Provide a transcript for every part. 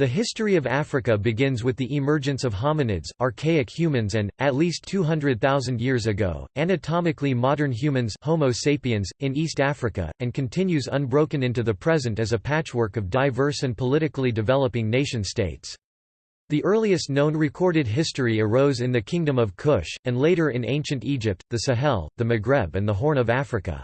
The history of Africa begins with the emergence of hominids, archaic humans and, at least 200,000 years ago, anatomically modern humans Homo sapiens, in East Africa, and continues unbroken into the present as a patchwork of diverse and politically developing nation-states. The earliest known recorded history arose in the Kingdom of Kush, and later in ancient Egypt, the Sahel, the Maghreb and the Horn of Africa.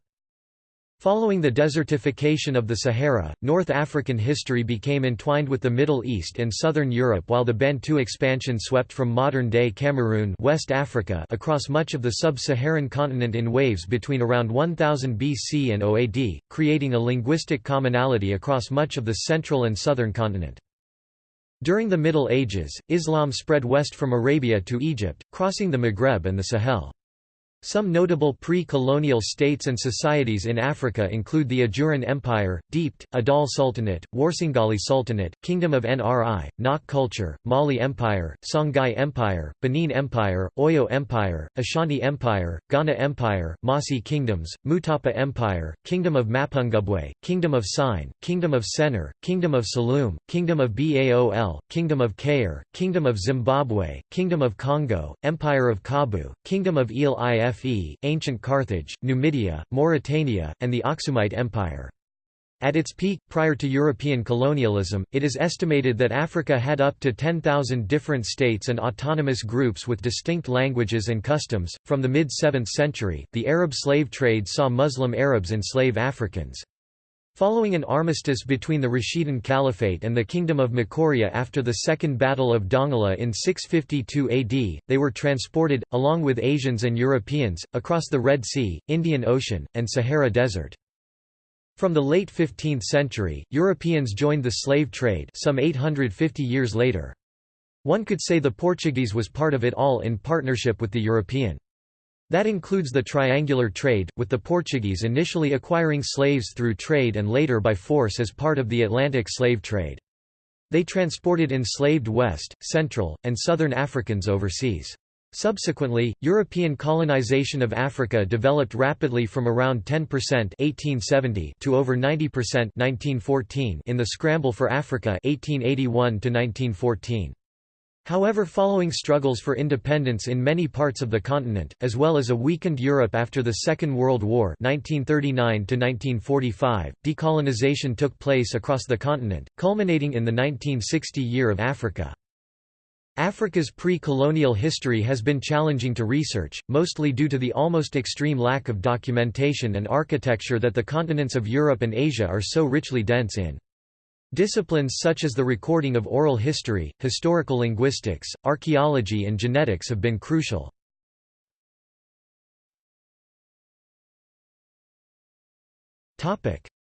Following the desertification of the Sahara, North African history became entwined with the Middle East and southern Europe while the Bantu expansion swept from modern-day Cameroon West Africa across much of the sub-Saharan continent in waves between around 1000 BC and OAD, creating a linguistic commonality across much of the central and southern continent. During the Middle Ages, Islam spread west from Arabia to Egypt, crossing the Maghreb and the Sahel. Some notable pre-colonial states and societies in Africa include the Ajuran Empire, D'mt, Adal Sultanate, Warsangali Sultanate, Kingdom of Nri, Nok culture, Mali Empire, Songhai Empire, Benin Empire, Oyo Empire, Ashanti Empire, Ghana Empire, Mossi Kingdoms, Mutapa Empire, Kingdom of Mapungubwe, Kingdom of Sine, Kingdom of Sennar, Kingdom of Saloum, Kingdom of Baol, Kingdom of Cayor, Kingdom of Zimbabwe, Kingdom of Congo, Empire of Kaabu, Kingdom of Il Fe, ancient Carthage, Numidia, Mauritania, and the Aksumite Empire. At its peak, prior to European colonialism, it is estimated that Africa had up to 10,000 different states and autonomous groups with distinct languages and customs. From the mid 7th century, the Arab slave trade saw Muslim Arabs enslave Africans. Following an armistice between the Rashidun Caliphate and the Kingdom of Makuria after the Second Battle of Dongola in 652 AD, they were transported, along with Asians and Europeans, across the Red Sea, Indian Ocean, and Sahara Desert. From the late 15th century, Europeans joined the slave trade some 850 years later. One could say the Portuguese was part of it all in partnership with the European. That includes the triangular trade, with the Portuguese initially acquiring slaves through trade and later by force as part of the Atlantic slave trade. They transported enslaved West, Central, and Southern Africans overseas. Subsequently, European colonization of Africa developed rapidly from around 10% 1870 to over 90% 1914 in the Scramble for Africa 1881 to 1914. However following struggles for independence in many parts of the continent, as well as a weakened Europe after the Second World War 1939 decolonization took place across the continent, culminating in the 1960 Year of Africa. Africa's pre-colonial history has been challenging to research, mostly due to the almost extreme lack of documentation and architecture that the continents of Europe and Asia are so richly dense in. Disciplines such as the recording of oral history, historical linguistics, archaeology and genetics have been crucial.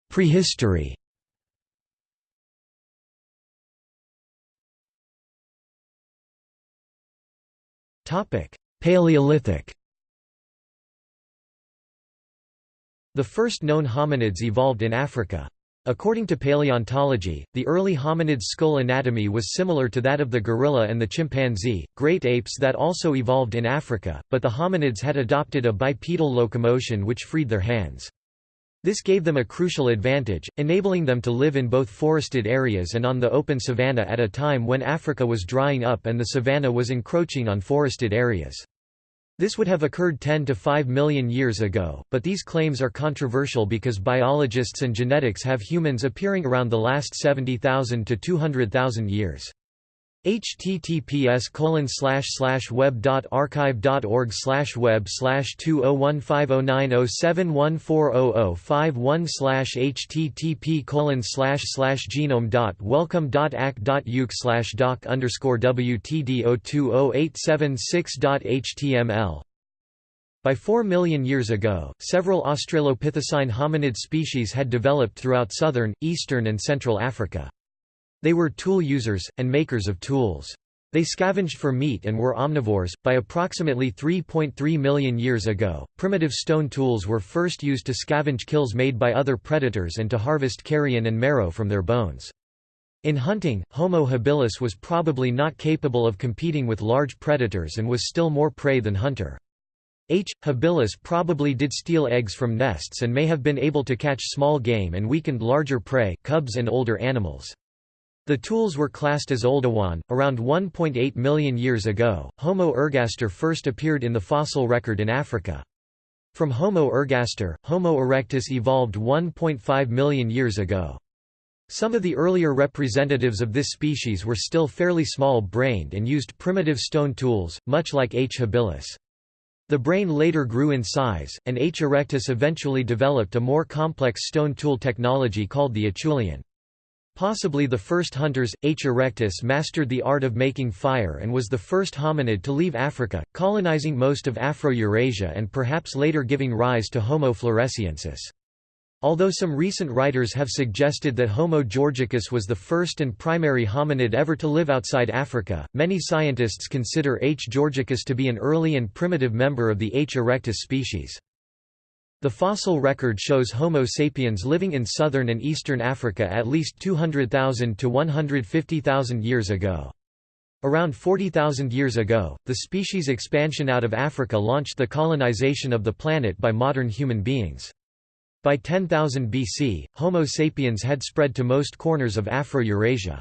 Prehistory Paleolithic The first known hominids evolved in Africa. According to paleontology, the early hominid skull anatomy was similar to that of the gorilla and the chimpanzee, great apes that also evolved in Africa, but the hominids had adopted a bipedal locomotion which freed their hands. This gave them a crucial advantage, enabling them to live in both forested areas and on the open savanna at a time when Africa was drying up and the savanna was encroaching on forested areas. This would have occurred 10 to 5 million years ago, but these claims are controversial because biologists and genetics have humans appearing around the last 70,000 to 200,000 years https colon slash slash web dot archive dot org slash web slash two oh one five oh nine oh seven one four oh oh five one slash http colon slash slash genome dot wellcome dot ac dot uk slash doc underscore wtd oh two oh eight seven six dot html by 4 million years ago, several Australopithecine hominid species had developed throughout southern, eastern and central Africa. They were tool users, and makers of tools. They scavenged for meat and were omnivores. By approximately 3.3 million years ago, primitive stone tools were first used to scavenge kills made by other predators and to harvest carrion and marrow from their bones. In hunting, Homo habilis was probably not capable of competing with large predators and was still more prey than hunter. H. habilis probably did steal eggs from nests and may have been able to catch small game and weakened larger prey cubs and older animals. The tools were classed as Oldowan. Around 1.8 million years ago, Homo ergaster first appeared in the fossil record in Africa. From Homo ergaster, Homo erectus evolved 1.5 million years ago. Some of the earlier representatives of this species were still fairly small-brained and used primitive stone tools, much like H. habilis. The brain later grew in size, and H. erectus eventually developed a more complex stone tool technology called the Acheulean. Possibly the first hunters, H. erectus mastered the art of making fire and was the first hominid to leave Africa, colonizing most of Afro-Eurasia and perhaps later giving rise to Homo floresiensis. Although some recent writers have suggested that Homo georgicus was the first and primary hominid ever to live outside Africa, many scientists consider H. georgicus to be an early and primitive member of the H. erectus species. The fossil record shows Homo sapiens living in southern and eastern Africa at least 200,000 to 150,000 years ago. Around 40,000 years ago, the species expansion out of Africa launched the colonization of the planet by modern human beings. By 10,000 BC, Homo sapiens had spread to most corners of Afro-Eurasia.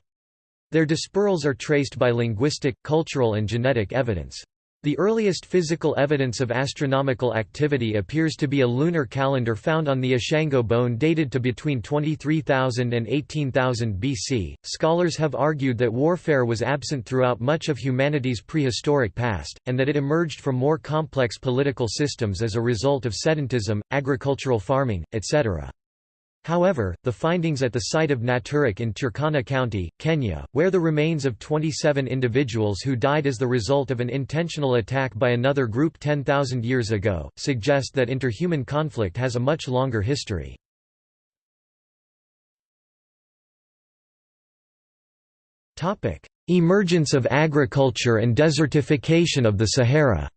Their dispersals are traced by linguistic, cultural and genetic evidence. The earliest physical evidence of astronomical activity appears to be a lunar calendar found on the Ishango bone dated to between 23,000 and 18,000 BC. Scholars have argued that warfare was absent throughout much of humanity's prehistoric past, and that it emerged from more complex political systems as a result of sedentism, agricultural farming, etc. However, the findings at the site of Nataruk in Turkana County, Kenya, where the remains of 27 individuals who died as the result of an intentional attack by another group 10,000 years ago, suggest that interhuman conflict has a much longer history. Emergence of agriculture and desertification of the Sahara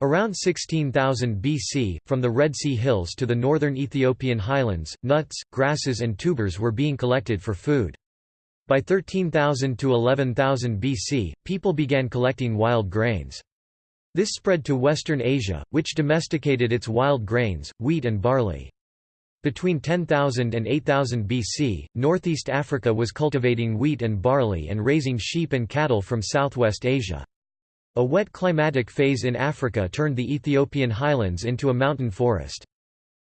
Around 16,000 BC, from the Red Sea Hills to the northern Ethiopian highlands, nuts, grasses and tubers were being collected for food. By 13,000 to 11,000 BC, people began collecting wild grains. This spread to Western Asia, which domesticated its wild grains, wheat and barley. Between 10,000 and 8000 BC, northeast Africa was cultivating wheat and barley and raising sheep and cattle from southwest Asia. A wet climatic phase in Africa turned the Ethiopian highlands into a mountain forest.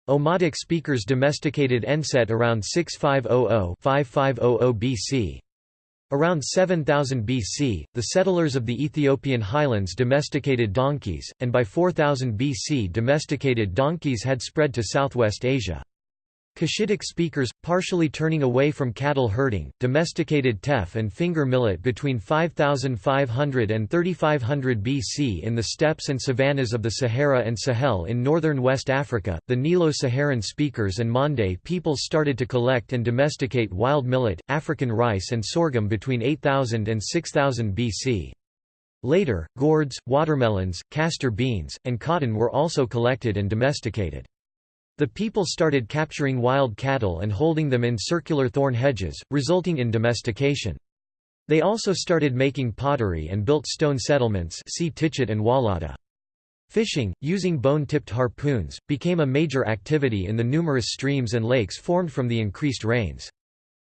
Omotic speakers domesticated Enset around 6500–5500 BC. Around 7000 BC, the settlers of the Ethiopian highlands domesticated donkeys, and by 4000 BC domesticated donkeys had spread to southwest Asia. Cushitic speakers, partially turning away from cattle herding, domesticated teff and finger millet between 5500 and 3500 BC in the steppes and savannas of the Sahara and Sahel in northern West Africa. The Nilo-Saharan speakers and Mande peoples started to collect and domesticate wild millet, African rice and sorghum between 8000 and 6000 BC. Later, gourds, watermelons, castor beans, and cotton were also collected and domesticated. The people started capturing wild cattle and holding them in circular thorn hedges, resulting in domestication. They also started making pottery and built stone settlements see Tichit and Wallata. Fishing, using bone-tipped harpoons, became a major activity in the numerous streams and lakes formed from the increased rains.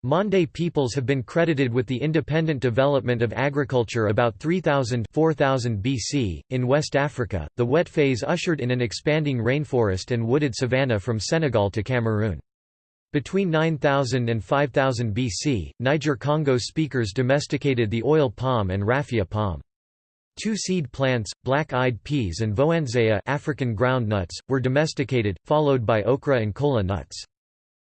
Mande peoples have been credited with the independent development of agriculture about 3000 4000 BC. In West Africa, the wet phase ushered in an expanding rainforest and wooded savanna from Senegal to Cameroon. Between 9000 and 5000 BC, Niger-Congo speakers domesticated the oil palm and raffia palm. Two-seed plants, black-eyed peas and voandzeia African ground nuts, were domesticated, followed by okra and kola nuts.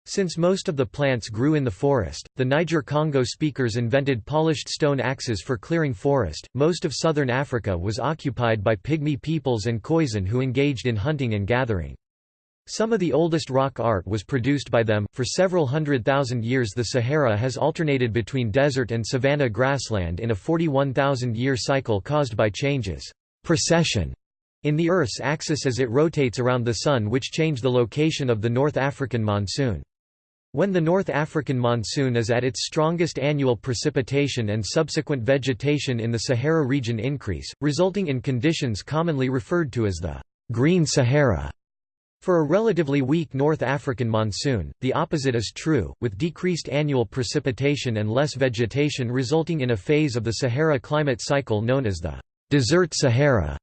Since most of the plants grew in the forest, the Niger-Congo speakers invented polished stone axes for clearing forest. Most of southern Africa was occupied by pygmy peoples and Khoisan who engaged in hunting and gathering. Some of the oldest rock art was produced by them. For several hundred thousand years, the Sahara has alternated between desert and savanna grassland in a 41,000 year cycle caused by changes precession in the Earth's axis as it rotates around the Sun, which change the location of the North African monsoon. When the North African monsoon is at its strongest annual precipitation and subsequent vegetation in the Sahara region increase, resulting in conditions commonly referred to as the «Green Sahara». For a relatively weak North African monsoon, the opposite is true, with decreased annual precipitation and less vegetation resulting in a phase of the Sahara climate cycle known as the desert Sahara.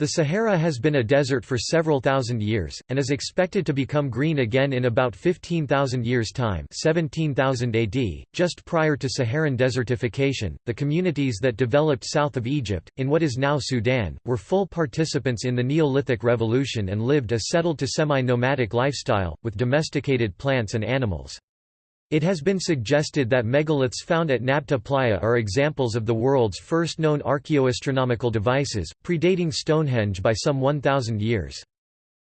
The Sahara has been a desert for several thousand years, and is expected to become green again in about 15,000 years' time 17,000 AD. Just prior to Saharan desertification, the communities that developed south of Egypt, in what is now Sudan, were full participants in the Neolithic Revolution and lived a settled to semi-nomadic lifestyle, with domesticated plants and animals. It has been suggested that megaliths found at Nabta Playa are examples of the world's first known archaeoastronomical devices, predating Stonehenge by some 1,000 years.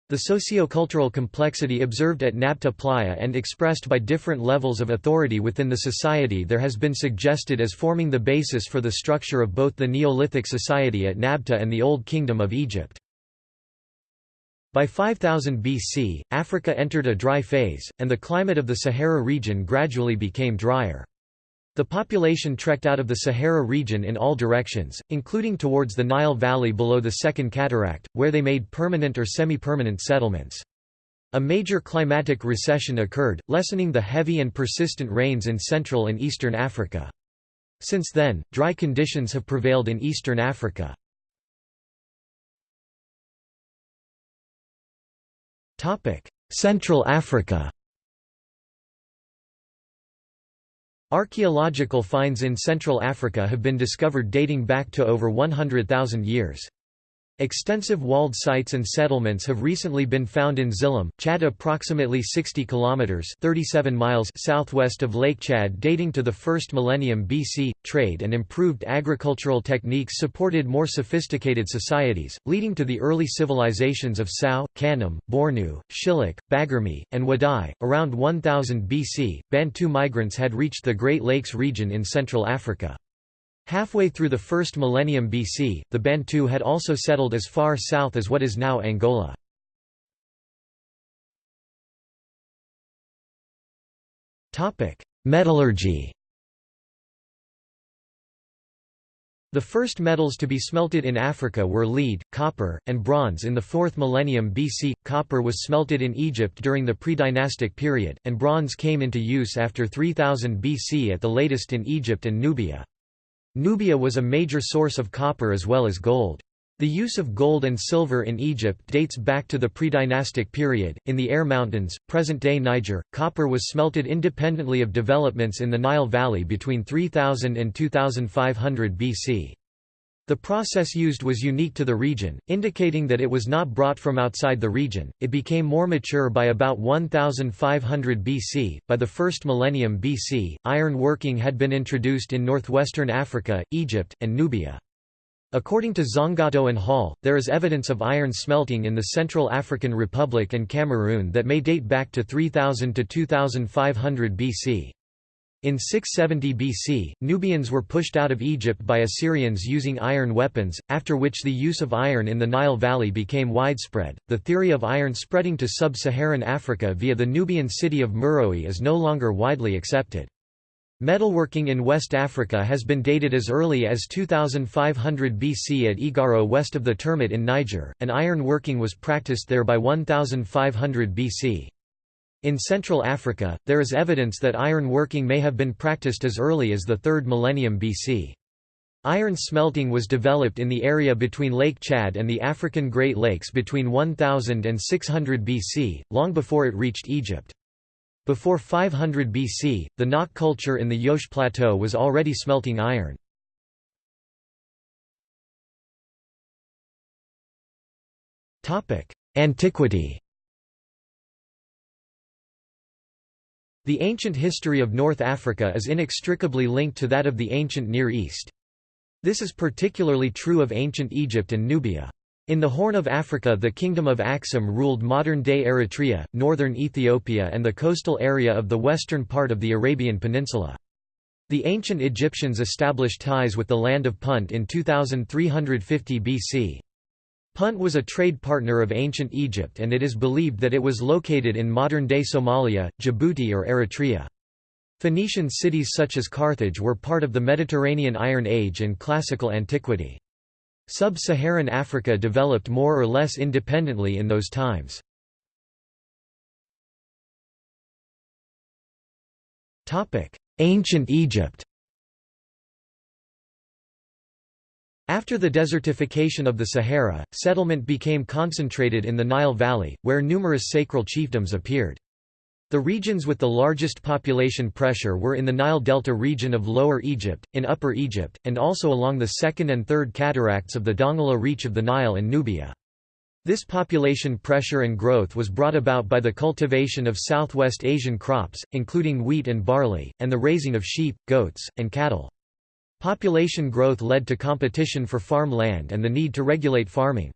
The sociocultural complexity observed at Nabta Playa and expressed by different levels of authority within the society there has been suggested as forming the basis for the structure of both the Neolithic society at Nabta and the Old Kingdom of Egypt. By 5000 BC, Africa entered a dry phase, and the climate of the Sahara region gradually became drier. The population trekked out of the Sahara region in all directions, including towards the Nile Valley below the Second Cataract, where they made permanent or semi-permanent settlements. A major climatic recession occurred, lessening the heavy and persistent rains in Central and Eastern Africa. Since then, dry conditions have prevailed in Eastern Africa. Central Africa Archaeological finds in Central Africa have been discovered dating back to over 100,000 years. Extensive walled sites and settlements have recently been found in Zilum, Chad approximately 60 kilometers 37 miles southwest of Lake Chad dating to the 1st millennium BC. Trade and improved agricultural techniques supported more sophisticated societies, leading to the early civilizations of Sao, Kanem, Bornu, Shilluk, Baguirmi, and Wadai. Around 1000 BC, Bantu migrants had reached the Great Lakes region in Central Africa. Halfway through the first millennium BC, the Bantu had also settled as far south as what is now Angola. Metallurgy The first metals to be smelted in Africa were lead, copper, and bronze in the 4th millennium BC. Copper was smelted in Egypt during the pre-dynastic period, and bronze came into use after 3000 BC at the latest in Egypt and Nubia. Nubia was a major source of copper as well as gold. The use of gold and silver in Egypt dates back to the pre-dynastic period. In the Air Mountains, present-day Niger, copper was smelted independently of developments in the Nile Valley between 3000 and 2500 BC. The process used was unique to the region, indicating that it was not brought from outside the region. It became more mature by about 1500 BC. By the first millennium BC, iron working had been introduced in northwestern Africa, Egypt, and Nubia. According to Zangato and Holl, there is evidence of iron smelting in the Central African Republic and Cameroon that may date back to 3000 to 2500 BC. In 670 BC, Nubians were pushed out of Egypt by Assyrians using iron weapons, after which the use of iron in the Nile Valley became widespread. The theory of iron spreading to sub Saharan Africa via the Nubian city of Meroe is no longer widely accepted. Metalworking in West Africa has been dated as early as 2500 BC at Egaro west of the Termit in Niger, and iron working was practiced there by 1500 BC. In Central Africa, there is evidence that iron working may have been practiced as early as the 3rd millennium BC. Iron smelting was developed in the area between Lake Chad and the African Great Lakes between 1000 and 600 BC, long before it reached Egypt. Before 500 BC, the Nok culture in the Jos Plateau was already smelting iron. Antiquity The ancient history of North Africa is inextricably linked to that of the ancient Near East. This is particularly true of ancient Egypt and Nubia. In the Horn of Africa the Kingdom of Axum ruled modern-day Eritrea, northern Ethiopia and the coastal area of the western part of the Arabian Peninsula. The ancient Egyptians established ties with the land of Punt in 2350 BC. Punt was a trade partner of ancient Egypt and it is believed that it was located in modern-day Somalia, Djibouti or Eritrea. Phoenician cities such as Carthage were part of the Mediterranean Iron Age and classical antiquity. Sub-Saharan Africa developed more or less independently in those times. Ancient Egypt After the desertification of the Sahara, settlement became concentrated in the Nile Valley, where numerous sacral chiefdoms appeared. The regions with the largest population pressure were in the Nile Delta region of Lower Egypt, in Upper Egypt, and also along the second and third cataracts of the Dongola reach of the Nile and Nubia. This population pressure and growth was brought about by the cultivation of Southwest Asian crops, including wheat and barley, and the raising of sheep, goats, and cattle. Population growth led to competition for farm land and the need to regulate farming.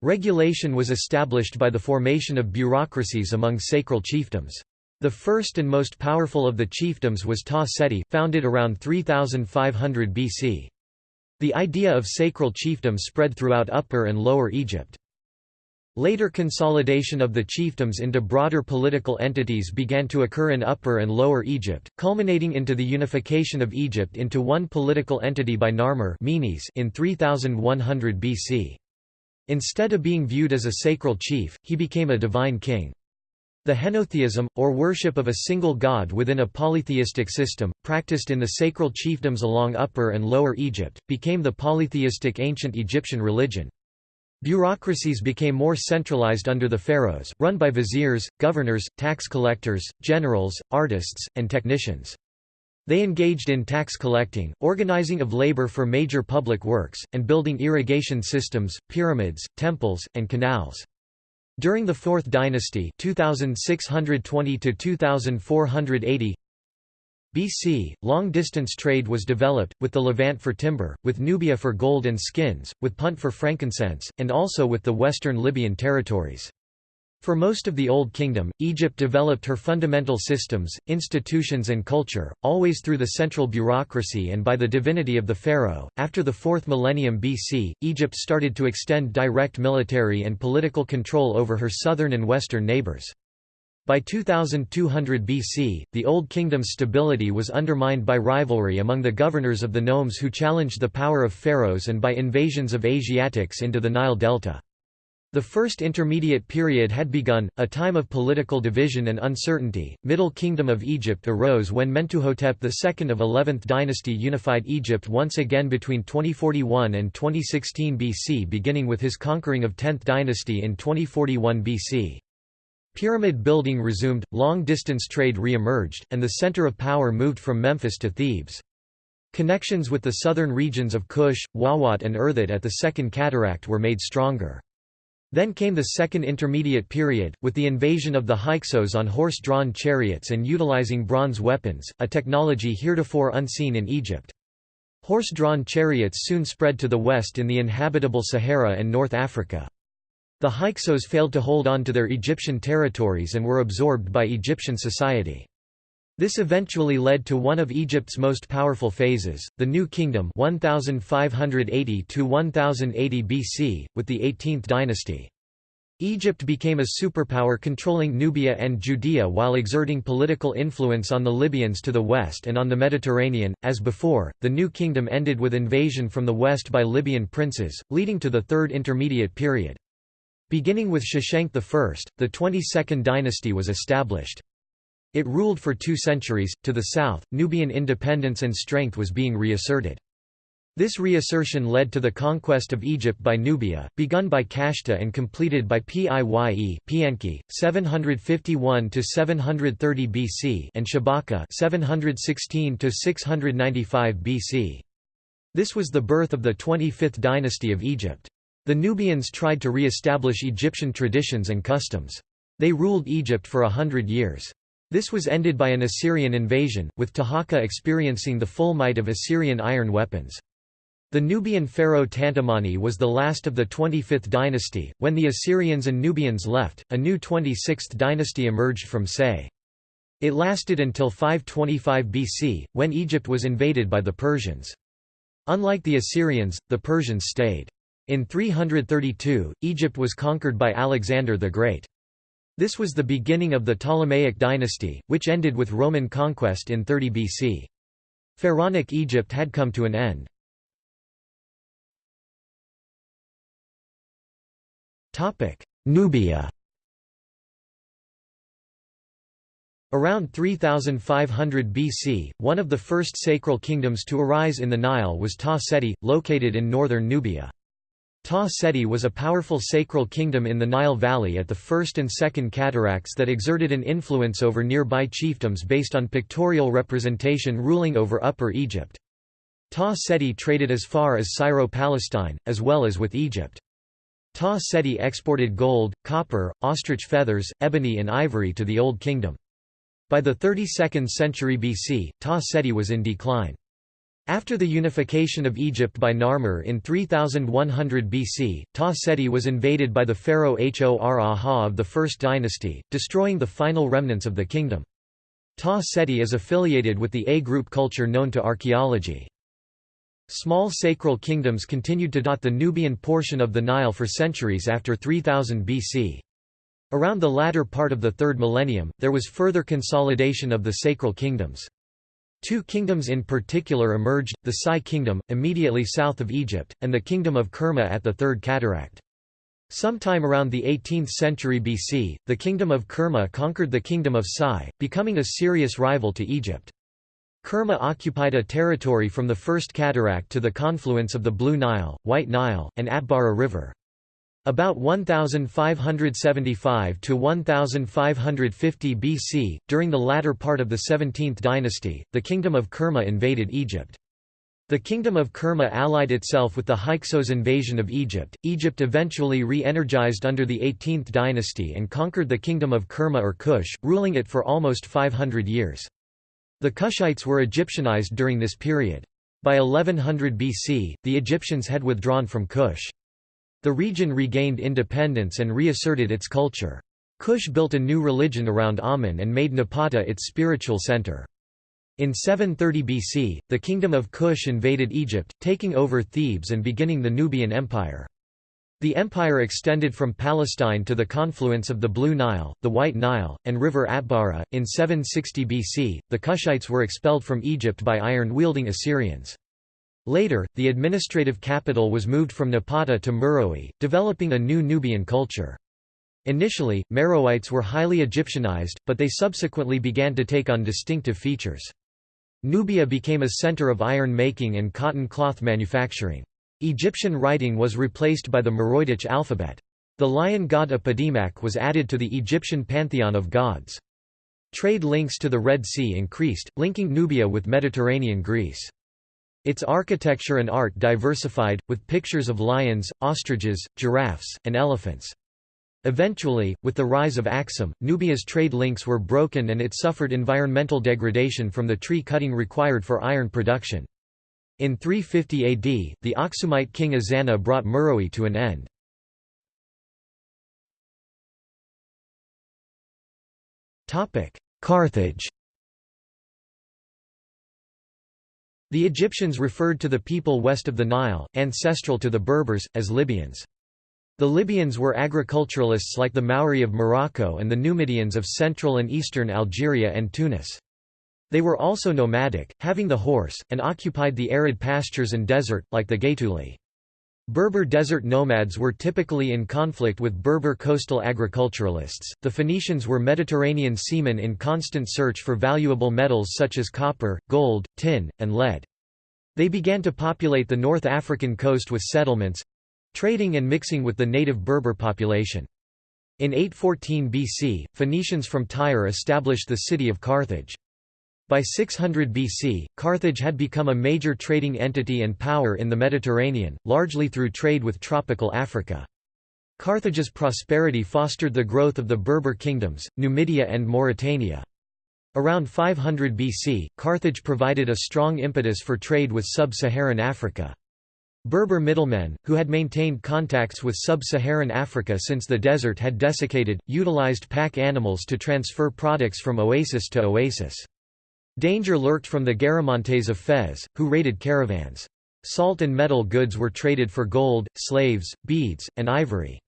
Regulation was established by the formation of bureaucracies among sacral chiefdoms. The first and most powerful of the chiefdoms was Ta Seti, founded around 3500 BC. The idea of sacral chiefdom spread throughout Upper and Lower Egypt. Later consolidation of the chiefdoms into broader political entities began to occur in Upper and Lower Egypt, culminating into the unification of Egypt into one political entity by Narmer in 3100 BC. Instead of being viewed as a sacral chief, he became a divine king. The henotheism, or worship of a single god within a polytheistic system, practiced in the sacral chiefdoms along Upper and Lower Egypt, became the polytheistic ancient Egyptian religion. Bureaucracies became more centralized under the pharaohs, run by viziers, governors, tax collectors, generals, artists, and technicians. They engaged in tax collecting, organizing of labor for major public works, and building irrigation systems, pyramids, temples, and canals. During the Fourth Dynasty 2620 2480 BC, long-distance trade was developed, with the Levant for timber, with Nubia for gold and skins, with Punt for frankincense, and also with the western Libyan territories. For most of the Old Kingdom, Egypt developed her fundamental systems, institutions and culture, always through the central bureaucracy and by the divinity of the pharaoh. After the 4th millennium BC, Egypt started to extend direct military and political control over her southern and western neighbors. By 2200 BC, the Old Kingdom's stability was undermined by rivalry among the governors of the nomes who challenged the power of pharaohs and by invasions of Asiatics into the Nile Delta. The First Intermediate Period had begun, a time of political division and uncertainty. Middle Kingdom of Egypt arose when Mentuhotep II of 11th dynasty unified Egypt once again between 2041 and 2016 BC beginning with his conquering of 10th dynasty in 2041 BC. Pyramid building resumed, long-distance trade re-emerged, and the center of power moved from Memphis to Thebes. Connections with the southern regions of Kush, Wawat and Irthet at the Second Cataract were made stronger. Then came the Second Intermediate Period, with the invasion of the Hyksos on horse-drawn chariots and utilizing bronze weapons, a technology heretofore unseen in Egypt. Horse-drawn chariots soon spread to the west in the inhabitable Sahara and North Africa. The Hyksos failed to hold on to their Egyptian territories and were absorbed by Egyptian society. This eventually led to one of Egypt's most powerful phases, the New Kingdom 1580 1080 BC, with the 18th dynasty. Egypt became a superpower controlling Nubia and Judea while exerting political influence on the Libyans to the west and on the Mediterranean. As before, the New Kingdom ended with invasion from the west by Libyan princes, leading to the Third Intermediate Period. Beginning with Shoshenq I, the 22nd dynasty was established. It ruled for two centuries. To the south, Nubian independence and strength was being reasserted. This reassertion led to the conquest of Egypt by Nubia, begun by Kashta and completed by Piye Piankhi, 751 to 730 BC, and Shabaka, 716 to 695 BC. This was the birth of the 25th dynasty of Egypt. The Nubians tried to re-establish Egyptian traditions and customs. They ruled Egypt for a hundred years. This was ended by an Assyrian invasion, with Taharqa experiencing the full might of Assyrian iron weapons. The Nubian pharaoh Tantamani was the last of the 25th dynasty. When the Assyrians and Nubians left, a new 26th dynasty emerged from Sais. It lasted until 525 BC, when Egypt was invaded by the Persians. Unlike the Assyrians, the Persians stayed. In 332, Egypt was conquered by Alexander the Great. This was the beginning of the Ptolemaic dynasty, which ended with Roman conquest in 30 BC. Pharaonic Egypt had come to an end. Nubia Around 3500 BC, one of the first sacral kingdoms to arise in the Nile was Ta Seti, located in northern Nubia. Ta Seti was a powerful sacral kingdom in the Nile Valley at the first and second cataracts that exerted an influence over nearby chiefdoms based on pictorial representation ruling over Upper Egypt. Ta Seti traded as far as Syro-Palestine, as well as with Egypt. Ta Seti exported gold, copper, ostrich feathers, ebony and ivory to the Old Kingdom. By the 32nd century BC, Ta Seti was in decline. After the unification of Egypt by Narmer in 3100 BC, Ta Seti was invaded by the pharaoh Hor-Aha of the First Dynasty, destroying the final remnants of the kingdom. Ta Seti is affiliated with the A-group culture known to archaeology. Small sacral kingdoms continued to dot the Nubian portion of the Nile for centuries after 3000 BC. Around the latter part of the third millennium, there was further consolidation of the sacral kingdoms. Two kingdoms in particular emerged, the Sai kingdom, immediately south of Egypt, and the kingdom of Kerma at the Third Cataract. Sometime around the 18th century BC, the kingdom of Kerma conquered the kingdom of Sai, becoming a serious rival to Egypt. Kerma occupied a territory from the First Cataract to the confluence of the Blue Nile, White Nile, and Atbara River. About 1575 to 1550 BC, during the latter part of the 17th dynasty, the kingdom of Kerma invaded Egypt. The kingdom of Kerma allied itself with the Hyksos invasion of Egypt. Egypt eventually re-energized under the 18th dynasty and conquered the kingdom of Kerma or Kush, ruling it for almost 500 years. The Kushites were Egyptianized during this period. By 1100 BC, the Egyptians had withdrawn from Kush. The region regained independence and reasserted its culture. Kush built a new religion around Amun and made Napata its spiritual center. In 730 BC, the kingdom of Kush invaded Egypt, taking over Thebes and beginning the Nubian Empire. The empire extended from Palestine to the confluence of the Blue Nile, the White Nile, and River Atbara. In 760 BC, the Kushites were expelled from Egypt by iron-wielding Assyrians. Later, the administrative capital was moved from Napata to Meroe, developing a new Nubian culture. Initially, Meroites were highly Egyptianized, but they subsequently began to take on distinctive features. Nubia became a center of iron making and cotton cloth manufacturing. Egyptian writing was replaced by the Meroitic alphabet. The lion god Apedemak was added to the Egyptian pantheon of gods. Trade links to the Red Sea increased, linking Nubia with Mediterranean Greece. Its architecture and art diversified, with pictures of lions, ostriches, giraffes, and elephants. Eventually, with the rise of Axum, Nubia's trade links were broken and it suffered environmental degradation from the tree cutting required for iron production. In 350 AD, the Aksumite king Ezana brought Meroe to an end. Carthage The Egyptians referred to the people west of the Nile, ancestral to the Berbers, as Libyans. The Libyans were agriculturalists like the Mauri of Morocco and the Numidians of central and eastern Algeria and Tunis. They were also nomadic, having the horse, and occupied the arid pastures and desert, like the Gaetuli. Berber desert nomads were typically in conflict with Berber coastal agriculturalists. The Phoenicians were Mediterranean seamen in constant search for valuable metals such as copper, gold, tin, and lead. They began to populate the North African coast with settlements trading and mixing with the native Berber population. In 814 BC, Phoenicians from Tyre established the city of Carthage. By 600 BC, Carthage had become a major trading entity and power in the Mediterranean, largely through trade with tropical Africa. Carthage's prosperity fostered the growth of the Berber kingdoms, Numidia and Mauritania. Around 500 BC, Carthage provided a strong impetus for trade with sub-Saharan Africa. Berber middlemen, who had maintained contacts with sub-Saharan Africa since the desert had desiccated, utilized pack animals to transfer products from oasis to oasis. Danger lurked from the Garamantes of Fezzan, who raided caravans. Salt and metal goods were traded for gold, slaves, beads, and ivory.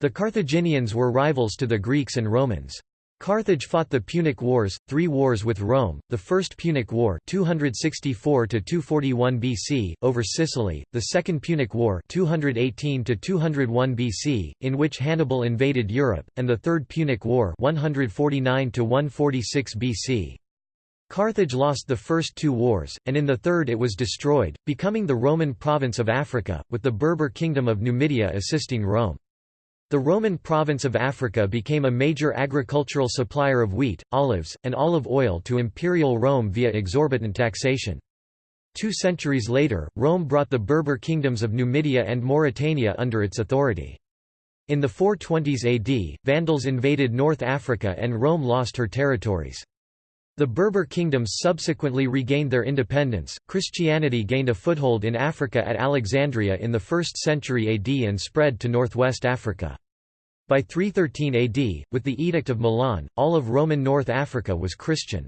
The Carthaginians were rivals to the Greeks and Romans. Carthage fought the Punic Wars, three wars with Rome, the First Punic War 264 BC, over Sicily, the Second Punic War 218 BC, in which Hannibal invaded Europe, and the Third Punic War 149 BC. Carthage lost the first two wars, and in the third it was destroyed, becoming the Roman province of Africa, with the Berber kingdom of Numidia assisting Rome. The Roman province of Africa became a major agricultural supplier of wheat, olives, and olive oil to Imperial Rome via exorbitant taxation. Two centuries later, Rome brought the Berber kingdoms of Numidia and Mauritania under its authority. In the 420s AD, Vandals invaded North Africa and Rome lost her territories. The Berber kingdoms subsequently regained their independence. Christianity gained a foothold in Africa at Alexandria in the 1st century AD and spread to northwest Africa. By 313 AD, with the Edict of Milan, all of Roman North Africa was Christian.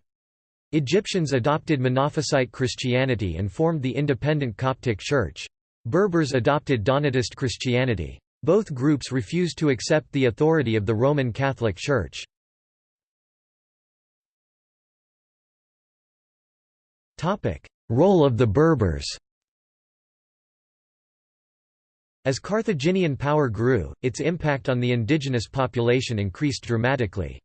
Egyptians adopted Monophysite Christianity and formed the independent Coptic Church. Berbers adopted Donatist Christianity. Both groups refused to accept the authority of the Roman Catholic Church. Role of the Berbers As Carthaginian power grew, its impact on the indigenous population increased dramatically.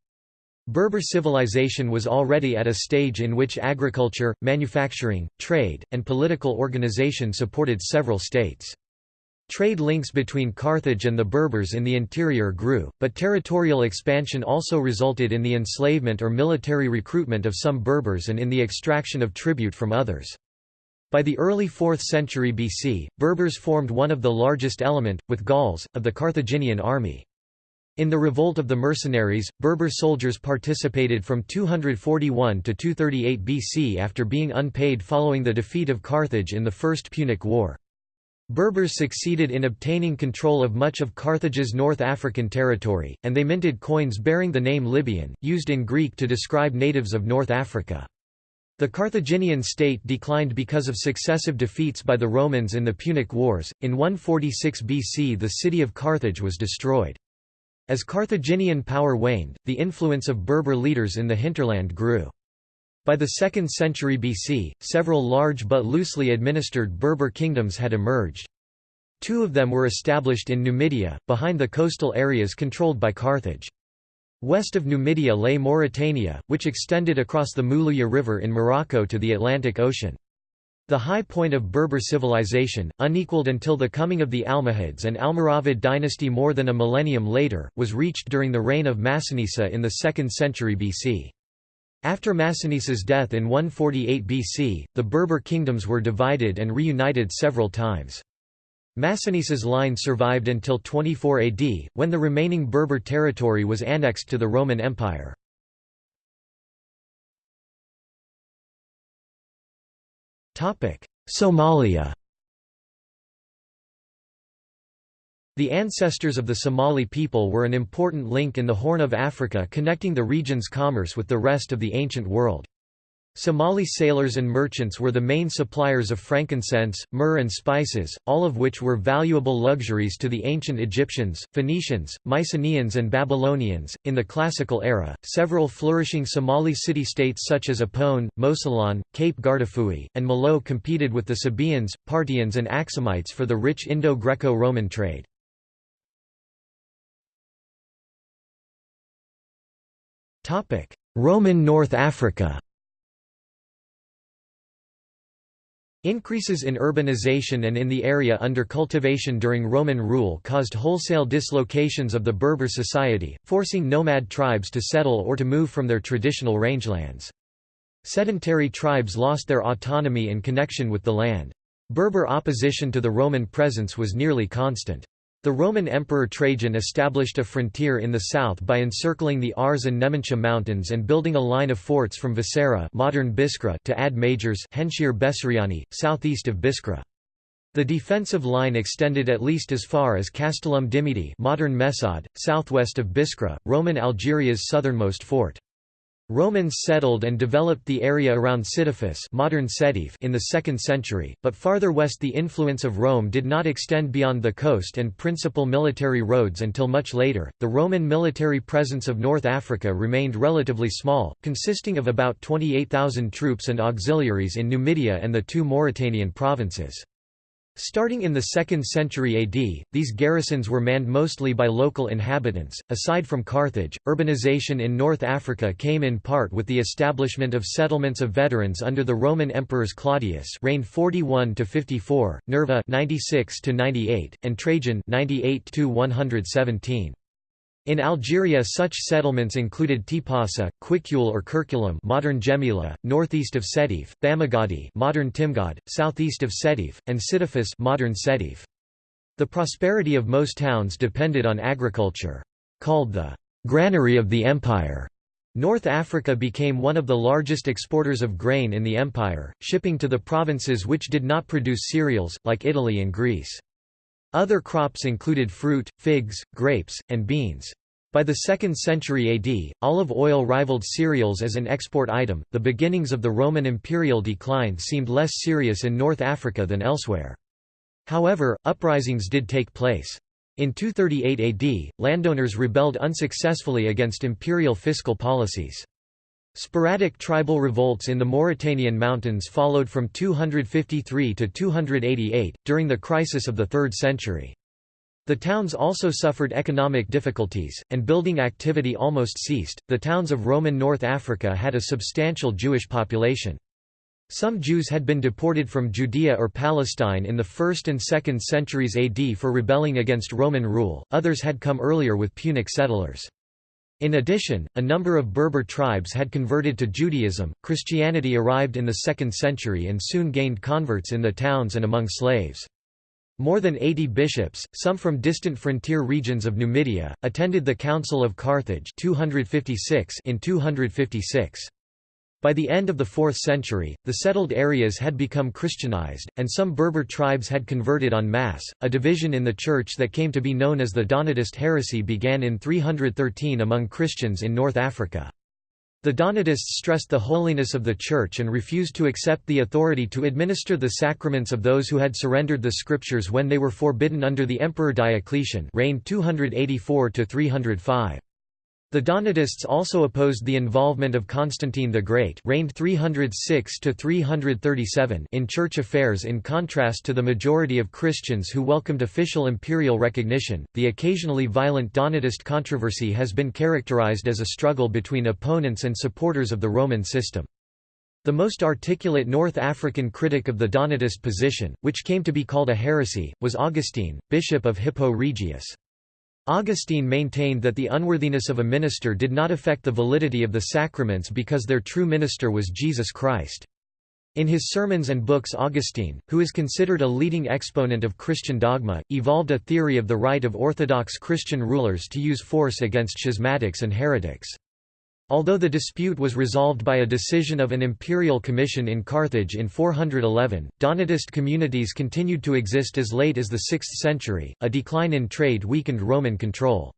Berber civilization was already at a stage in which agriculture, manufacturing, trade, and political organization supported several states. Trade links between Carthage and the Berbers in the interior grew, but territorial expansion also resulted in the enslavement or military recruitment of some Berbers and in the extraction of tribute from others. By the early 4th century BC, Berbers formed one of the largest element, with Gauls, of the Carthaginian army. In the revolt of the mercenaries, Berber soldiers participated from 241 to 238 BC after being unpaid following the defeat of Carthage in the First Punic War. Berbers succeeded in obtaining control of much of Carthage's North African territory, and they minted coins bearing the name Libyan, used in Greek to describe natives of North Africa. The Carthaginian state declined because of successive defeats by the Romans in the Punic Wars. In 146 BC, the city of Carthage was destroyed. As Carthaginian power waned, the influence of Berber leaders in the hinterland grew. By the 2nd century BC, several large but loosely administered Berber kingdoms had emerged. Two of them were established in Numidia, behind the coastal areas controlled by Carthage. West of Numidia lay Mauritania, which extended across the Moulouya River in Morocco to the Atlantic Ocean. The high point of Berber civilization, unequaled until the coming of the Almohads and Almoravid dynasty more than a millennium later, was reached during the reign of Massinissa in the 2nd century BC. After Massinissa's death in 148 BC, the Berber kingdoms were divided and reunited several times. Massinissa's line survived until 24 AD, when the remaining Berber territory was annexed to the Roman Empire. Somalia The ancestors of the Somali people were an important link in the Horn of Africa connecting the region's commerce with the rest of the ancient world. Somali sailors and merchants were the main suppliers of frankincense, myrrh, and spices, all of which were valuable luxuries to the ancient Egyptians, Phoenicians, Mycenaeans, and Babylonians. In the Classical era, several flourishing Somali city states such as Opone, Mosylon, Cape Guardafui, and Malao competed with the Sabaeans, Parthians, and Axumites for the rich Indo Greco Roman trade. Roman North Africa Increases in urbanization and in the area under cultivation during Roman rule caused wholesale dislocations of the Berber society, forcing nomad tribes to settle or to move from their traditional rangelands. Sedentary tribes lost their autonomy and connection with the land. Berber opposition to the Roman presence was nearly constant. The Roman Emperor Trajan established a frontier in the south by encircling the Aurès and Nemencha mountains and building a line of forts from Vescera modern Biskra to Ad Majores Henchir Besseriani, southeast of Biskra. The defensive line extended at least as far as Castellum Dimidi modern Messaad, southwest of Biskra, Roman Algeria's southernmost fort. Romans settled and developed the area around Sitifis modern Sétif in the 2nd century, but farther west the influence of Rome did not extend beyond the coast and principal military roads until much later. The Roman military presence of North Africa remained relatively small, consisting of about 28,000 troops and auxiliaries in Numidia and the two Mauritanian provinces. Starting in the 2nd century AD, these garrisons were manned mostly by local inhabitants. Aside from Carthage, urbanization in North Africa came in part with the establishment of settlements of veterans under the Roman emperors Claudius, reigned 41 to 54, Nerva 96 to 98, and Trajan 98 to 117. In Algeria such settlements included Tipasa, Cuicul or Curculum modern Djemila, northeast of Sétif, Thamugadi modern Timgad, southeast of Sétif, and Sitifis modern Sétif. The prosperity of most towns depended on agriculture. Called the «granary of the empire», North Africa became one of the largest exporters of grain in the empire, shipping to the provinces which did not produce cereals, like Italy and Greece. Other crops included fruit, figs, grapes, and beans. By the 2nd century AD, olive oil rivaled cereals as an export item. The beginnings of the Roman imperial decline seemed less serious in North Africa than elsewhere. However, uprisings did take place. In 238 AD, landowners rebelled unsuccessfully against imperial fiscal policies. Sporadic tribal revolts in the Mauritanian mountains followed from 253 to 288, during the crisis of the 3rd century. The towns also suffered economic difficulties, and building activity almost ceased. The towns of Roman North Africa had a substantial Jewish population. Some Jews had been deported from Judea or Palestine in the 1st and 2nd centuries AD for rebelling against Roman rule, others had come earlier with Punic settlers. In addition, a number of Berber tribes had converted to Judaism. Christianity arrived in the 2nd century and soon gained converts in the towns and among slaves. More than 80 bishops, some from distant frontier regions of Numidia, attended the Council of Carthage 256 in 256. By the end of the 4th century, the settled areas had become Christianized, and some Berber tribes had converted en masse. A division in the Church that came to be known as the Donatist heresy began in 313 among Christians in North Africa. The Donatists stressed the holiness of the Church and refused to accept the authority to administer the sacraments of those who had surrendered the Scriptures when they were forbidden under the Emperor Diocletian reigned 284 -305. The Donatists also opposed the involvement of Constantine the Great reigned 306 in church affairs in contrast to the majority of Christians who welcomed official imperial recognition. The occasionally violent Donatist controversy has been characterized as a struggle between opponents and supporters of the Roman system. The most articulate North African critic of the Donatist position, which came to be called a heresy, was Augustine, bishop of Hippo Regius. Augustine maintained that the unworthiness of a minister did not affect the validity of the sacraments because their true minister was Jesus Christ. In his sermons and books Augustine, who is considered a leading exponent of Christian dogma, evolved a theory of the right of Orthodox Christian rulers to use force against schismatics and heretics. Although the dispute was resolved by a decision of an imperial commission in Carthage in 411, Donatist communities continued to exist as late as the 6th century. A decline in trade weakened Roman control.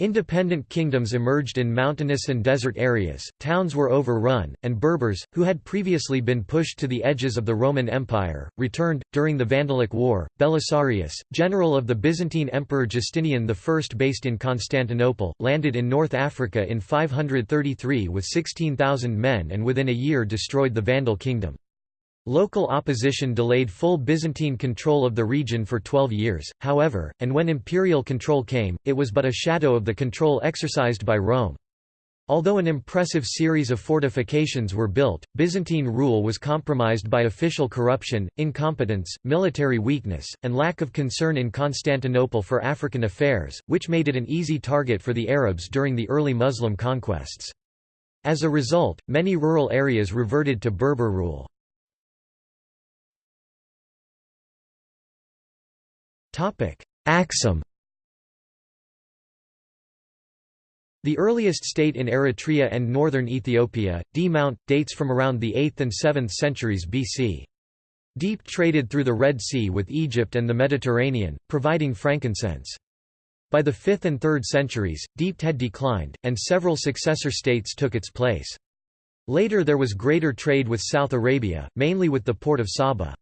Independent kingdoms emerged in mountainous and desert areas, towns were overrun, and Berbers, who had previously been pushed to the edges of the Roman Empire, returned. During the Vandalic War, Belisarius, general of the Byzantine Emperor Justinian I based in Constantinople, landed in North Africa in 533 with 16,000 men and within a year destroyed the Vandal kingdom. Local opposition delayed full Byzantine control of the region for 12 years, however, and when imperial control came, it was but a shadow of the control exercised by Rome. Although an impressive series of fortifications were built, Byzantine rule was compromised by official corruption, incompetence, military weakness, and lack of concern in Constantinople for African affairs, which made it an easy target for the Arabs during the early Muslim conquests. As a result, many rural areas reverted to Berber rule. Axum The earliest state in Eritrea and northern Ethiopia, D'mt, dates from around the 8th and 7th centuries BC. D'mt traded through the Red Sea with Egypt and the Mediterranean, providing frankincense. By the 5th and 3rd centuries, D'mt had declined, and several successor states took its place. Later there was greater trade with South Arabia, mainly with the port of Saba.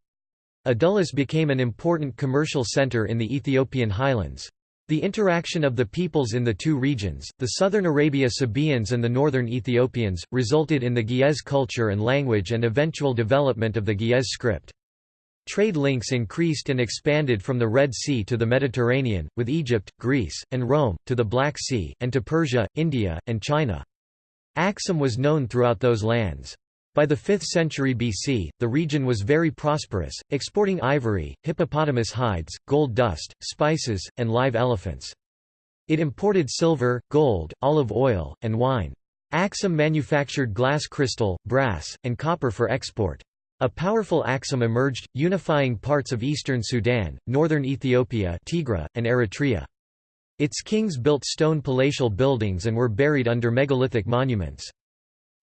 Adulis became an important commercial center in the Ethiopian highlands. The interaction of the peoples in the two regions, the southern Arabia Sabaeans and the northern Ethiopians, resulted in the Ge'ez culture and language and eventual development of the Ge'ez script. Trade links increased and expanded from the Red Sea to the Mediterranean, with Egypt, Greece, and Rome, to the Black Sea, and to Persia, India, and China. Axum was known throughout those lands. By the 5th century BC, the region was very prosperous, exporting ivory, hippopotamus hides, gold dust, spices, and live elephants. It imported silver, gold, olive oil, and wine. Axum manufactured glass crystal, brass, and copper for export. A powerful Axum emerged, unifying parts of eastern Sudan, northern Ethiopia Tigray, and Eritrea. Its kings built stone palatial buildings and were buried under megalithic monuments.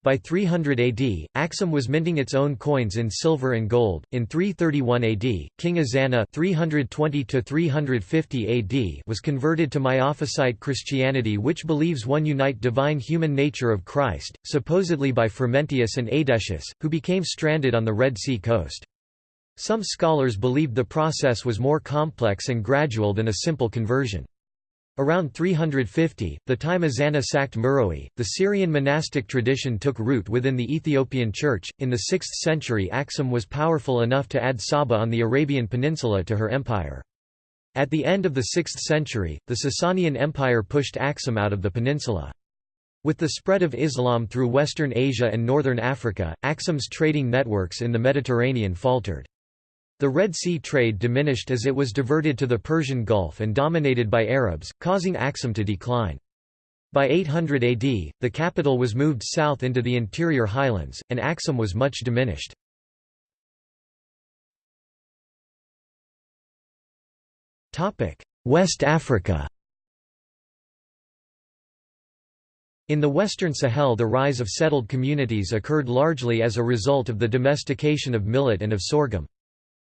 By 300 AD, Axum was minting its own coins in silver and gold. In 331 AD, King Ezana (320–350 AD) was converted to Miaphysite Christianity, which believes one unite divine human nature of Christ, supposedly by Frumentius and Aedesius, who became stranded on the Red Sea coast. Some scholars believed the process was more complex and gradual than a simple conversion. Around 350, the time Ezana sacked Meroe, the Syrian monastic tradition took root within the Ethiopian Church. In the 6th century, Axum was powerful enough to add Saba on the Arabian Peninsula to her empire. At the end of the 6th century, the Sasanian Empire pushed Axum out of the peninsula. With the spread of Islam through Western Asia and Northern Africa, Axum's trading networks in the Mediterranean faltered. The Red Sea trade diminished as it was diverted to the Persian Gulf and dominated by Arabs, causing Axum to decline. By 800 AD, the capital was moved south into the interior highlands, and Axum was much diminished. West Africa In the Western Sahel the rise of settled communities occurred largely as a result of the domestication of millet and of sorghum.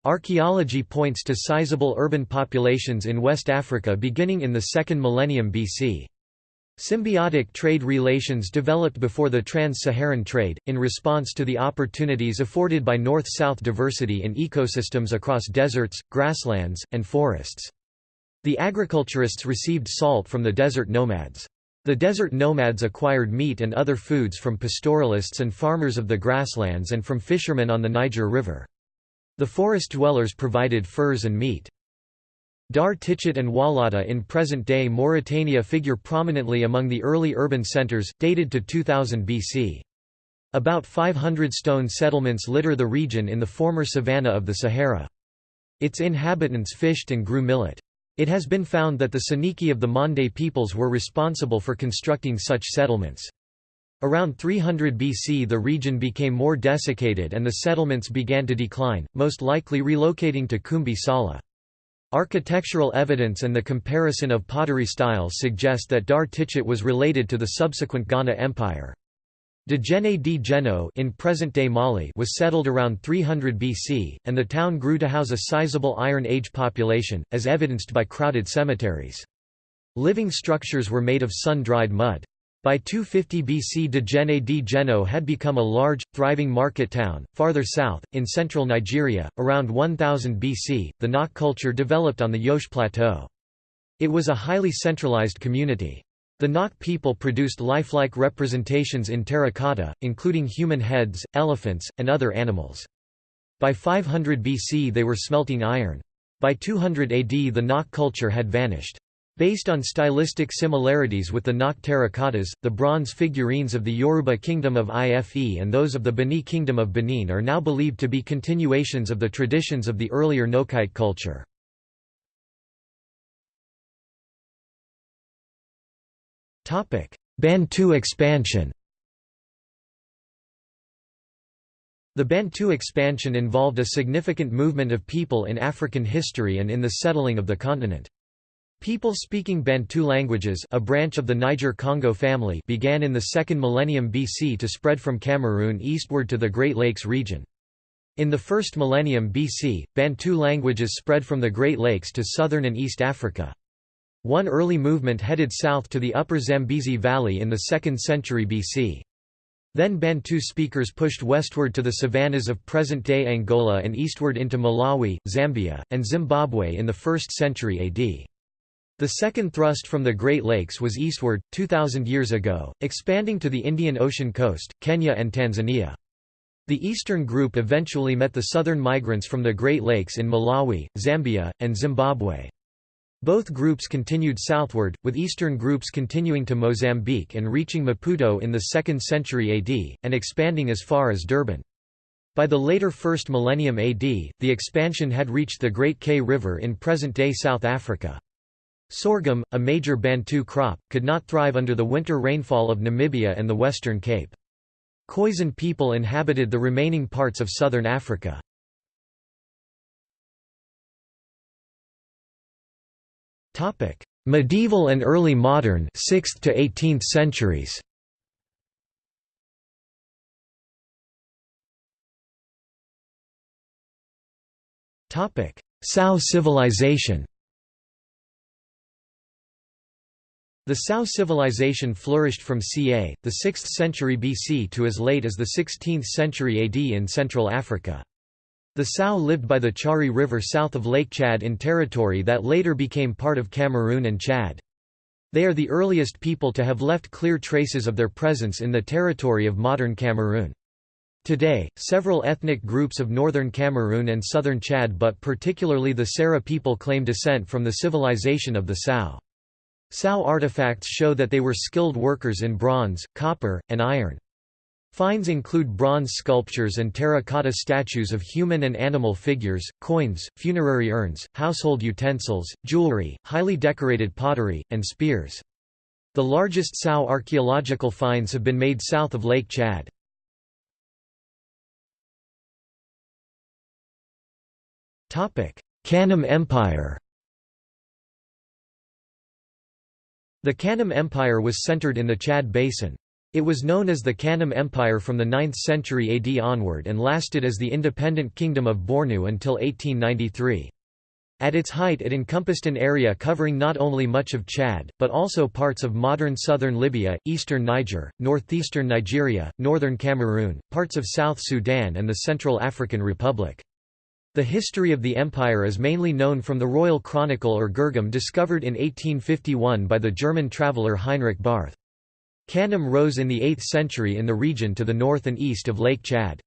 Archaeology points to sizable urban populations in West Africa beginning in the second millennium BC. Symbiotic trade relations developed before the trans-Saharan trade, in response to the opportunities afforded by north-south diversity in ecosystems across deserts, grasslands, and forests. The agriculturists received salt from the desert nomads. The desert nomads acquired meat and other foods from pastoralists and farmers of the grasslands and from fishermen on the Niger River. The forest dwellers provided furs and meat. Dar Tichit and Walata in present-day Mauritania figure prominently among the early urban centers, dated to 2000 BC. About 500 stone settlements litter the region in the former savanna of the Sahara. Its inhabitants fished and grew millet. It has been found that the Soninke of the Mande peoples were responsible for constructing such settlements. Around 300 BC the region became more desiccated and the settlements began to decline, most likely relocating to Kumbi Sala. Architectural evidence and the comparison of pottery styles suggest that Dar Tichit was related to the subsequent Ghana Empire. Djenne di Djenno in present-day Mali was settled around 300 BC, and the town grew to house a sizable Iron Age population, as evidenced by crowded cemeteries. Living structures were made of sun-dried mud. By 250 BC Djenne di Djenno had become a large, thriving market town. Farther south, in central Nigeria, around 1000 BC, the Nok culture developed on the Jos Plateau. It was a highly centralized community. The Nok people produced lifelike representations in terracotta, including human heads, elephants, and other animals. By 500 BC they were smelting iron. By 200 AD the Nok culture had vanished. Based on stylistic similarities with the Nok terracottas, the bronze figurines of the Yoruba kingdom of Ife and those of the Bini kingdom of Benin are now believed to be continuations of the traditions of the earlier Nokite culture. Bantu expansion The Bantu expansion involved a significant movement of people in African history and in the settling of the continent. People speaking Bantu languages a branch of the Niger-Congo family began in the second millennium BC to spread from Cameroon eastward to the Great Lakes region. In the first millennium BC, Bantu languages spread from the Great Lakes to southern and East Africa. One early movement headed south to the upper Zambezi Valley in the 2nd century BC. Then Bantu speakers pushed westward to the savannas of present-day Angola and eastward into Malawi, Zambia, and Zimbabwe in the 1st century AD. The second thrust from the Great Lakes was eastward, 2,000 years ago, expanding to the Indian Ocean coast, Kenya and Tanzania. The eastern group eventually met the southern migrants from the Great Lakes in Malawi, Zambia, and Zimbabwe. Both groups continued southward, with eastern groups continuing to Mozambique and reaching Maputo in the 2nd century AD, and expanding as far as Durban. By the later 1st millennium AD, the expansion had reached the Great Kei River in present-day South Africa. Sorghum, a major Bantu crop, could not thrive under the winter rainfall of Namibia and the Western Cape. Khoisan people inhabited the remaining parts of southern Africa. Medieval and early modern 6th to 18th centuries Sao civilization The Sao civilization flourished from ca. the 6th century BC to as late as the 16th century AD in Central Africa. The Sao lived by the Chari River south of Lake Chad in territory that later became part of Cameroon and Chad. They are the earliest people to have left clear traces of their presence in the territory of modern Cameroon. Today, several ethnic groups of northern Cameroon and southern Chad but particularly the Sara people claim descent from the civilization of the Sao. Sao artifacts show that they were skilled workers in bronze, copper, and iron. Finds include bronze sculptures and terracotta statues of human and animal figures, coins, funerary urns, household utensils, jewelry, highly decorated pottery, and spears. The largest Sao archaeological finds have been made south of Lake Chad. Kanem Empire The Kanem Empire was centered in the Chad Basin. It was known as the Kanem Empire from the 9th century AD onward and lasted as the independent kingdom of Bornu until 1893. At its height it encompassed an area covering not only much of Chad, but also parts of modern southern Libya, eastern Niger, northeastern Nigeria, northern Cameroon, parts of South Sudan and the Central African Republic. The history of the empire is mainly known from the Royal Chronicle or Girgam discovered in 1851 by the German traveller Heinrich Barth. Kanem rose in the 8th century in the region to the north and east of Lake Chad.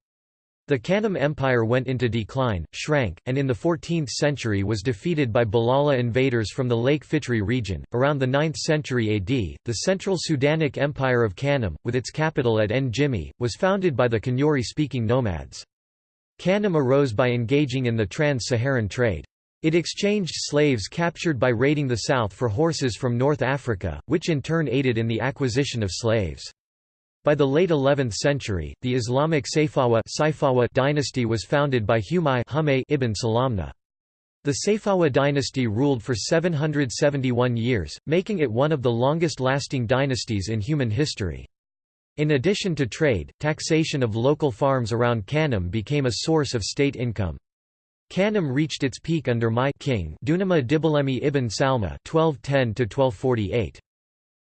The Kanem Empire went into decline, shrank, and in the 14th century was defeated by Bulala invaders from the Lake Fitri region. Around the 9th century AD, the Central Sudanic Empire of Kanem, with its capital at Njimi, was founded by the Kanuri speaking nomads. Kanem arose by engaging in the trans-Saharan trade. It exchanged slaves captured by raiding the south for horses from North Africa, which in turn aided in the acquisition of slaves. By the late 11th century, the Islamic Sayfawa dynasty was founded by Humay ibn Salamna. The Sayfawa dynasty ruled for 771 years, making it one of the longest-lasting dynasties in human history. In addition to trade, taxation of local farms around Kanem became a source of state income. Kanem reached its peak under my king Dunama Dibalemi ibn Salma 1210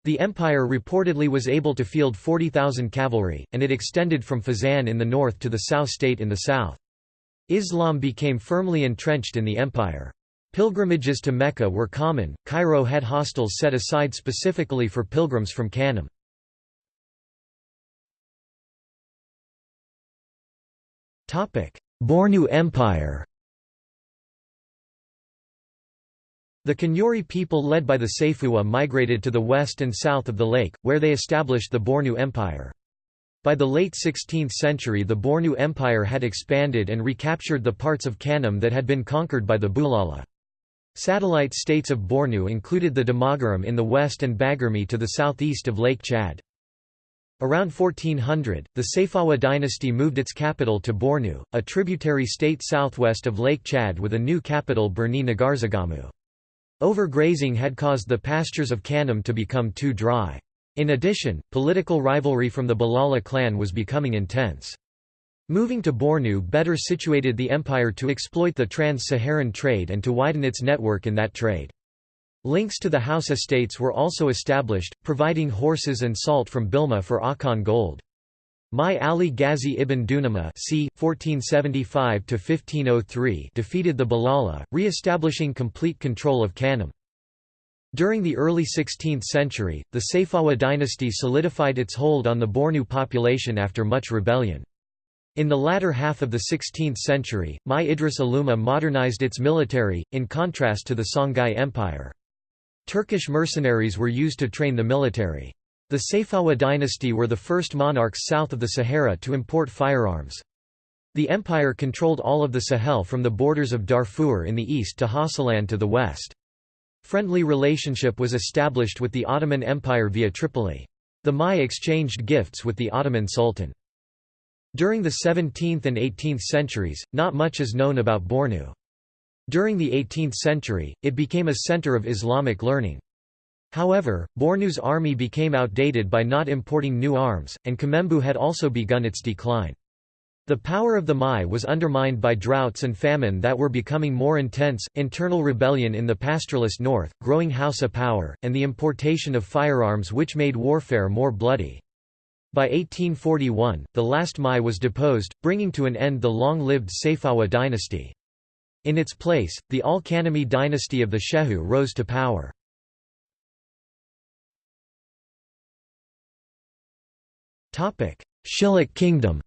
The empire reportedly was able to field 40,000 cavalry, and it extended from Fezzan in the north to the Sao state in the south. Islam became firmly entrenched in the empire. Pilgrimages to Mecca were common, Cairo had hostels set aside specifically for pilgrims from Kanem. Bornu Empire The Kanuri people led by the Sayfawa migrated to the west and south of the lake, where they established the Bornu Empire. By the late 16th century the Bornu Empire had expanded and recaptured the parts of Kanem that had been conquered by the Bulala. Satellite states of Bornu included the Damagaram in the west and Baguirmi to the southeast of Lake Chad. Around 1400, the Sayfawa dynasty moved its capital to Bornu, a tributary state southwest of Lake Chad with a new capital Birni Ngazargamu. Overgrazing had caused the pastures of Kanem to become too dry. In addition, political rivalry from the Bulala clan was becoming intense. Moving to Bornu better situated the empire to exploit the trans-Saharan trade and to widen its network in that trade. Links to the Hausa states were also established, providing horses and salt from Bilma for Akan gold. Mai Ali Ghazi ibn Dunama c. 1475–1503 defeated the Bulala, re-establishing complete control of Kanem. During the early 16th century, the Sayfawa dynasty solidified its hold on the Bornu population after much rebellion. In the latter half of the 16th century, Mai Idris Aluma modernized its military, in contrast to the Songhai Empire. Turkish mercenaries were used to train the military. The Sayfawa dynasty were the first monarchs south of the Sahara to import firearms. The empire controlled all of the Sahel from the borders of Darfur in the east to Hausaland to the west. Friendly relationship was established with the Ottoman Empire via Tripoli. The Mai exchanged gifts with the Ottoman Sultan. During the 17th and 18th centuries, not much is known about Bornu. During the 18th century, it became a center of Islamic learning. However, Bornu's army became outdated by not importing new arms, and Kanem-Bornu had also begun its decline. The power of the Mai was undermined by droughts and famine that were becoming more intense, internal rebellion in the pastoralist north, growing Hausa power, and the importation of firearms which made warfare more bloody. By 1841, the last Mai was deposed, bringing to an end the long-lived Sayfawa dynasty. In its place, the Al-Kanemi dynasty of the Shehu rose to power. Shilluk kingdom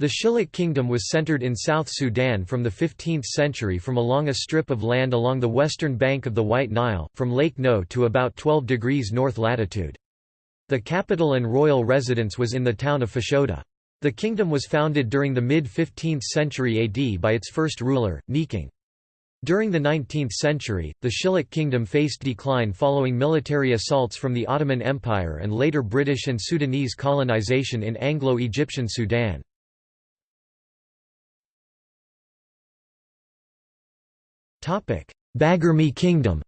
The Shilluk kingdom was centered in South Sudan from the 15th century from along a strip of land along the western bank of the White Nile, from Lake No to about 12 degrees north latitude. The capital and royal residence was in the town of Fashoda. The kingdom was founded during the mid-15th century AD by its first ruler, Nyikang. During the 19th century, the Shilluk kingdom faced decline following military assaults from the Ottoman Empire and later British and Sudanese colonization in Anglo-Egyptian Sudan. Baguirmi kingdom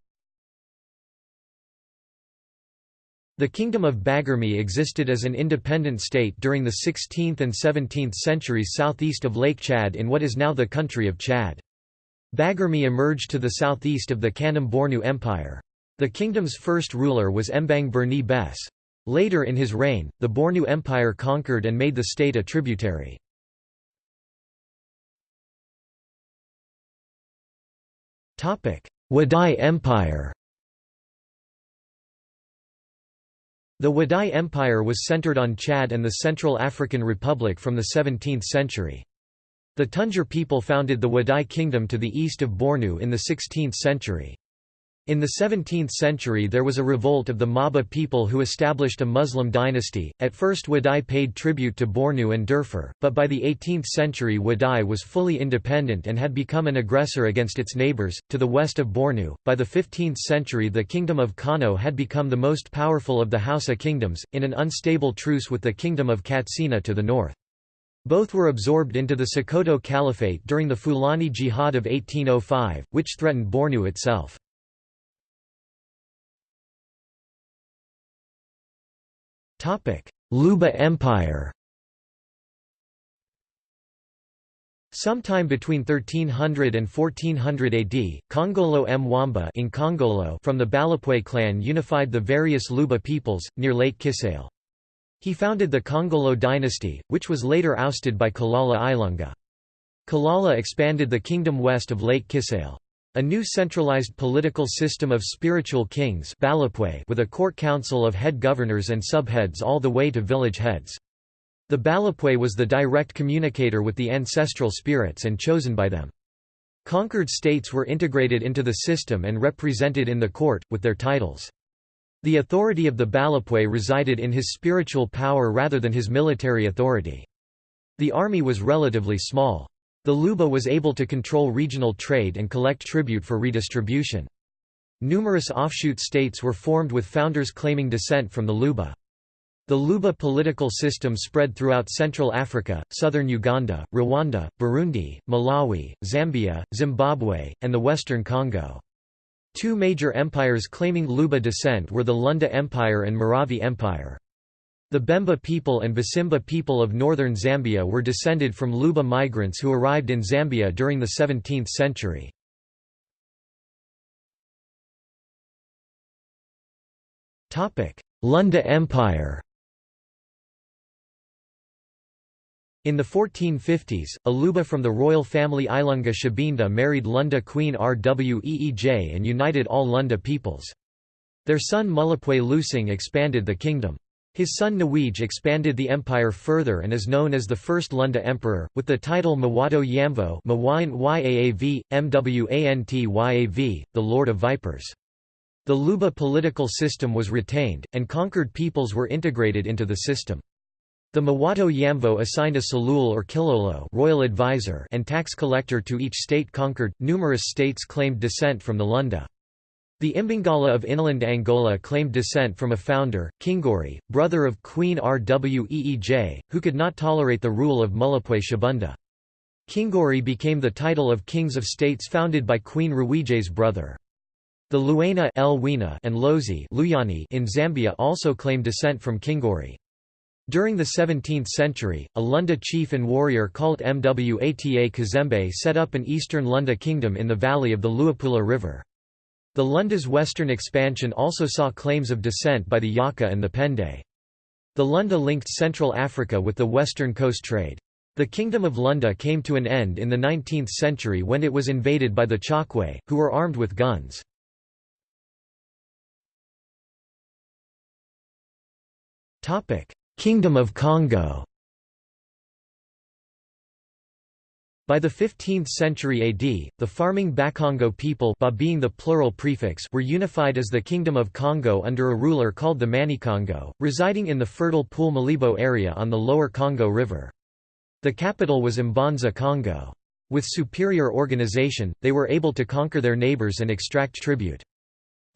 The Kingdom of Baguirmi existed as an independent state during the 16th and 17th centuries southeast of Lake Chad in what is now the country of Chad. Baguirmi emerged to the southeast of the Kanem Bornu Empire. The kingdom's first ruler was Mbang Berni Bes. Later in his reign, the Bornu Empire conquered and made the state a tributary. Wadai Empire The Wadai Empire was centered on Chad and the Central African Republic from the 17th century. The Tunjar people founded the Wadai kingdom to the east of Bornu in the 16th century. In the 17th century there was a revolt of the Maba people who established a Muslim dynasty. At first Wadai paid tribute to Bornu and Darfur, but by the 18th century Wadai was fully independent and had become an aggressor against its neighbors, to the west of Bornu. By the 15th century the kingdom of Kano had become the most powerful of the Hausa kingdoms, in an unstable truce with the kingdom of Katsina to the north. Both were absorbed into the Sokoto Caliphate during the Fulani Jihad of 1805, which threatened Bornu itself. Luba Empire Sometime between 1300 and 1400 AD, Kongolo Mwamba in Kongolo from the Balapwe clan unified the various Luba peoples, near Lake Kisale. He founded the Kongolo dynasty, which was later ousted by Kalala Ilunga. Kalala expanded the kingdom west of Lake Kisale. A new centralized political system of spiritual kings with a court council of head governors and subheads all the way to village heads. The Balapwe was the direct communicator with the ancestral spirits and chosen by them. Conquered states were integrated into the system and represented in the court, with their titles. The authority of the Balapwe resided in his spiritual power rather than his military authority. The army was relatively small. The Luba was able to control regional trade and collect tribute for redistribution. Numerous offshoot states were formed with founders claiming descent from the Luba. The Luba political system spread throughout Central Africa, southern Uganda, Rwanda, Burundi, Malawi, Zambia, Zimbabwe, and the western Congo. Two major empires claiming Luba descent were the Lunda Empire and Maravi Empire. The Bemba people and Basimba people of northern Zambia were descended from Luba migrants who arrived in Zambia during the 17th century. Lunda Empire In the 1450s, a Luba from the royal family Ilunga Shabinda married Lunda Queen Rweej and united all Lunda peoples. Their son Mulapwe Lusing expanded the kingdom. His son Nawej expanded the empire further and is known as the first Lunda emperor, with the title Mwato Yamvo the Lord of Vipers. The Luba political system was retained, and conquered peoples were integrated into the system. The Mwato Yamvo assigned a Salul or Kilolo royal advisor and tax collector to each state conquered. Numerous states claimed descent from the Lunda. The Imbangala of inland Angola claimed descent from a founder, Kinguri, brother of Queen Rweej, who could not tolerate the rule of Mulapwe Shabunda. Kinguri became the title of kings of states founded by Queen Rweej's brother. The Luena and Lozi in Zambia also claim descent from Kinguri. During the 17th century, a Lunda chief and warrior called Mwata Kazembe set up an eastern Lunda kingdom in the valley of the Luapula River. The Lunda's western expansion also saw claims of descent by the Yaka and the Pende. The Lunda linked Central Africa with the western coast trade. The Kingdom of Lunda came to an end in the 19th century when it was invaded by the Chokwe, who were armed with guns. Kingdom of Congo By the 15th century AD, the farming Bakongo people ba being the plural prefix were unified as the Kingdom of Congo under a ruler called the Manikongo, residing in the fertile Pool Malebo area on the lower Congo River. The capital was Mbanza Congo. With superior organization, they were able to conquer their neighbors and extract tribute.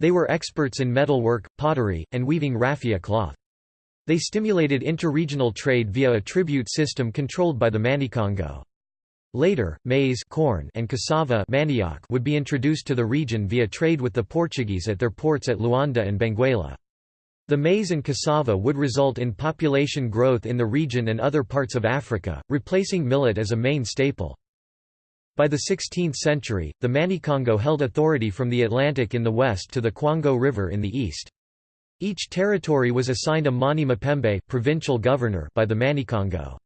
They were experts in metalwork, pottery, and weaving raffia cloth. They stimulated interregional trade via a tribute system controlled by the Manikongo. Later, maize corn and cassava manioc would be introduced to the region via trade with the Portuguese at their ports at Luanda and Benguela. The maize and cassava would result in population growth in the region and other parts of Africa, replacing millet as a main staple. By the 16th century, the Manikongo held authority from the Atlantic in the west to the Kwango River in the east. Each territory was assigned a Mani Mapembe provincial governor by the Manikongo.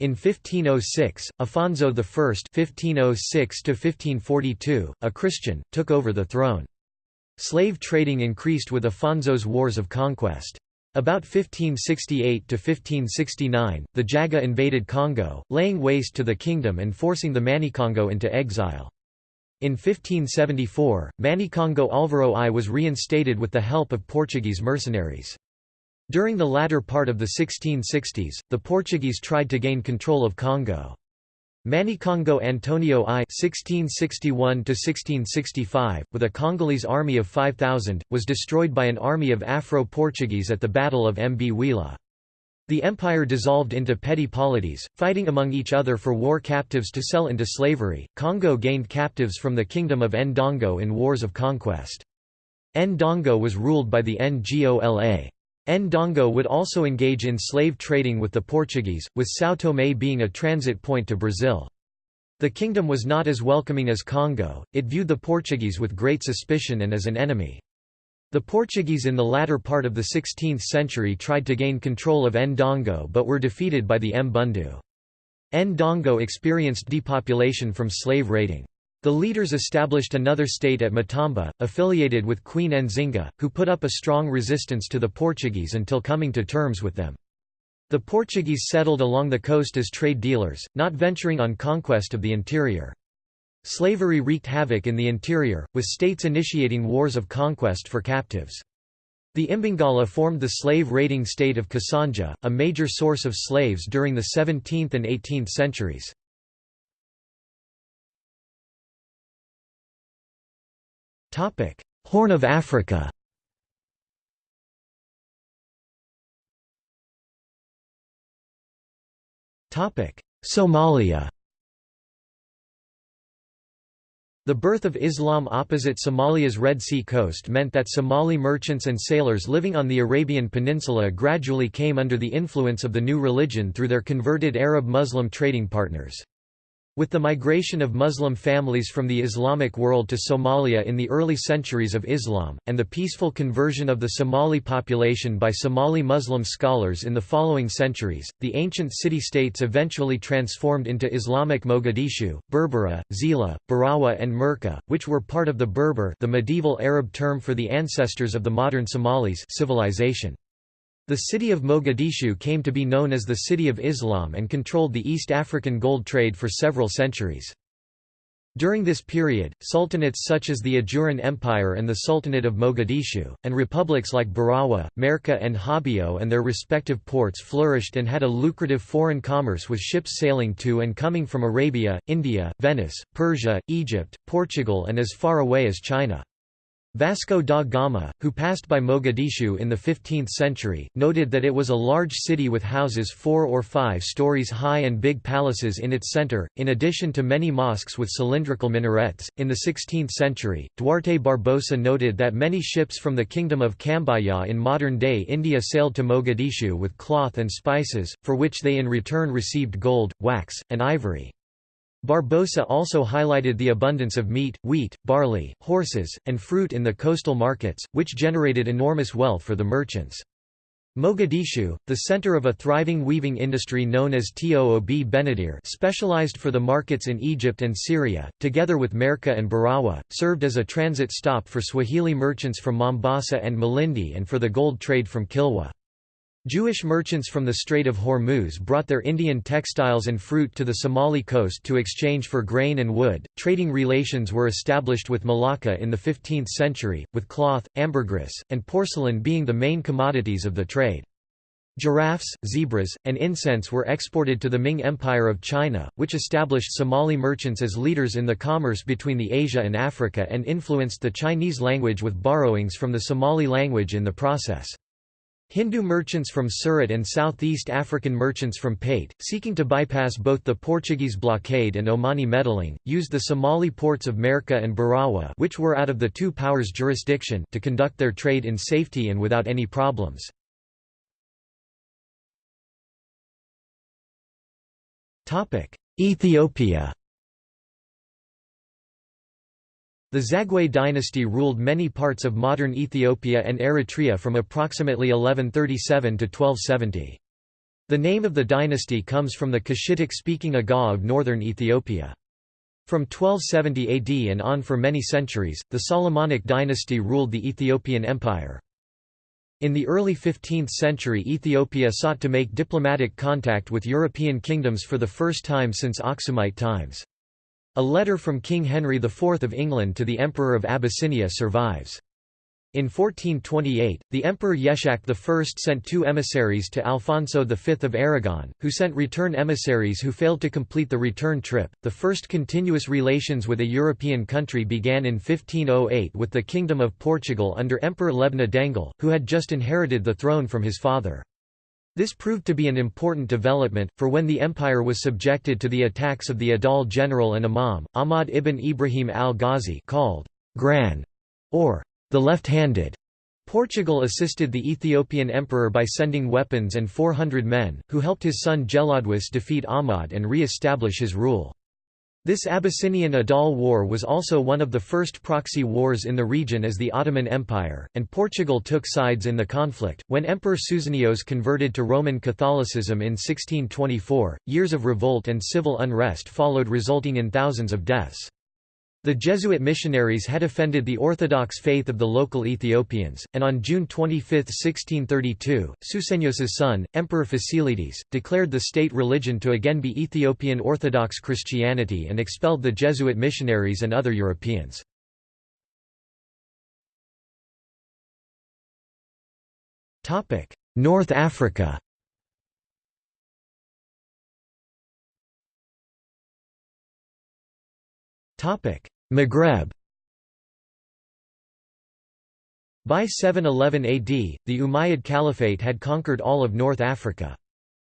In 1506, Afonso I (1506–1542), a Christian, took over the throne. Slave trading increased with Afonso's wars of conquest. About 1568–1569, the Jaga invaded Congo, laying waste to the kingdom and forcing the Manikongo into exile. In 1574, Manikongo Alvaro I was reinstated with the help of Portuguese mercenaries. During the latter part of the 1660s, the Portuguese tried to gain control of Congo. Manikongo Antonio I (1661–1665), with a Congolese army of 5,000, was destroyed by an army of Afro-Portuguese at the Battle of Mbwila. The empire dissolved into petty polities, fighting among each other for war captives to sell into slavery. Congo gained captives from the kingdom of Ndongo in wars of conquest. Ndongo was ruled by the Ngola. Ndongo would also engage in slave trading with the Portuguese, with São Tomé being a transit point to Brazil. The kingdom was not as welcoming as Congo, it viewed the Portuguese with great suspicion and as an enemy. The Portuguese in the latter part of the 16th century tried to gain control of Ndongo but were defeated by the Mbundu. Ndongo experienced depopulation from slave raiding. The leaders established another state at Matamba, affiliated with Queen Nzinga, who put up a strong resistance to the Portuguese until coming to terms with them. The Portuguese settled along the coast as trade dealers, not venturing on conquest of the interior. Slavery wreaked havoc in the interior, with states initiating wars of conquest for captives. The Imbangala formed the slave-raiding state of Kassanja, a major source of slaves during the 17th and 18th centuries. Horn of Africa Topic: Somalia The birth of Islam opposite Somalia's Red Sea coast meant that Somali merchants and sailors living on the Arabian Peninsula gradually came under the influence of the new religion through their converted Arab Muslim trading partners. With the migration of Muslim families from the Islamic world to Somalia in the early centuries of Islam, and the peaceful conversion of the Somali population by Somali Muslim scholars in the following centuries, the ancient city-states eventually transformed into Islamic Mogadishu, Berbera, Zeila, Barawa and Merka, which were part of the Berber the medieval Arab term for the ancestors of the modern Somalis civilization. The city of Mogadishu came to be known as the City of Islam and controlled the East African gold trade for several centuries. During this period, sultanates such as the Ajuran Empire and the Sultanate of Mogadishu, and republics like Barawa, Merka and Hobyo and their respective ports flourished and had a lucrative foreign commerce with ships sailing to and coming from Arabia, India, Venice, Persia, Egypt, Portugal and as far away as China. Vasco da Gama, who passed by Mogadishu in the 15th century, noted that it was a large city with houses four or five stories high and big palaces in its center, in addition to many mosques with cylindrical minarets. In the 16th century, Duarte Barbosa noted that many ships from the kingdom of Cambaya in modern day India sailed to Mogadishu with cloth and spices, for which they in return received gold, wax, and ivory. Barbosa also highlighted the abundance of meat, wheat, barley, horses, and fruit in the coastal markets, which generated enormous wealth for the merchants. Mogadishu, the center of a thriving weaving industry known as Toob Benadir specialized for the markets in Egypt and Syria, together with Merka and Barawa, served as a transit stop for Swahili merchants from Mombasa and Malindi and for the gold trade from Kilwa. Jewish merchants from the Strait of Hormuz brought their Indian textiles and fruit to the Somali coast to exchange for grain and wood. Trading relations were established with Malacca in the 15th century, with cloth, ambergris, and porcelain being the main commodities of the trade. Giraffes, zebras, and incense were exported to the Ming Empire of China, which established Somali merchants as leaders in the commerce between the Asia and Africa and influenced the Chinese language with borrowings from the Somali language in the process. Hindu merchants from Surat and Southeast African merchants from Pate, seeking to bypass both the Portuguese blockade and Omani meddling, used the Somali ports of Merka and Barawa which were out of the two powers' jurisdiction to conduct their trade in safety and without any problems. Ethiopia The Zagwe dynasty ruled many parts of modern Ethiopia and Eritrea from approximately 1137 to 1270. The name of the dynasty comes from the Cushitic-speaking Aga of northern Ethiopia. From 1270 AD and on for many centuries, the Solomonic dynasty ruled the Ethiopian Empire. In the early 15th century Ethiopia sought to make diplomatic contact with European kingdoms for the first time since Aksumite times. A letter from King Henry IV of England to the Emperor of Abyssinia survives. In 1428, the Emperor Yeshak I sent two emissaries to Alfonso V of Aragon, who sent return emissaries who failed to complete the return trip. The first continuous relations with a European country began in 1508 with the Kingdom of Portugal under Emperor Lebna Dengel, who had just inherited the throne from his father. This proved to be an important development, for when the empire was subjected to the attacks of the Adal general and Imam, Ahmad ibn Ibrahim al-Ghazi called Gran, or the left-handed, Portugal assisted the Ethiopian emperor by sending weapons and 400 men, who helped his son Gelawdewos defeat Ahmad and re-establish his rule. This Abyssinian Adal War was also one of the first proxy wars in the region as the Ottoman Empire, and Portugal took sides in the conflict. When Emperor Susenyos converted to Roman Catholicism in 1624, years of revolt and civil unrest followed, resulting in thousands of deaths. The Jesuit missionaries had offended the Orthodox faith of the local Ethiopians, and on June 25, 1632, Susenyos's son, Emperor Fasilides, declared the state religion to again be Ethiopian Orthodox Christianity and expelled the Jesuit missionaries and other Europeans. North Africa Topic: Maghreb By 711 AD, the Umayyad Caliphate had conquered all of North Africa.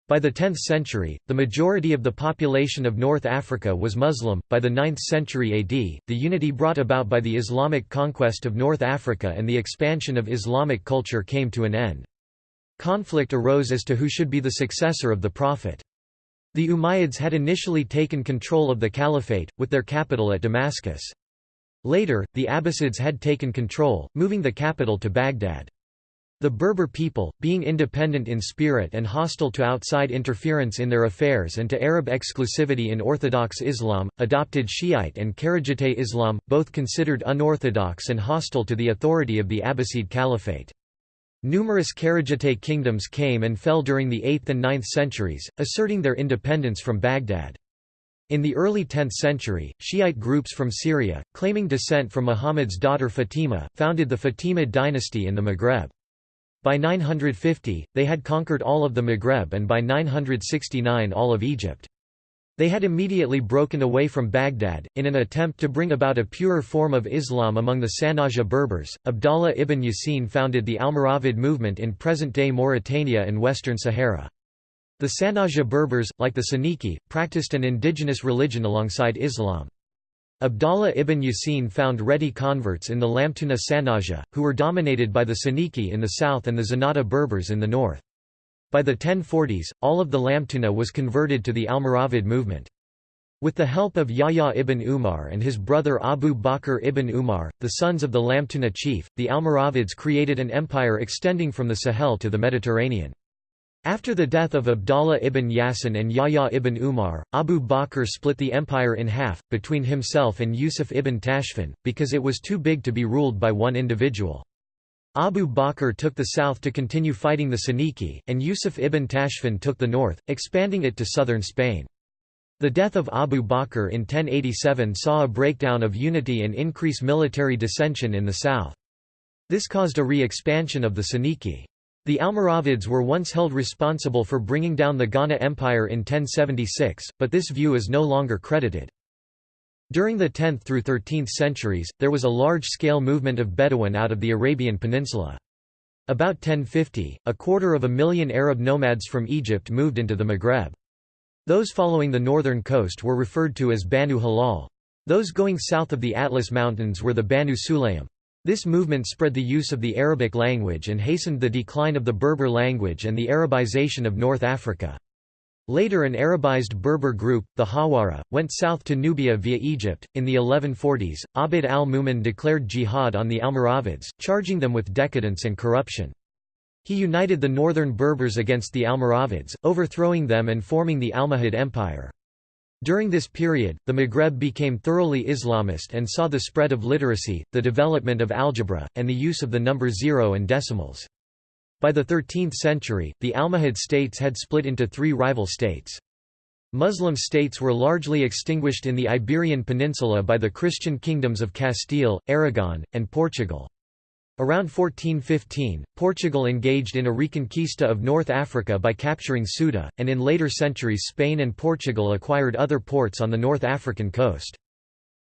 By the 10th century, the majority of the population of North Africa was Muslim. By the 9th century AD, the unity brought about by the Islamic conquest of North Africa and the expansion of Islamic culture came to an end. Conflict arose as to who should be the successor of the Prophet. The Umayyads had initially taken control of the caliphate, with their capital at Damascus. Later, the Abbasids had taken control, moving the capital to Baghdad. The Berber people, being independent in spirit and hostile to outside interference in their affairs and to Arab exclusivity in Orthodox Islam, adopted Shiite and Kharijite Islam, both considered unorthodox and hostile to the authority of the Abbasid Caliphate. Numerous Kharijite kingdoms came and fell during the 8th and 9th centuries, asserting their independence from Baghdad. In the early 10th century, Shiite groups from Syria, claiming descent from Muhammad's daughter Fatima, founded the Fatimid dynasty in the Maghreb. By 950, they had conquered all of the Maghreb and by 969 all of Egypt. They had immediately broken away from Baghdad, in an attempt to bring about a purer form of Islam among the Sanhaja Berbers. Abdallah ibn Yasin founded the Almoravid movement in present-day Mauritania and Western Sahara. The Sanhaja Berbers, like the Soninke, practiced an indigenous religion alongside Islam. Abdallah ibn Yasin found ready converts in the Lamtuna Sanhaja, who were dominated by the Soninke in the south and the Zenata Berbers in the north. By the 1040s, all of the Lamtuna was converted to the Almoravid movement. With the help of Yahya ibn Umar and his brother Abu Bakr ibn Umar, the sons of the Lamtuna chief, the Almoravids created an empire extending from the Sahel to the Mediterranean. After the death of Abdallah ibn Yasin and Yahya ibn Umar, Abu Bakr split the empire in half, between himself and Yusuf ibn Tashfin, because it was too big to be ruled by one individual. Abu Bakr took the south to continue fighting the Soninke, and Yusuf ibn Tashfin took the north, expanding it to southern Spain. The death of Abu Bakr in 1087 saw a breakdown of unity and increase military dissension in the south. This caused a re-expansion of the Soninke. The Almoravids were once held responsible for bringing down the Ghana Empire in 1076, but this view is no longer credited. During the 10th through 13th centuries, there was a large-scale movement of Bedouin out of the Arabian Peninsula. About 1050, a quarter of a million Arab nomads from Egypt moved into the Maghreb. Those following the northern coast were referred to as Banu Hilal. Those going south of the Atlas Mountains were the Banu Sulaym. This movement spread the use of the Arabic language and hastened the decline of the Berber language and the Arabization of North Africa. Later an Arabized Berber group, the Hawara, went south to Nubia via Egypt. In the 1140s, Abd al-Mumin declared jihad on the Almoravids, charging them with decadence and corruption. He united the northern Berbers against the Almoravids, overthrowing them and forming the Almohad Empire. During this period, the Maghreb became thoroughly Islamist and saw the spread of literacy, the development of algebra, and the use of the number zero and decimals. By the 13th century, the Almohad states had split into three rival states. Muslim states were largely extinguished in the Iberian Peninsula by the Christian kingdoms of Castile, Aragon, and Portugal. Around 1415, Portugal engaged in a reconquista of North Africa by capturing Ceuta, and in later centuries Spain and Portugal acquired other ports on the North African coast.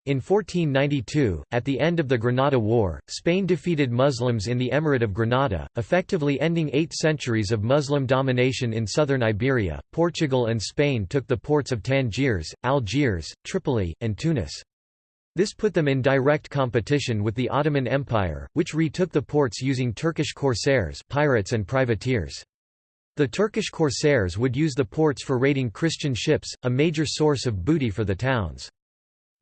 In 1492, at the end of the Granada War, Spain defeated Muslims in the Emirate of Granada, effectively ending eight centuries of Muslim domination in southern Iberia. Portugal and Spain took the ports of Tangiers, Algiers, Tripoli, and Tunis. This put them in direct competition with the Ottoman Empire, which retook the ports using Turkish corsairs pirates and privateers. The Turkish corsairs would use the ports for raiding Christian ships, a major source of booty for the towns.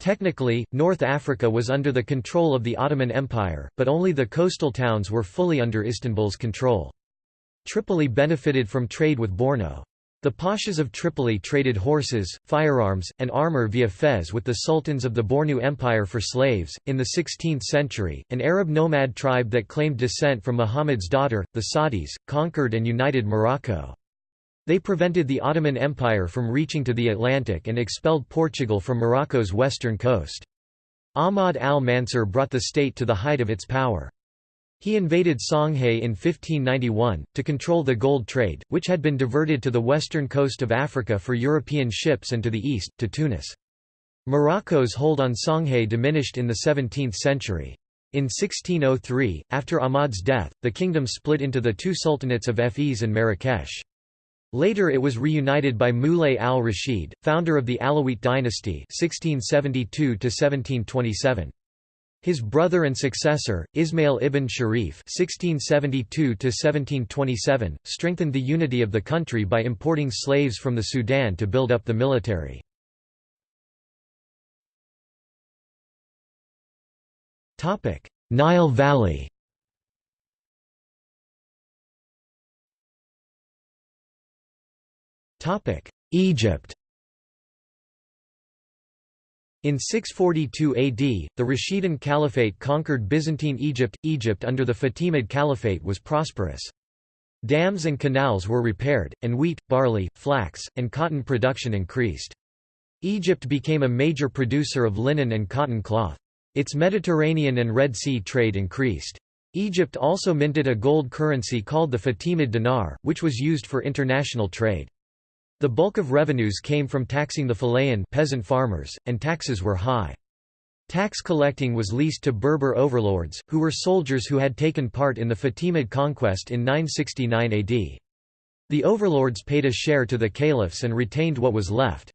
Technically, North Africa was under the control of the Ottoman Empire, but only the coastal towns were fully under Istanbul's control. Tripoli benefited from trade with Borno. The Pashas of Tripoli traded horses, firearms, and armor via Fez with the sultans of the Bornu Empire for slaves. In the 16th century, an Arab nomad tribe that claimed descent from Muhammad's daughter, the Saadis, conquered and united Morocco. They prevented the Ottoman Empire from reaching to the Atlantic and expelled Portugal from Morocco's western coast. Ahmad al-Mansur brought the state to the height of its power. He invaded Songhay in 1591, to control the gold trade, which had been diverted to the western coast of Africa for European ships and to the east, to Tunis. Morocco's hold on Songhay diminished in the 17th century. In 1603, after Ahmad's death, the kingdom split into the two sultanates of Fez and Marrakesh. Later it was reunited by Moulay al-Rashid, founder of the Alawite dynasty 1672 -1727. His brother and successor, Ismail ibn Sharif (1672–1727), strengthened the unity of the country by importing slaves from the Sudan to build up the military. Topic: Nile Valley. Egypt. In 642 AD, the Rashidun Caliphate conquered Byzantine Egypt. Egypt under the Fatimid Caliphate was prosperous. Dams and canals were repaired, and wheat, barley, flax, and cotton production increased. Egypt became a major producer of linen and cotton cloth. Its Mediterranean and Red Sea trade increased. Egypt also minted a gold currency called the Fatimid dinar, which was used for international trade. The bulk of revenues came from taxing the fellahin peasant farmers, and taxes were high. Tax collecting was leased to Berber overlords, who were soldiers who had taken part in the Fatimid conquest in 969 AD. The overlords paid a share to the caliphs and retained what was left.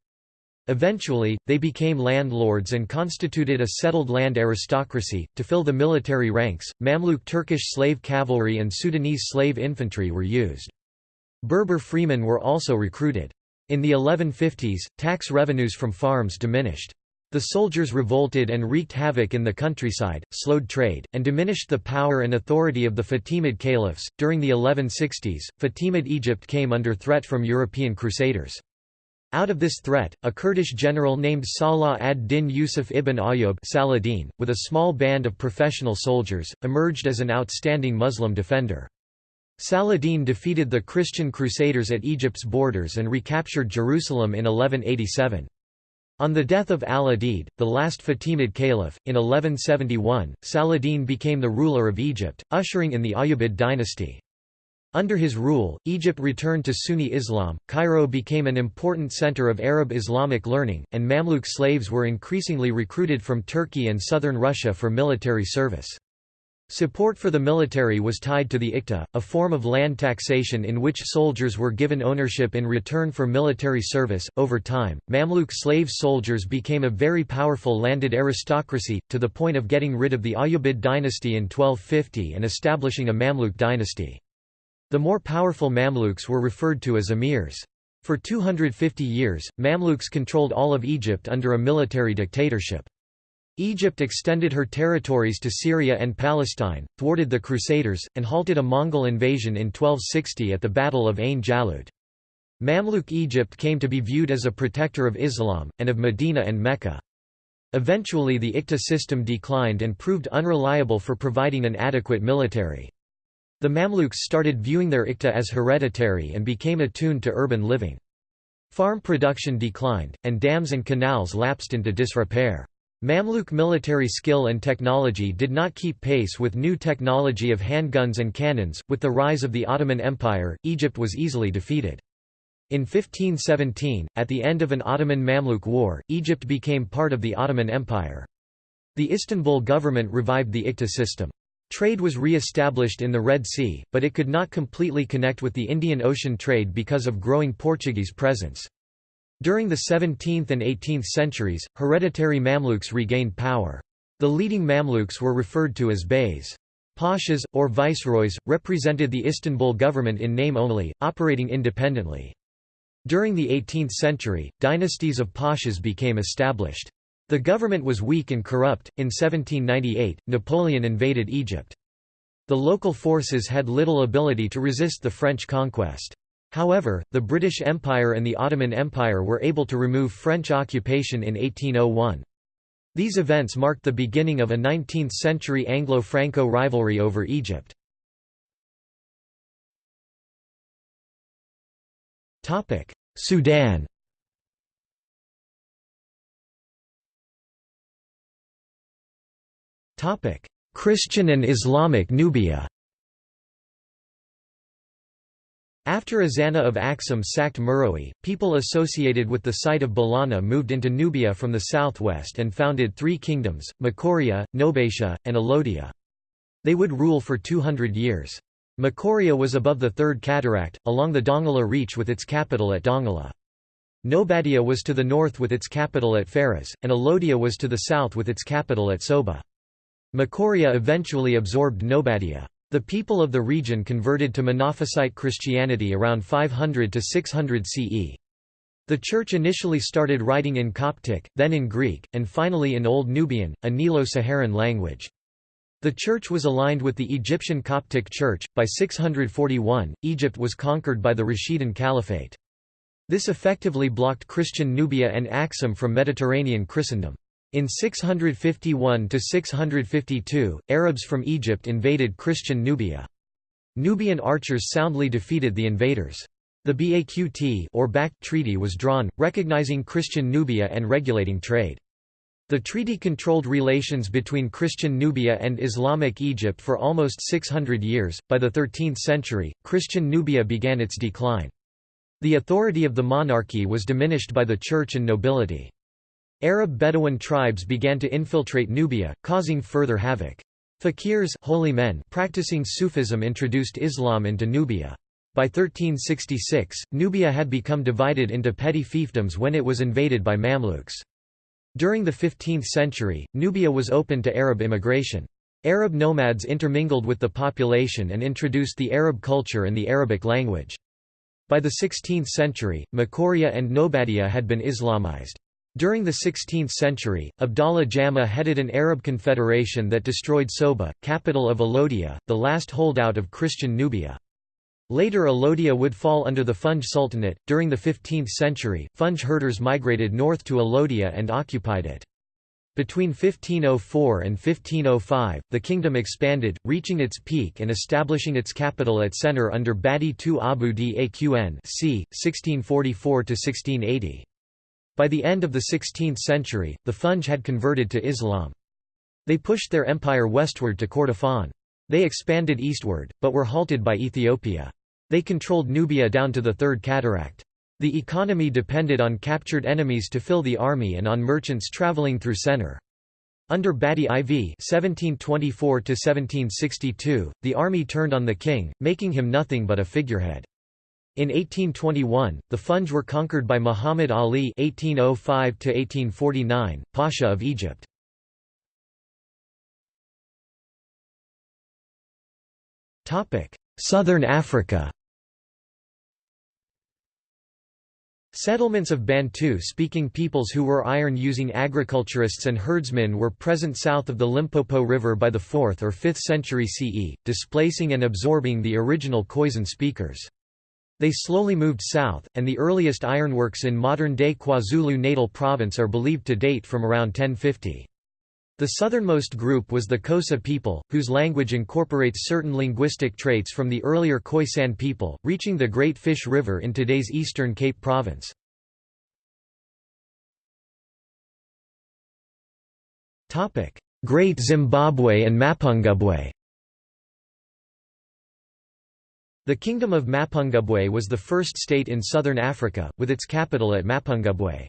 Eventually, they became landlords and constituted a settled land aristocracy. To fill the military ranks, Mamluk Turkish slave cavalry and Sudanese slave infantry were used. Berber freemen were also recruited. In the 1150s, tax revenues from farms diminished. The soldiers revolted and wreaked havoc in the countryside, slowed trade, and diminished the power and authority of the Fatimid caliphs. During the 1160s, Fatimid Egypt came under threat from European crusaders. Out of this threat, a Kurdish general named Salah ad-Din Yusuf ibn Ayyub Saladin, with a small band of professional soldiers, emerged as an outstanding Muslim defender. Saladin defeated the Christian Crusaders at Egypt's borders and recaptured Jerusalem in 1187. On the death of al-Adid, the last Fatimid caliph, in 1171, Saladin became the ruler of Egypt, ushering in the Ayyubid dynasty. Under his rule, Egypt returned to Sunni Islam, Cairo became an important center of Arab Islamic learning, and Mamluk slaves were increasingly recruited from Turkey and southern Russia for military service. Support for the military was tied to the iqta, a form of land taxation in which soldiers were given ownership in return for military service. Over time, Mamluk slave soldiers became a very powerful landed aristocracy, to the point of getting rid of the Ayyubid dynasty in 1250 and establishing a Mamluk dynasty. The more powerful Mamluks were referred to as emirs. For 250 years, Mamluks controlled all of Egypt under a military dictatorship. Egypt extended her territories to Syria and Palestine, thwarted the Crusaders, and halted a Mongol invasion in 1260 at the Battle of Ain Jalut. Mamluk Egypt came to be viewed as a protector of Islam, and of Medina and Mecca. Eventually the Iqta system declined and proved unreliable for providing an adequate military. The Mamluks started viewing their Iqta as hereditary and became attuned to urban living. Farm production declined, and dams and canals lapsed into disrepair. Mamluk military skill and technology did not keep pace with new technology of handguns and cannons. With the rise of the Ottoman Empire, Egypt was easily defeated. In 1517, at the end of an Ottoman-Mamluk war, Egypt became part of the Ottoman Empire. The Istanbul government revived the Iqta system. Trade was re-established in the Red Sea, but it could not completely connect with the Indian Ocean trade because of growing Portuguese presence. During the 17th and 18th centuries, hereditary Mamluks regained power. The leading Mamluks were referred to as beys. Pashas, or viceroys, represented the Istanbul government in name only, operating independently. During the 18th century, dynasties of pashas became established. The government was weak and corrupt. In 1798, Napoleon invaded Egypt. The local forces had little ability to resist the French conquest. However, the British Empire and the Ottoman Empire were able to remove French occupation in 1801. These events marked the beginning of a 19th-century Anglo-Franco rivalry over Egypt. Sudan Christian and Islamic Nubia After Ezana of Axum sacked Meroe, people associated with the site of Ballana moved into Nubia from the southwest and founded three kingdoms, Makuria, Nobatia, and Alodia. They would rule for 200 years. Makuria was above the Third Cataract, along the Dongola Reach with its capital at Dongola. Nobatia was to the north with its capital at Faras, and Alodia was to the south with its capital at Soba. Makuria eventually absorbed Nobadia. The people of the region converted to Monophysite Christianity around 500 to 600 CE. The church initially started writing in Coptic, then in Greek, and finally in Old Nubian, a Nilo-Saharan language. The church was aligned with the Egyptian Coptic Church. By 641, Egypt was conquered by the Rashidun Caliphate. This effectively blocked Christian Nubia and Axum from Mediterranean Christendom. In 651–652, Arabs from Egypt invaded Christian Nubia. Nubian archers soundly defeated the invaders. The Baqt or Bact Treaty was drawn, recognizing Christian Nubia and regulating trade. The treaty controlled relations between Christian Nubia and Islamic Egypt for almost 600 years. By the 13th century, Christian Nubia began its decline. The authority of the monarchy was diminished by the church and nobility. Arab Bedouin tribes began to infiltrate Nubia, causing further havoc. Fakirs holy men practicing Sufism introduced Islam into Nubia. By 1366, Nubia had become divided into petty fiefdoms when it was invaded by Mamluks. During the 15th century, Nubia was open to Arab immigration. Arab nomads intermingled with the population and introduced the Arab culture and the Arabic language. By the 16th century, Makuria and Nobadia had been Islamized. During the 16th century, Abdallah Jama headed an Arab confederation that destroyed Soba, capital of Alodia, the last holdout of Christian Nubia. Later Alodia would fall under the Funj Sultanate. During the 15th century, Funj herders migrated north to Alodia and occupied it. Between 1504 and 1505, the kingdom expanded, reaching its peak and establishing its capital at Sennar under Badi II Abu d-Aqn c. 1644–1680. By the end of the 16th century, the Funj had converted to Islam. They pushed their empire westward to Kordofan. They expanded eastward, but were halted by Ethiopia. They controlled Nubia down to the Third Cataract. The economy depended on captured enemies to fill the army and on merchants traveling through Sennar. Under Badi IV (1724–1762), the army turned on the king, making him nothing but a figurehead. In 1821, the Funj were conquered by Muhammad Ali (1805–1849), Pasha of Egypt. Topic: Southern Africa. Settlements of Bantu-speaking peoples who were iron-using agriculturists and herdsmen were present south of the Limpopo River by the 4th or 5th century CE, displacing and absorbing the original Khoisan speakers. They slowly moved south, and the earliest ironworks in modern-day KwaZulu-Natal province are believed to date from around 1050. The southernmost group was the Xhosa people, whose language incorporates certain linguistic traits from the earlier Khoisan people, reaching the Great Fish River in today's Eastern Cape Province. Great Zimbabwe and Mapungubwe The Kingdom of Mapungubwe was the first state in southern Africa, with its capital at Mapungubwe.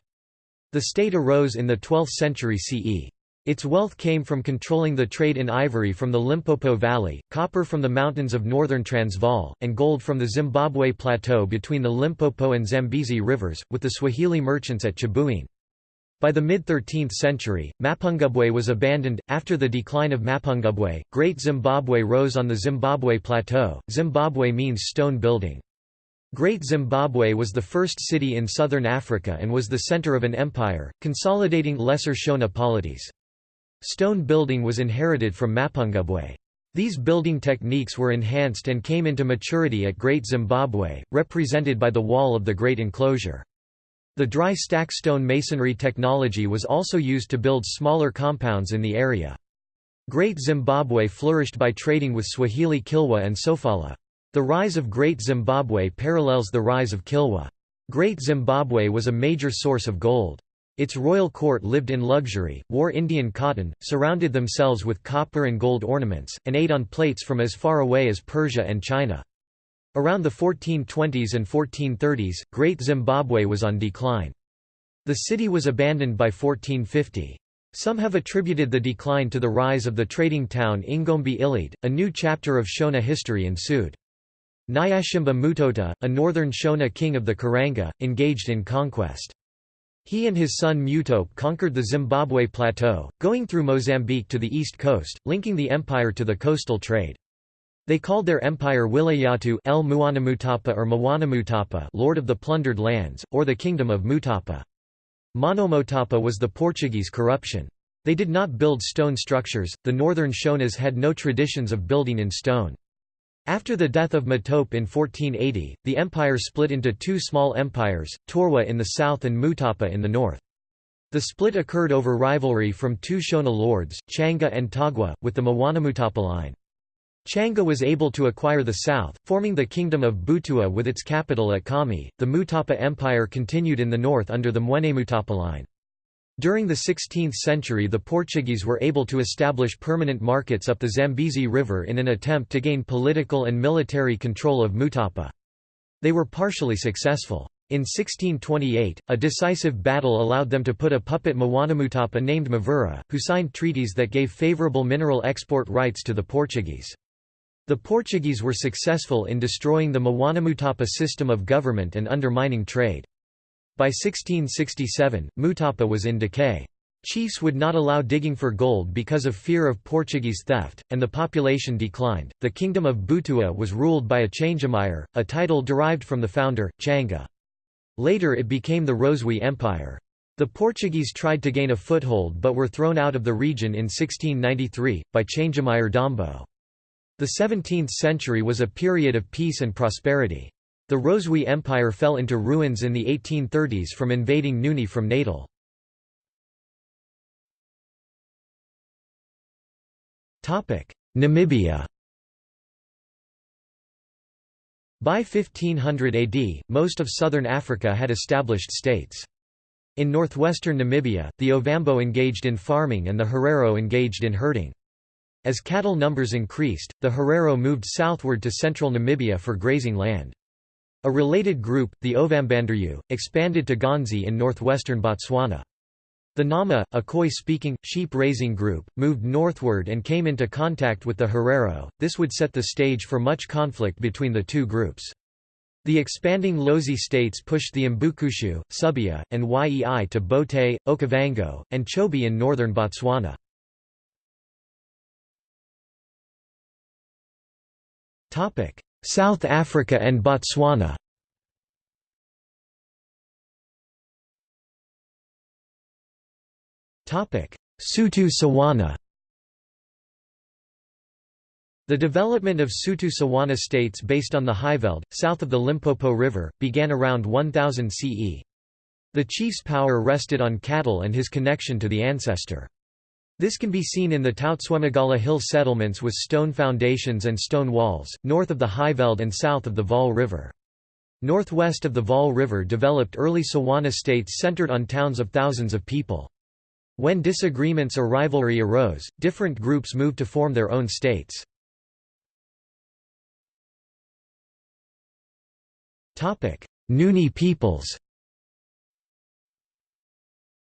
The state arose in the 12th century CE. Its wealth came from controlling the trade in ivory from the Limpopo Valley, copper from the mountains of northern Transvaal, and gold from the Zimbabwe Plateau between the Limpopo and Zambezi rivers, with the Swahili merchants at Chibuene. By the mid-13th century, Mapungubwe was abandoned. After the decline of Mapungubwe, Great Zimbabwe rose on the Zimbabwe Plateau. Zimbabwe means stone building. Great Zimbabwe was the first city in southern Africa and was the center of an empire, consolidating lesser Shona polities. Stone building was inherited from Mapungubwe. These building techniques were enhanced and came into maturity at Great Zimbabwe, represented by the wall of the Great Enclosure. The dry stack stone masonry technology was also used to build smaller compounds in the area. Great Zimbabwe flourished by trading with Swahili Kilwa and Sofala. The rise of Great Zimbabwe parallels the rise of Kilwa. Great Zimbabwe was a major source of gold. Its royal court lived in luxury, wore Indian cotton, surrounded themselves with copper and gold ornaments, and ate on plates from as far away as Persia and China. Around the 1420s and 1430s, Great Zimbabwe was on decline. The city was abandoned by 1450. Some have attributed the decline to the rise of the trading town Ingombe Ilede. A new chapter of Shona history ensued. Nyatsimba Mutota, a northern Shona king of the Karanga, engaged in conquest. He and his son Matope conquered the Zimbabwe Plateau, going through Mozambique to the east coast, linking the empire to the coastal trade. They called their empire Wilayatu El Muanamutapa or Mawanamutapa Lord of the Plundered Lands, or the Kingdom of Mutapa. Monomotapa was the Portuguese corruption. They did not build stone structures, the northern Shonas had no traditions of building in stone. After the death of Matope in 1480, the empire split into two small empires, Torwa in the south and Mutapa in the north. The split occurred over rivalry from two Shona lords, Changa and Togwa, with the Mawanamutapa line. Changa was able to acquire the south, forming the kingdom of Butua with its capital at Khami. The Mutapa Empire continued in the north under the Mutapa line. During the 16th century the Portuguese were able to establish permanent markets up the Zambezi River in an attempt to gain political and military control of Mutapa. They were partially successful. In 1628, a decisive battle allowed them to put a puppet Mawanamutapa named Mavura, who signed treaties that gave favorable mineral export rights to the Portuguese. The Portuguese were successful in destroying the Mawanamutapa system of government and undermining trade. By 1667, Mutapa was in decay. Chiefs would not allow digging for gold because of fear of Portuguese theft, and the population declined. The kingdom of Butua was ruled by a Changamire, a title derived from the founder, Changa. Later it became the Rozwi Empire. The Portuguese tried to gain a foothold but were thrown out of the region in 1693, by Changamire Dombo. The 17th century was a period of peace and prosperity. The Rozwi Empire fell into ruins in the 1830s from invading Nguni from Natal. Namibia By 1500 AD, most of southern Africa had established states. In northwestern Namibia, the Ovambo engaged in farming and the Herero engaged in herding. As cattle numbers increased, the Herero moved southward to central Namibia for grazing land. A related group, the Ovambanderu, expanded to Ghanzi in northwestern Botswana. The Nama, a Khoi-speaking, sheep-raising group, moved northward and came into contact with the Herero, this would set the stage for much conflict between the two groups. The expanding Lozi states pushed the Mbukushu, Subia, and Yei to Bote, Okavango, and Chobe in northern Botswana. South Africa and Botswana Sotho Tswana The development of Sotho Tswana states based on the Highveld, south of the Limpopo River, began around 1000 CE. The chief's power rested on cattle and his connection to the ancestor. This can be seen in the Toutswemogala hill settlements with stone foundations and stone walls, north of the Highveld and south of the Vaal River. Northwest of the Vaal River developed early Tswana states centered on towns of thousands of people. When disagreements or rivalry arose, different groups moved to form their own states. Nguni peoples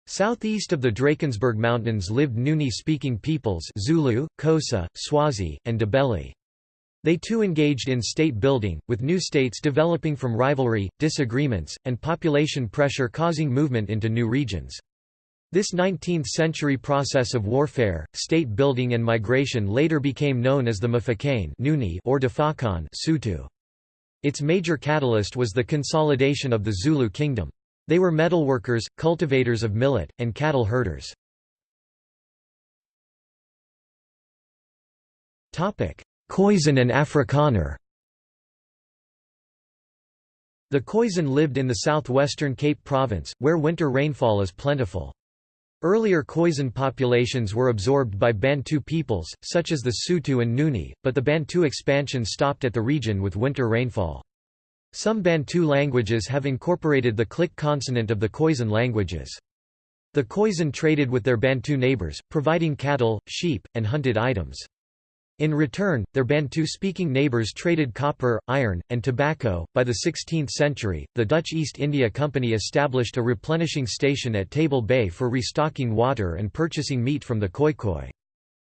Southeast of the Drakensberg Mountains lived Nguni-speaking peoples Zulu, Xhosa, Swazi, and Ndebele. They too engaged in state building, with new states developing from rivalry, disagreements, and population pressure causing movement into new regions. This 19th-century process of warfare, state building and migration later became known as the Mfecane or Difaqane Sotho. Its major catalyst was the consolidation of the Zulu kingdom. They were metalworkers, cultivators of millet, and cattle herders. Khoisan and Afrikaner The Khoisan lived in the southwestern Cape Province, where winter rainfall is plentiful. Earlier Khoisan populations were absorbed by Bantu peoples, such as the Sotho and Nguni, but the Bantu expansion stopped at the region with winter rainfall. Some Bantu languages have incorporated the click consonant of the Khoisan languages. The Khoisan traded with their Bantu neighbors, providing cattle, sheep, and hunted items. In return, their Bantu-speaking neighbors traded copper, iron, and tobacco. By the 16th century, the Dutch East India Company established a replenishing station at Table Bay for restocking water and purchasing meat from the Khoikhoi.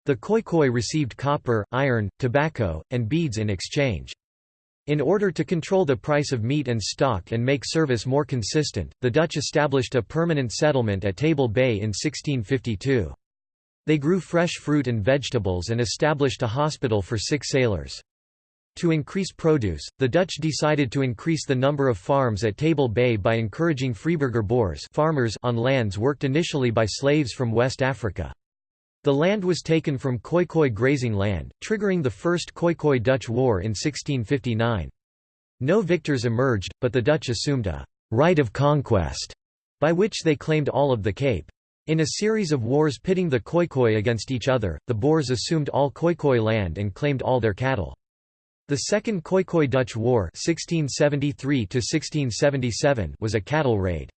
The Khoikhoi received copper, iron, tobacco, and beads in exchange. In order to control the price of meat and stock and make service more consistent, the Dutch established a permanent settlement at Table Bay in 1652. They grew fresh fruit and vegetables and established a hospital for sick sailors. To increase produce, the Dutch decided to increase the number of farms at Table Bay by encouraging Freeburger Boers farmers on lands worked initially by slaves from West Africa. The land was taken from Khoikhoi grazing land, triggering the First Khoikhoi-Dutch War in 1659. No victors emerged, but the Dutch assumed a «right of conquest», by which they claimed all of the Cape. In a series of wars pitting the Khoikhoi against each other, the Boers assumed all Khoikhoi land and claimed all their cattle. The Second Khoikhoi-Dutch War 1673 was a cattle raid.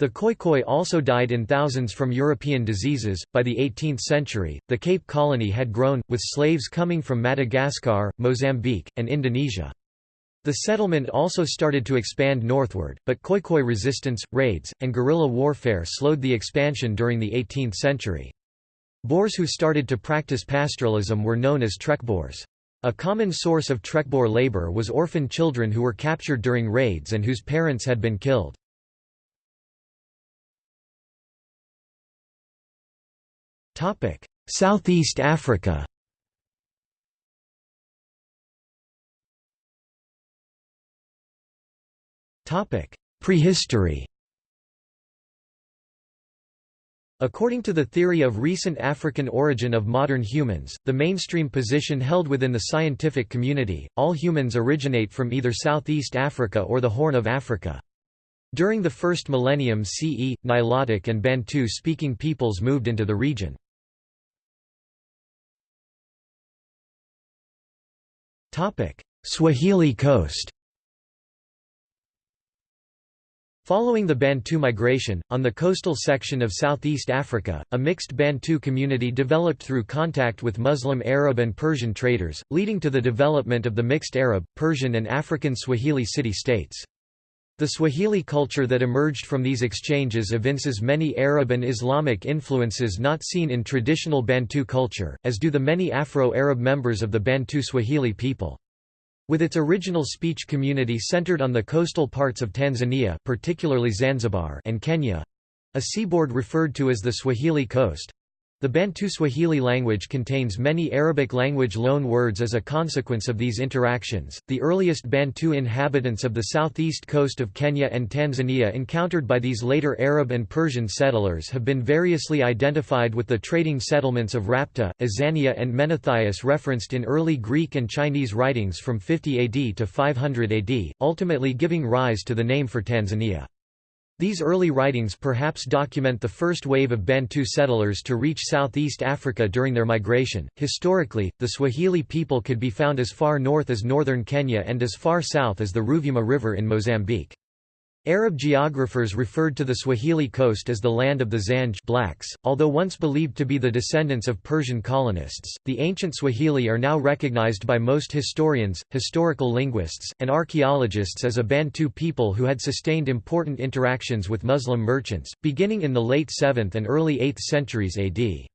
The Khoikhoi also died in thousands from European diseases. By the 18th century, the Cape Colony had grown, with slaves coming from Madagascar, Mozambique, and Indonesia. The settlement also started to expand northward, but Khoikhoi resistance, raids, and guerrilla warfare slowed the expansion during the 18th century. Boers who started to practice pastoralism were known as trekboers. A common source of Trekboer labor was orphan children who were captured during raids and whose parents had been killed. Southeast Africa Prehistory According to the theory of recent African origin of modern humans, the mainstream position held within the scientific community, all humans originate from either Southeast Africa or the Horn of Africa. During the first millennium CE, Nilotic and Bantu-speaking peoples moved into the region. Swahili coast Following the Bantu migration, on the coastal section of southeast Africa, a mixed Bantu community developed through contact with Muslim Arab and Persian traders, leading to the development of the mixed Arab, Persian and African Swahili city-states. The Swahili culture that emerged from these exchanges evinces many Arab and Islamic influences not seen in traditional Bantu culture, as do the many Afro-Arab members of the Bantu Swahili people. With its original speech community centered on the coastal parts of Tanzania particularly Zanzibar and Kenya—a seaboard referred to as the Swahili coast, the Bantu Swahili language contains many Arabic language loan words as a consequence of these interactions. The earliest Bantu inhabitants of the southeast coast of Kenya and Tanzania encountered by these later Arab and Persian settlers have been variously identified with the trading settlements of Rhapta, Azania, and Menouthias referenced in early Greek and Chinese writings from 50 AD to 500 AD, ultimately giving rise to the name for Tanzania. These early writings perhaps document the first wave of Bantu settlers to reach Southeast Africa during their migration. Historically, the Swahili people could be found as far north as northern Kenya and as far south as the Ruvuma River in Mozambique. Arab geographers referred to the Swahili coast as the land of the Zanj blacks, although once believed to be the descendants of Persian colonists. The ancient Swahili are now recognized by most historians, historical linguists, and archaeologists as a Bantu people who had sustained important interactions with Muslim merchants, beginning in the late 7th and early 8th centuries AD.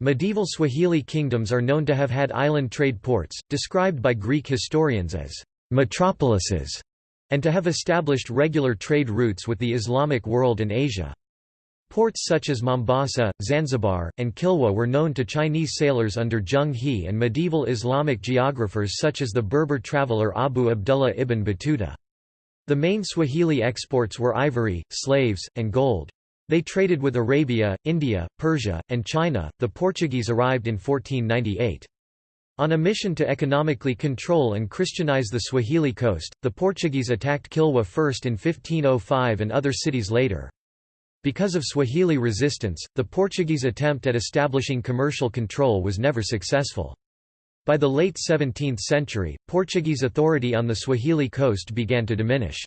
Medieval Swahili kingdoms are known to have had island trade ports, described by Greek historians as metropolises and to have established regular trade routes with the Islamic world and Asia. Ports such as Mombasa, Zanzibar, and Kilwa were known to Chinese sailors under Zheng He and medieval Islamic geographers such as the Berber traveller Abu Abdullah ibn Battuta. The main Swahili exports were ivory, slaves, and gold. They traded with Arabia, India, Persia, and China. The Portuguese arrived in 1498. On a mission to economically control and Christianize the Swahili coast, the Portuguese attacked Kilwa first in 1505 and other cities later. Because of Swahili resistance, the Portuguese attempt at establishing commercial control was never successful. By the late 17th century, Portuguese authority on the Swahili coast began to diminish.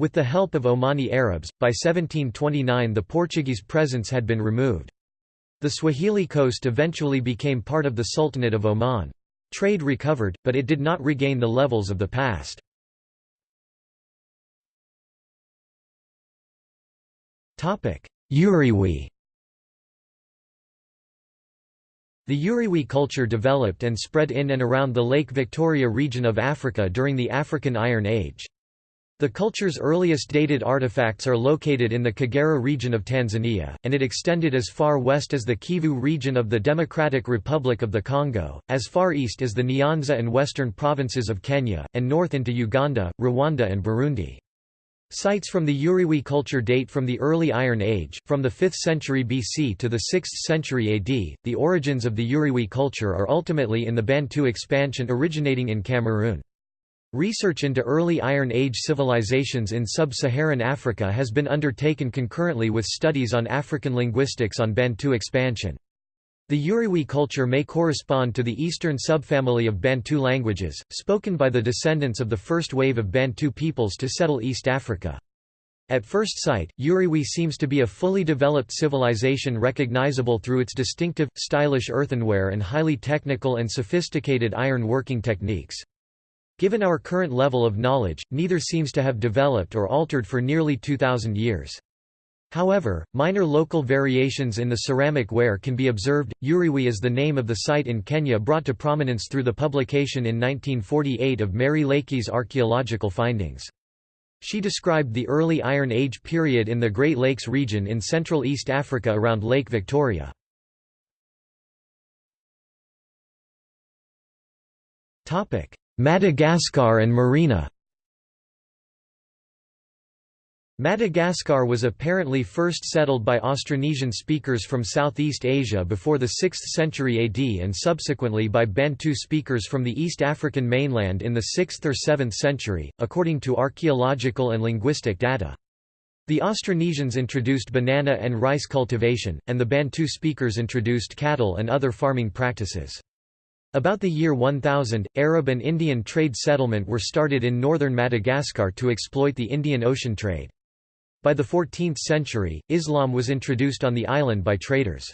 With the help of Omani Arabs, by 1729 the Portuguese presence had been removed. The Swahili coast eventually became part of the Sultanate of Oman. Trade recovered, but it did not regain the levels of the past. Urewe The Urewe culture developed and spread in and around the Lake Victoria region of Africa during the African Iron Age. The culture's earliest dated artifacts are located in the Kagera region of Tanzania, and it extended as far west as the Kivu region of the Democratic Republic of the Congo, as far east as the Nyanza and western provinces of Kenya, and north into Uganda, Rwanda and Burundi. Sites from the Urewe culture date from the early Iron Age, from the 5th century BC to the 6th century AD. The origins of the Urewe culture are ultimately in the Bantu expansion originating in Cameroon. Research into early Iron Age civilizations in sub-Saharan Africa has been undertaken concurrently with studies on African linguistics on Bantu expansion. The Urewe culture may correspond to the eastern subfamily of Bantu languages, spoken by the descendants of the first wave of Bantu peoples to settle East Africa. At first sight, Urewe seems to be a fully developed civilization recognizable through its distinctive, stylish earthenware and highly technical and sophisticated iron working techniques. Given our current level of knowledge, neither seems to have developed or altered for nearly 2,000 years. However, minor local variations in the ceramic ware can be observed. Urewe is the name of the site in Kenya brought to prominence through the publication in 1948 of Mary Leakey's archaeological findings. She described the early Iron Age period in the Great Lakes region in Central East Africa around Lake Victoria. Madagascar and Merina Madagascar was apparently first settled by Austronesian speakers from Southeast Asia before the 6th century AD and subsequently by Bantu speakers from the East African mainland in the 6th or 7th century, according to archaeological and linguistic data. The Austronesians introduced banana and rice cultivation, and the Bantu speakers introduced cattle and other farming practices. About the year 1000, Arab and Indian trade settlement were started in northern Madagascar to exploit the Indian Ocean trade. By the 14th century, Islam was introduced on the island by traders.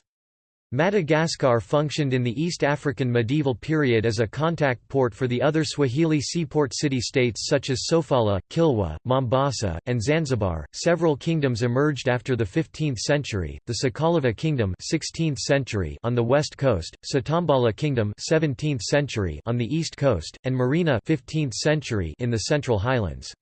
Madagascar functioned in the East African medieval period as a contact port for the other Swahili seaport city-states such as Sofala, Kilwa, Mombasa, and Zanzibar. Several kingdoms emerged after the 15th century: the Sakalava Kingdom (16th century) on the west coast, Satambala Kingdom (17th century) on the east coast, and Merina (15th century) in the Central Highlands.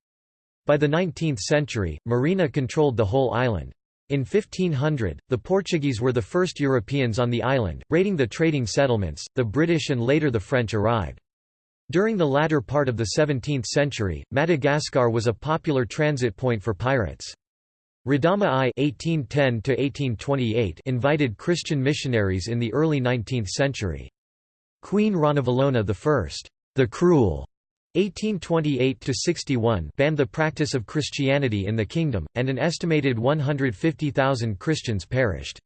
By the 19th century, Merina controlled the whole island. In 1500, the Portuguese were the first Europeans on the island, raiding the trading settlements, the British and later the French arrived. During the latter part of the 17th century, Madagascar was a popular transit point for pirates. Radama I (1810–1828) invited Christian missionaries in the early 19th century. Queen Ranavalona I, the Cruel, 1828–61 banned the practice of Christianity in the kingdom, and an estimated 150,000 Christians perished.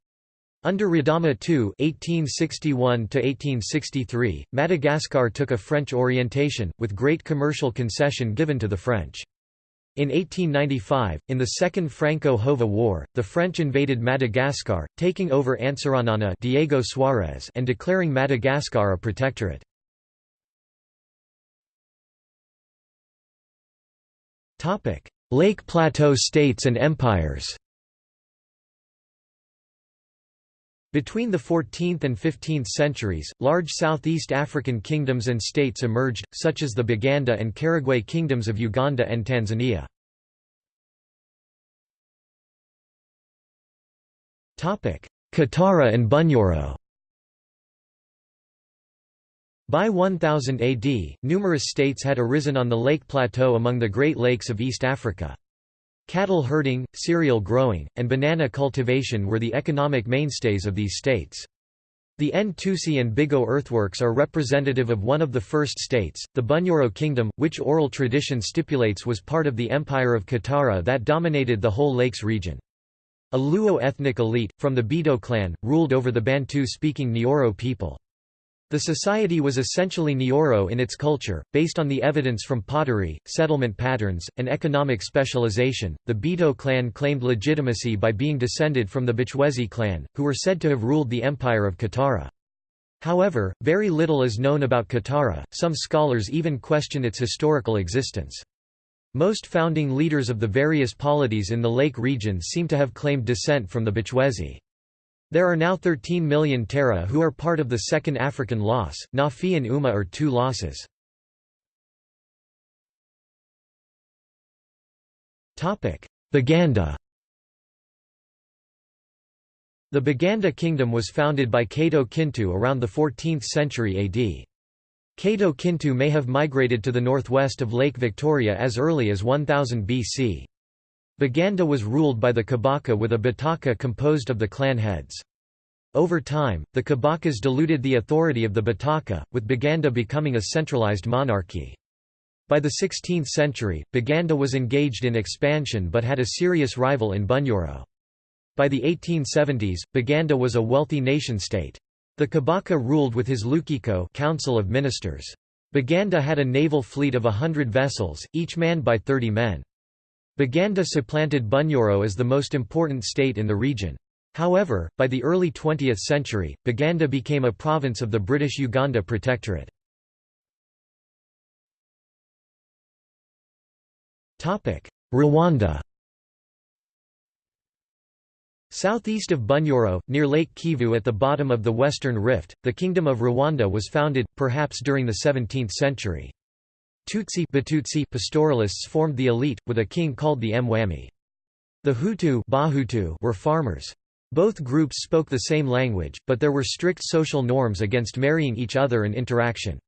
Under Radama II (1861–1863), Madagascar took a French orientation, with great commercial concession given to the French. In 1895, in the Second Franco-Hova War, the French invaded Madagascar, taking over Antsiranana Diego Suarez and declaring Madagascar a protectorate. Topic: Lake Plateau states and empires. Between the 14th and 15th centuries, large Southeast African kingdoms and states emerged, such as the Baganda and Karagwe kingdoms of Uganda and Tanzania. Kitara and Bunyoro by 1000 AD, numerous states had arisen on the lake plateau among the Great Lakes of East Africa. Cattle herding, cereal growing, and banana cultivation were the economic mainstays of these states. The Ntusi and Bigo earthworks are representative of one of the first states, the Bunyoro kingdom, which oral tradition stipulates was part of the Empire of Kitara that dominated the whole lakes region. A Luo ethnic elite, from the Bito clan, ruled over the Bantu-speaking Nyoro people. The society was essentially Nyoro in its culture, based on the evidence from pottery, settlement patterns, and economic specialization. The Bito clan claimed legitimacy by being descended from the Bachwezi clan, who were said to have ruled the empire of Kitara. However, very little is known about Kitara, some scholars even question its historical existence. Most founding leaders of the various polities in the lake region seem to have claimed descent from the Bachwezi. There are now 13 million Tara who are part of the second African loss. Nafi and Umma are two losses. Baganda The Baganda kingdom was founded by Kato Kintu around the 14th century AD. Kato Kintu may have migrated to the northwest of Lake Victoria as early as 1000 BC. Baganda was ruled by the Kabaka with a Bataka composed of the clan heads. Over time, the Kabakas diluted the authority of the Bataka, with Baganda becoming a centralized monarchy. By the 16th century, Baganda was engaged in expansion but had a serious rival in Bunyoro. By the 1870s, Baganda was a wealthy nation-state. The Kabaka ruled with his Lukiko Council of Ministers. Baganda had a naval fleet of a hundred vessels, each manned by 30 men. Baganda supplanted Bunyoro as the most important state in the region. However, by the early 20th century, Baganda became a province of the British Uganda Protectorate. Rwanda Southeast of Bunyoro, near Lake Kivu at the bottom of the Western Rift, the Kingdom of Rwanda was founded, perhaps during the 17th century. Tutsi Batutsi pastoralists formed the elite, with a king called the Mwami. The Hutu Bahutu were farmers. Both groups spoke the same language, but there were strict social norms against marrying each other and interaction.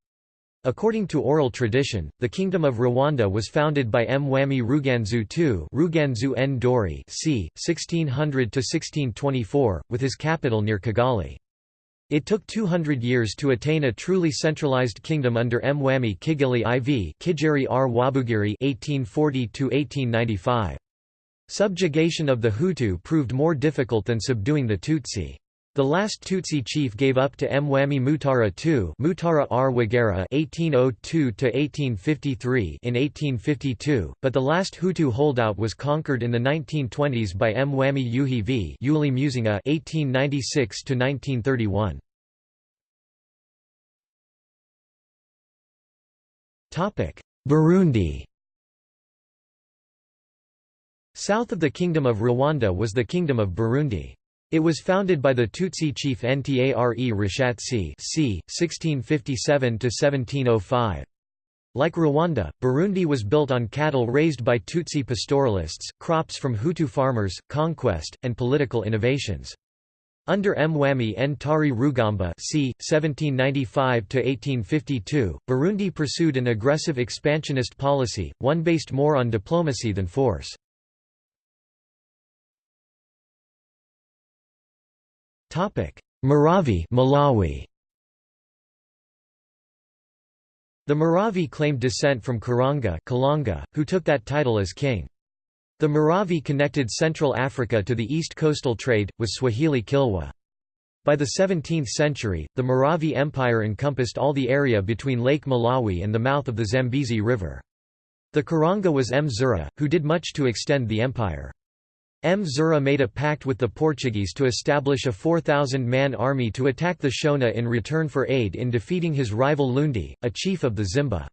According to oral tradition, the Kingdom of Rwanda was founded by Mwami Ruganzu II Ruganzu Ndori c. 1600–1624, with his capital near Kigali. It took 200 years to attain a truly centralized kingdom under Mwami Kigeli IV Kigeri Rwabugiri 1840 Subjugation of the Hutu proved more difficult than subduing the Tutsi. The last Tutsi chief gave up to Mwami Mutara II Mutara Rwogera (1802–1853) in 1852, but the last Hutu holdout was conquered in the 1920s by Mwami Yuhi V. Yuli Muzinga (1896–1931). Topic: Burundi. South of the Kingdom of Rwanda was the Kingdom of Burundi. It was founded by the Tutsi chief Ntare Rushatsi c. 1657–1705. Like Rwanda, Burundi was built on cattle raised by Tutsi pastoralists, crops from Hutu farmers, conquest, and political innovations. Under Mwami Ntare Rugamba c. 1795–1852, Burundi pursued an aggressive expansionist policy, one based more on diplomacy than force. Maravi Malawi. The Maravi claimed descent from Karonga Kalonga, who took that title as king. The Maravi connected Central Africa to the east coastal trade, with Swahili Kilwa. By the 17th century, the Maravi Empire encompassed all the area between Lake Malawi and the mouth of the Zambezi River. The Karanga was Mzura, who did much to extend the empire. Mzura made a pact with the Portuguese to establish a 4,000-man army to attack the Shona in return for aid in defeating his rival Lundi, a chief of the Zimba.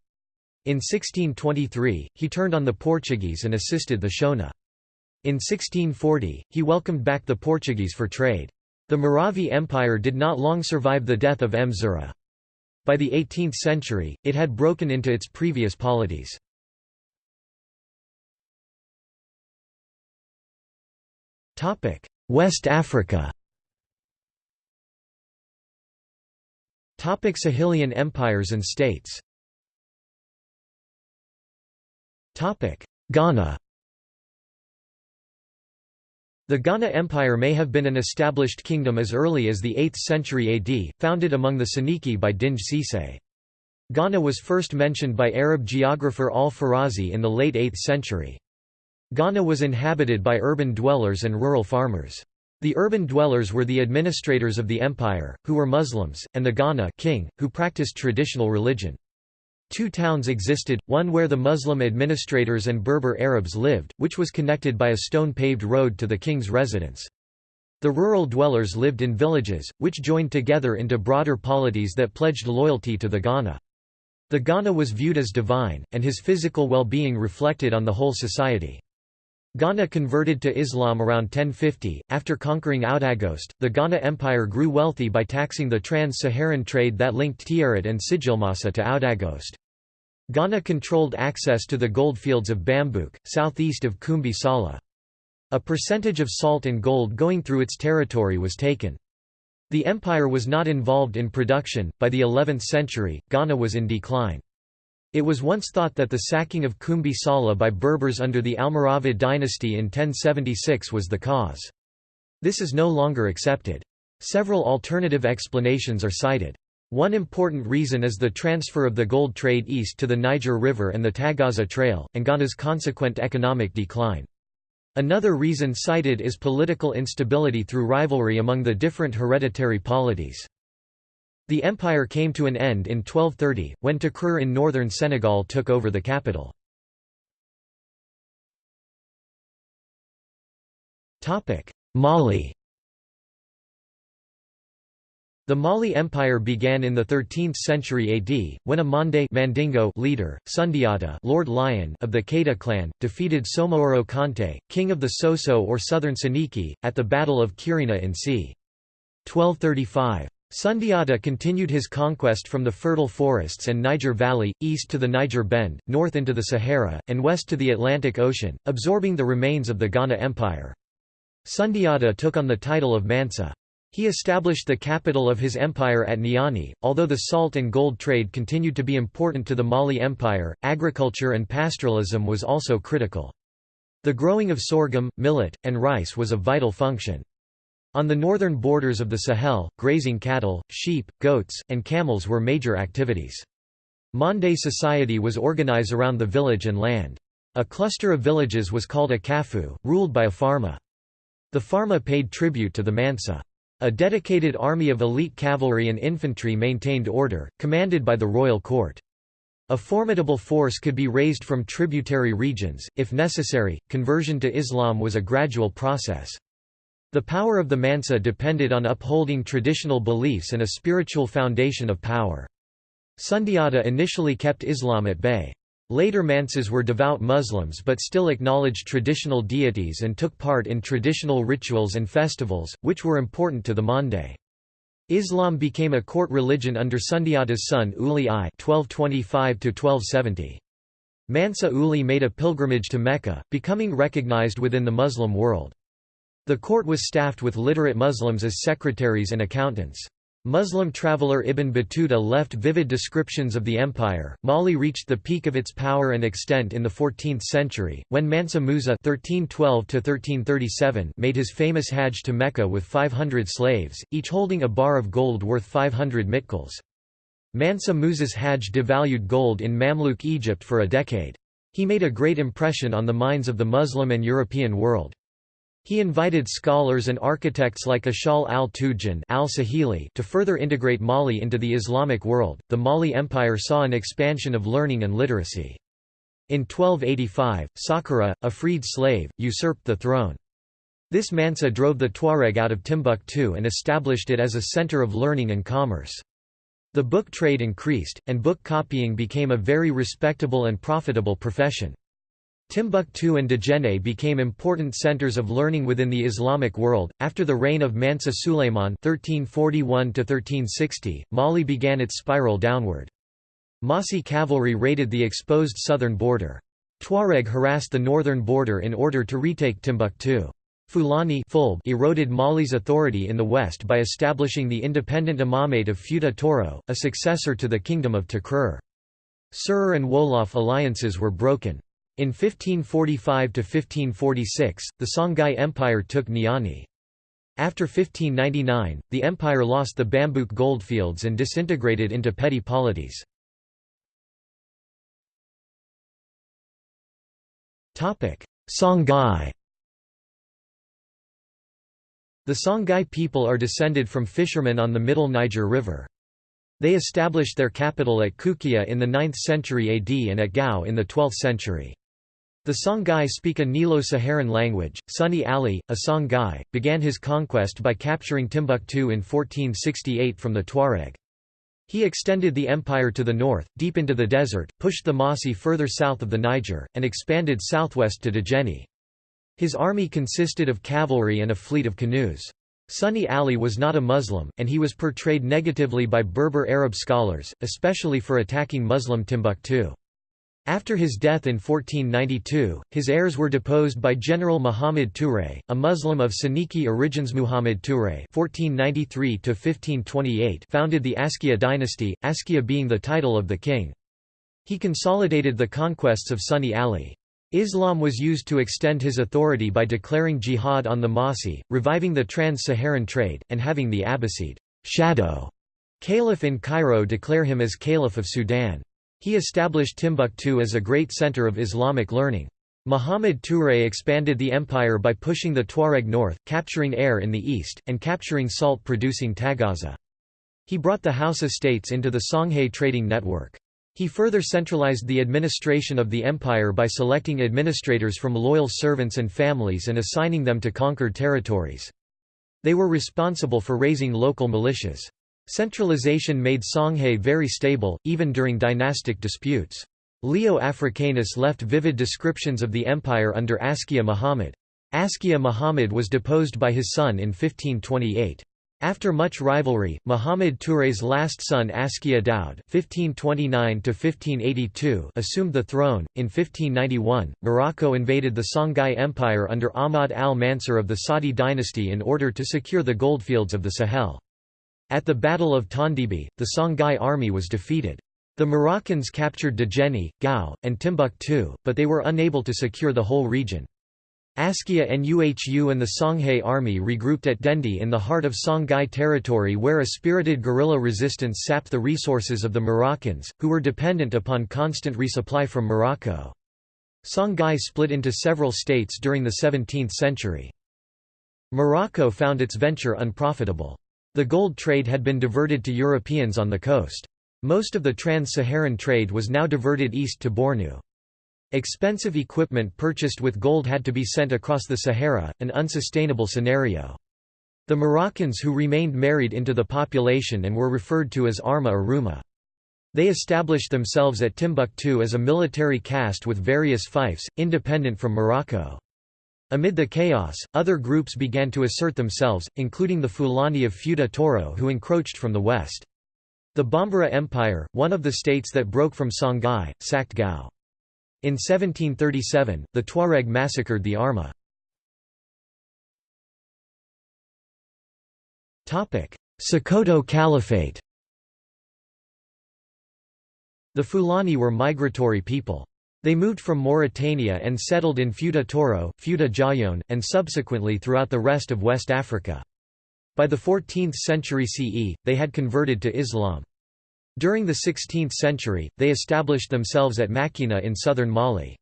In 1623, he turned on the Portuguese and assisted the Shona. In 1640, he welcomed back the Portuguese for trade. The Maravi Empire did not long survive the death of Mzura. By the 18th century, it had broken into its previous polities. West Africa Topic Sahelian empires and states Topic Ghana The Ghana Empire may have been an established kingdom as early as the 8th century AD, founded among the Soninke by Dinga Cisse. Ghana was first mentioned by Arab geographer al-Fazari in the late 8th century. Ghana was inhabited by urban dwellers and rural farmers. The urban dwellers were the administrators of the empire, who were Muslims, and the Ghana king, who practiced traditional religion. Two towns existed, one where the Muslim administrators and Berber Arabs lived, which was connected by a stone-paved road to the king's residence. The rural dwellers lived in villages, which joined together into broader polities that pledged loyalty to the Ghana. The Ghana was viewed as divine, and his physical well-being reflected on the whole society. Ghana converted to Islam around 1050. After conquering Aoudaghost, the Ghana Empire grew wealthy by taxing the trans-Saharan trade that linked Tiaret and Sijilmassa to Aoudaghost. Ghana controlled access to the goldfields of Bambouk, southeast of Kumbi Sala. A percentage of salt and gold going through its territory was taken. The empire was not involved in production. By the 11th century, Ghana was in decline. It was once thought that the sacking of Kumbi Sala by Berbers under the Almoravid dynasty in 1076 was the cause. This is no longer accepted. Several alternative explanations are cited. One important reason is the transfer of the gold trade east to the Niger River and the Tagaza Trail, and Ghana's consequent economic decline. Another reason cited is political instability through rivalry among the different hereditary polities. The empire came to an end in 1230, when Takrur in northern Senegal took over the capital. Mali The Mali Empire began in the 13th century AD, when a Mande Mandingo leader, Sundiata Lord Lion of the Keita clan, defeated Soumahoro Kante, king of the Soso or southern Soninke, at the Battle of Kirina in c. 1235. Sundiata continued his conquest from the fertile forests and Niger Valley, east to the Niger Bend, north into the Sahara, and west to the Atlantic Ocean, absorbing the remains of the Ghana Empire. Sundiata took on the title of Mansa. He established the capital of his empire at Niani. Although the salt and gold trade continued to be important to the Mali Empire, agriculture and pastoralism was also critical. The growing of sorghum, millet, and rice was a vital function. On the northern borders of the Sahel, grazing cattle, sheep, goats, and camels were major activities. Mande society was organized around the village and land. A cluster of villages was called a kafu, ruled by a farma. The farma paid tribute to the mansa. A dedicated army of elite cavalry and infantry maintained order, commanded by the royal court. A formidable force could be raised from tributary regions, if necessary. Conversion to Islam was a gradual process. The power of the Mansa depended on upholding traditional beliefs and a spiritual foundation of power. Sundiata initially kept Islam at bay. Later Mansas were devout Muslims but still acknowledged traditional deities and took part in traditional rituals and festivals, which were important to the Mande. Islam became a court religion under Sundiata's son Uli I 1225 Mansa Uli made a pilgrimage to Mecca, becoming recognized within the Muslim world. The court was staffed with literate Muslims as secretaries and accountants. Muslim traveller Ibn Battuta left vivid descriptions of the empire. Mali reached the peak of its power and extent in the 14th century, when Mansa Musa (1312–1337) made his famous Hajj to Mecca with 500 slaves, each holding a bar of gold worth 500 mitkals. Mansa Musa's Hajj devalued gold in Mamluk Egypt for a decade. He made a great impression on the minds of the Muslim and European world. He invited scholars and architects like Ashal al-Tujan al-Sahili to further integrate Mali into the Islamic world. The Mali Empire saw an expansion of learning and literacy. In 1285, Sakura, a freed slave, usurped the throne. This Mansa drove the Tuareg out of Timbuktu and established it as a center of learning and commerce. The book trade increased, and book copying became a very respectable and profitable profession. Timbuktu and Djenné became important centers of learning within the Islamic world. After the reign of Mansa Sulayman (1341–1360), Mali began its spiral downward. Mossi cavalry raided the exposed southern border. Tuareg harassed the northern border in order to retake Timbuktu. Fulani eroded Mali's authority in the west by establishing the independent imamate of Fouta Toro, a successor to the kingdom of Takrur. Serer and Wolof alliances were broken. In 1545–1546, the Songhai Empire took Niani. After 1599, the empire lost the Bambouk goldfields and disintegrated into petty polities. Songhai The Songhai people are descended from fishermen on the Middle Niger River. They established their capital at Kukia in the 9th century AD and at Gao in the 12th century. The Songhai speak a Nilo-Saharan language. Sunni Ali, a Songhai, began his conquest by capturing Timbuktu in 1468 from the Tuareg. He extended the empire to the north, deep into the desert, pushed the Mossi further south of the Niger, and expanded southwest to Djenné. His army consisted of cavalry and a fleet of canoes. Sunni Ali was not a Muslim, and he was portrayed negatively by Berber Arab scholars, especially for attacking Muslim Timbuktu. After his death in 1492, his heirs were deposed by General Muhammad Touré, a Muslim of Soninke origins. Muhammad Touré (1493–1528) founded the Askia dynasty, Askia being the title of the king. He consolidated the conquests of Sunni Ali. Islam was used to extend his authority by declaring jihad on the Mossi, reviving the trans-Saharan trade, and having the Abbasid shadow caliph in Cairo declare him as Caliph of Sudan. He established Timbuktu as a great center of Islamic learning. Muhammad Touré expanded the empire by pushing the Tuareg north, capturing Air in the east, and capturing salt-producing Tagaza. He brought the Hausa states into the Songhai trading network. He further centralized the administration of the empire by selecting administrators from loyal servants and families and assigning them to conquered territories. They were responsible for raising local militias. Centralization made Songhai very stable, even during dynastic disputes. Leo Africanus left vivid descriptions of the empire under Askia Muhammad. Askia Muhammad was deposed by his son in 1528. After much rivalry, Muhammad Touré's last son Askia Daud (1529–1582) assumed the throne. In 1591, Morocco invaded the Songhai Empire under Ahmad al-Mansur of the Saadi dynasty in order to secure the goldfields of the Sahel. At the Battle of Tondibi, the Songhai army was defeated. The Moroccans captured Djenné, Gao, and Timbuktu, but they were unable to secure the whole region. Askia and Uhu and the Songhai army regrouped at Dendi in the heart of Songhai territory where a spirited guerrilla resistance sapped the resources of the Moroccans, who were dependent upon constant resupply from Morocco. Songhai split into several states during the 17th century. Morocco found its venture unprofitable. The gold trade had been diverted to Europeans on the coast. Most of the trans-Saharan trade was now diverted east to Bornu. Expensive equipment purchased with gold had to be sent across the Sahara, an unsustainable scenario. The Moroccans who remained married into the population and were referred to as Arma or Ruma. They established themselves at Timbuktu as a military caste with various fiefs, independent from Morocco. Amid the chaos, other groups began to assert themselves, including the Fulani of Futa Toro who encroached from the west. The Bambara Empire, one of the states that broke from Songhai, sacked Gao. In 1737, the Tuareg massacred the Arma. Sokoto Caliphate The Fulani were migratory people. They moved from Mauritania and settled in Futa Toro, Futa Jallon, and subsequently throughout the rest of West Africa. By the 14th century CE, they had converted to Islam. During the 16th century, they established themselves at Macina in southern Mali.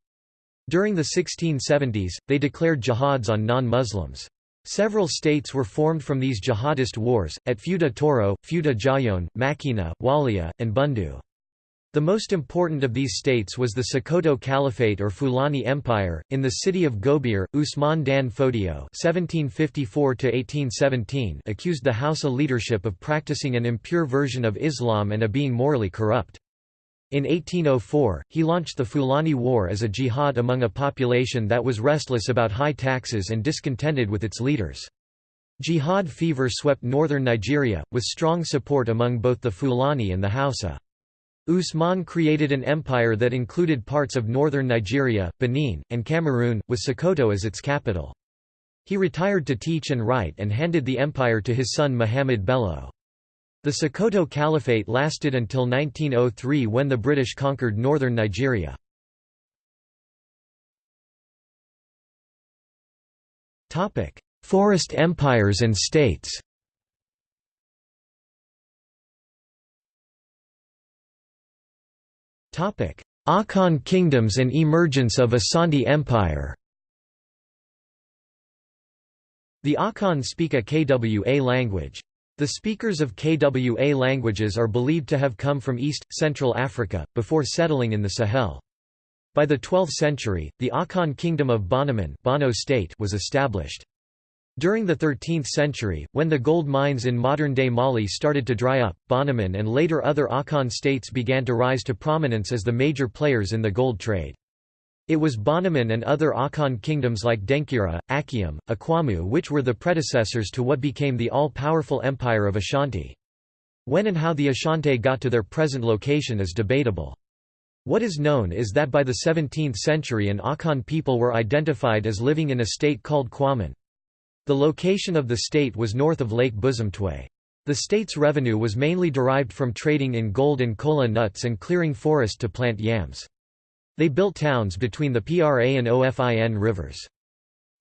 During the 1670s, they declared jihads on non-Muslims. Several states were formed from these jihadist wars, at Futa Toro, Futa Jallon, Macina, Walia, and Bundu. The most important of these states was the Sokoto Caliphate or Fulani Empire. In the city of Gobir, Usman Dan Fodio (1754–1817) accused the Hausa leadership of practicing an impure version of Islam and of being morally corrupt. In 1804, he launched the Fulani War as a jihad among a population that was restless about high taxes and discontented with its leaders. Jihad fever swept northern Nigeria, with strong support among both the Fulani and the Hausa. Usman created an empire that included parts of northern Nigeria, Benin, and Cameroon, with Sokoto as its capital. He retired to teach and write and handed the empire to his son Muhammad Bello. The Sokoto Caliphate lasted until 1903 when the British conquered northern Nigeria. Forest empires and states Akan kingdoms and emergence of Asante Empire The Akan speak a Kwa language. The speakers of Kwa languages are believed to have come from East, Central Africa, before settling in the Sahel. By the 12th century, the Akan kingdom of Bonoman Bono state was established. During the 13th century, when the gold mines in modern-day Mali started to dry up, Bonoman and later other Akan states began to rise to prominence as the major players in the gold trade. It was Bonoman and other Akan kingdoms like Denkyira, Akyem, Akwamu which were the predecessors to what became the all-powerful empire of Ashanti. When and how the Ashanti got to their present location is debatable. What is known is that by the 17th century an Akan people were identified as living in a state called Kwaman. The location of the state was north of Lake Bosumtwi. The state's revenue was mainly derived from trading in gold and kola nuts and clearing forest to plant yams. They built towns between the Pra and Ofin rivers.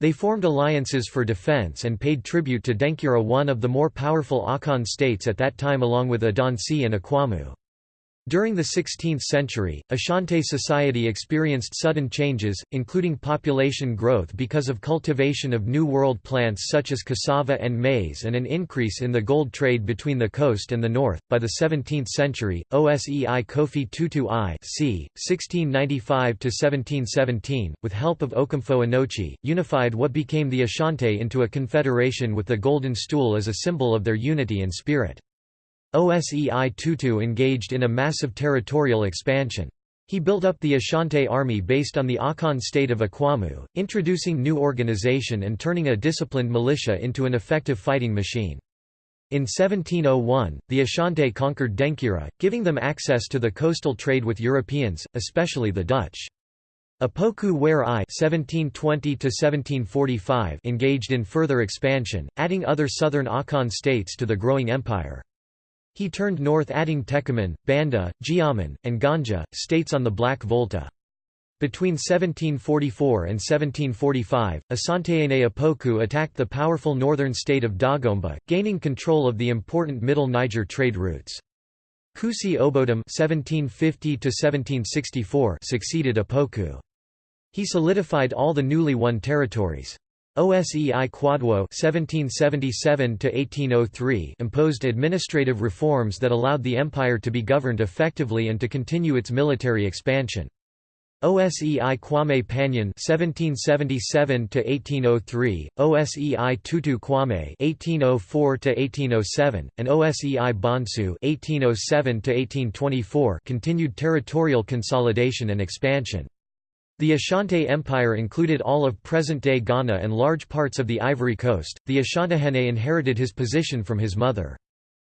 They formed alliances for defense and paid tribute to Denkyira one of the more powerful Akan states at that time along with Adansi and Akwamu. During the 16th century, Ashanti society experienced sudden changes, including population growth because of cultivation of New World plants such as cassava and maize and an increase in the gold trade between the coast and the north. By the 17th century, Osei Kofi Tutu I c. 1695–1717, with help of Okomfo Anokye, unified what became the Ashanti into a confederation with the golden stool as a symbol of their unity and spirit. Osei Tutu engaged in a massive territorial expansion. He built up the Ashanti army based on the Akan state of Akwamu, introducing new organization and turning a disciplined militia into an effective fighting machine. In 1701, the Ashanti conquered Denkyira, giving them access to the coastal trade with Europeans, especially the Dutch. Opoku Ware I (1720–1745) engaged in further expansion, adding other southern Akan states to the growing empire. He turned north adding Techiman, Banda, Gyaaman, and Gonja, states on the Black Volta. Between 1744 and 1745, Asantehene Opoku attacked the powerful northern state of Dagomba, gaining control of the important Middle Niger trade routes. Kusi Obodum (1750–1764) succeeded Opoku. He solidified all the newly won territories. OSEI Kwadwo (1777–1803) imposed administrative reforms that allowed the empire to be governed effectively and to continue its military expansion. OSEI Kwame Panyin (1777–1803), OSEI Tutu Kwame (1804–1807), and OSEI Bonsu (1807–1824) continued territorial consolidation and expansion. The Ashanti Empire included all of present-day Ghana and large parts of the Ivory Coast. The Asantehene inherited his position from his mother.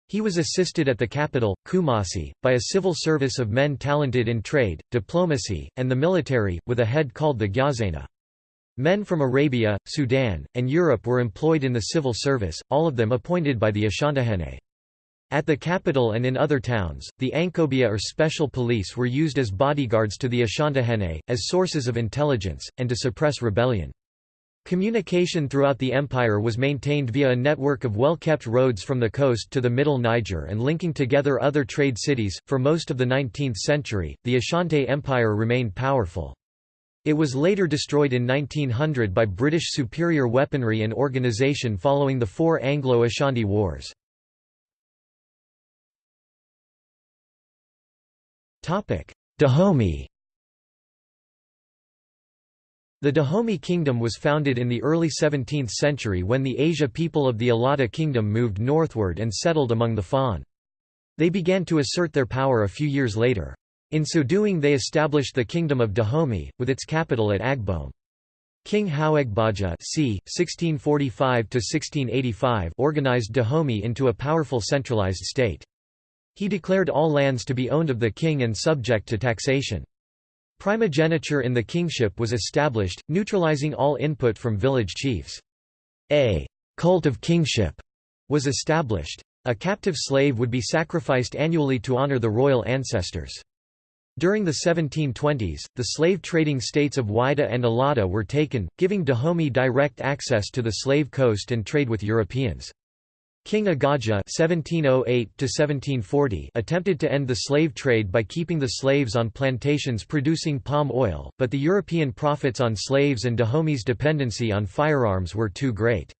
He was assisted at the capital, Kumasi, by a civil service of men talented in trade, diplomacy, and the military, with a head called the Gyazena. Men from Arabia, Sudan, and Europe were employed in the civil service, all of them appointed by the Asantehene. At the capital and in other towns, the Ankobia or special police were used as bodyguards to the Asantehene, as sources of intelligence, and to suppress rebellion. Communication throughout the empire was maintained via a network of well-kept roads from the coast to the middle Niger and linking together other trade cities. For most of the 19th century, the Ashanti Empire remained powerful. It was later destroyed in 1900 by British superior weaponry and organisation following the four Anglo-Ashanti Wars. Dahomey The Dahomey kingdom was founded in the early 17th century when the Asia people of the Allada kingdom moved northward and settled among the Fon. They began to assert their power a few years later. In so doing they established the kingdom of Dahomey, with its capital at Agbom. King Houegbadja c. 1645 organized Dahomey into a powerful centralized state. He declared all lands to be owned of the king and subject to taxation. Primogeniture in the kingship was established, neutralizing all input from village chiefs. A cult of kingship was established. A captive slave would be sacrificed annually to honor the royal ancestors. During the 1720s, the slave trading states of Whydah and Alada were taken, giving Dahomey direct access to the slave coast and trade with Europeans. King Agaja (1708–1740) attempted to end the slave trade by keeping the slaves on plantations producing palm oil, but the European profits on slaves and Dahomey's dependency on firearms were too great.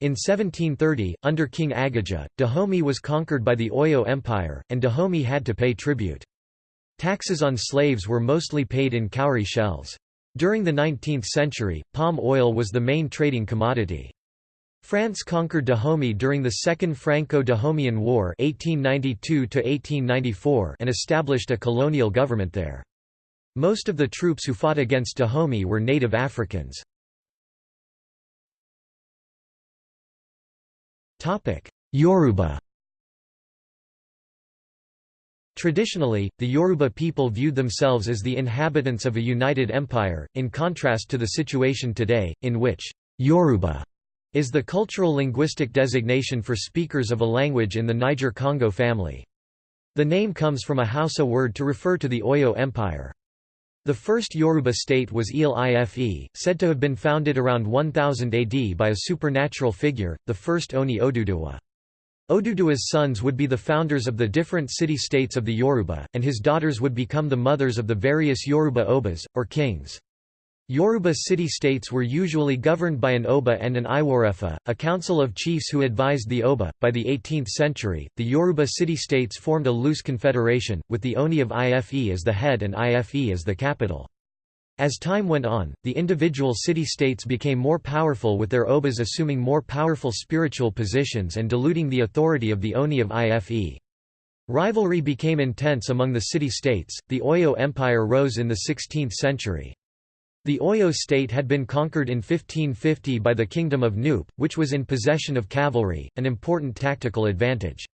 In 1730, under King Agaja, Dahomey was conquered by the Oyo Empire, and Dahomey had to pay tribute. Taxes on slaves were mostly paid in cowrie shells. During the 19th century, palm oil was the main trading commodity. France conquered Dahomey during the Second Franco-Dahomean War 1892 and established a colonial government there. Most of the troops who fought against Dahomey were native Africans. Yoruba Traditionally, the Yoruba people viewed themselves as the inhabitants of a united empire, in contrast to the situation today, in which Yoruba is the cultural linguistic designation for speakers of a language in the Niger-Congo family. The name comes from a Hausa word to refer to the Oyo Empire. The first Yoruba state was Ile-Ife, said to have been founded around 1000 AD by a supernatural figure, the first Oni Oduduwa. Oduduwa's sons would be the founders of the different city-states of the Yoruba, and his daughters would become the mothers of the various Yoruba Obas, or kings. Yoruba city-states were usually governed by an Oba and an Iworefa, a council of chiefs who advised the Oba. By the 18th century, the Yoruba city-states formed a loose confederation, with the Oni of Ife as the head and Ife as the capital. As time went on, the individual city-states became more powerful with their obas assuming more powerful spiritual positions and diluting the authority of the Oni of Ife. Rivalry became intense among the city-states. The Oyo Empire rose in the 16th century. The Oyo state had been conquered in 1550 by the Kingdom of Nupe, which was in possession of cavalry, an important tactical advantage.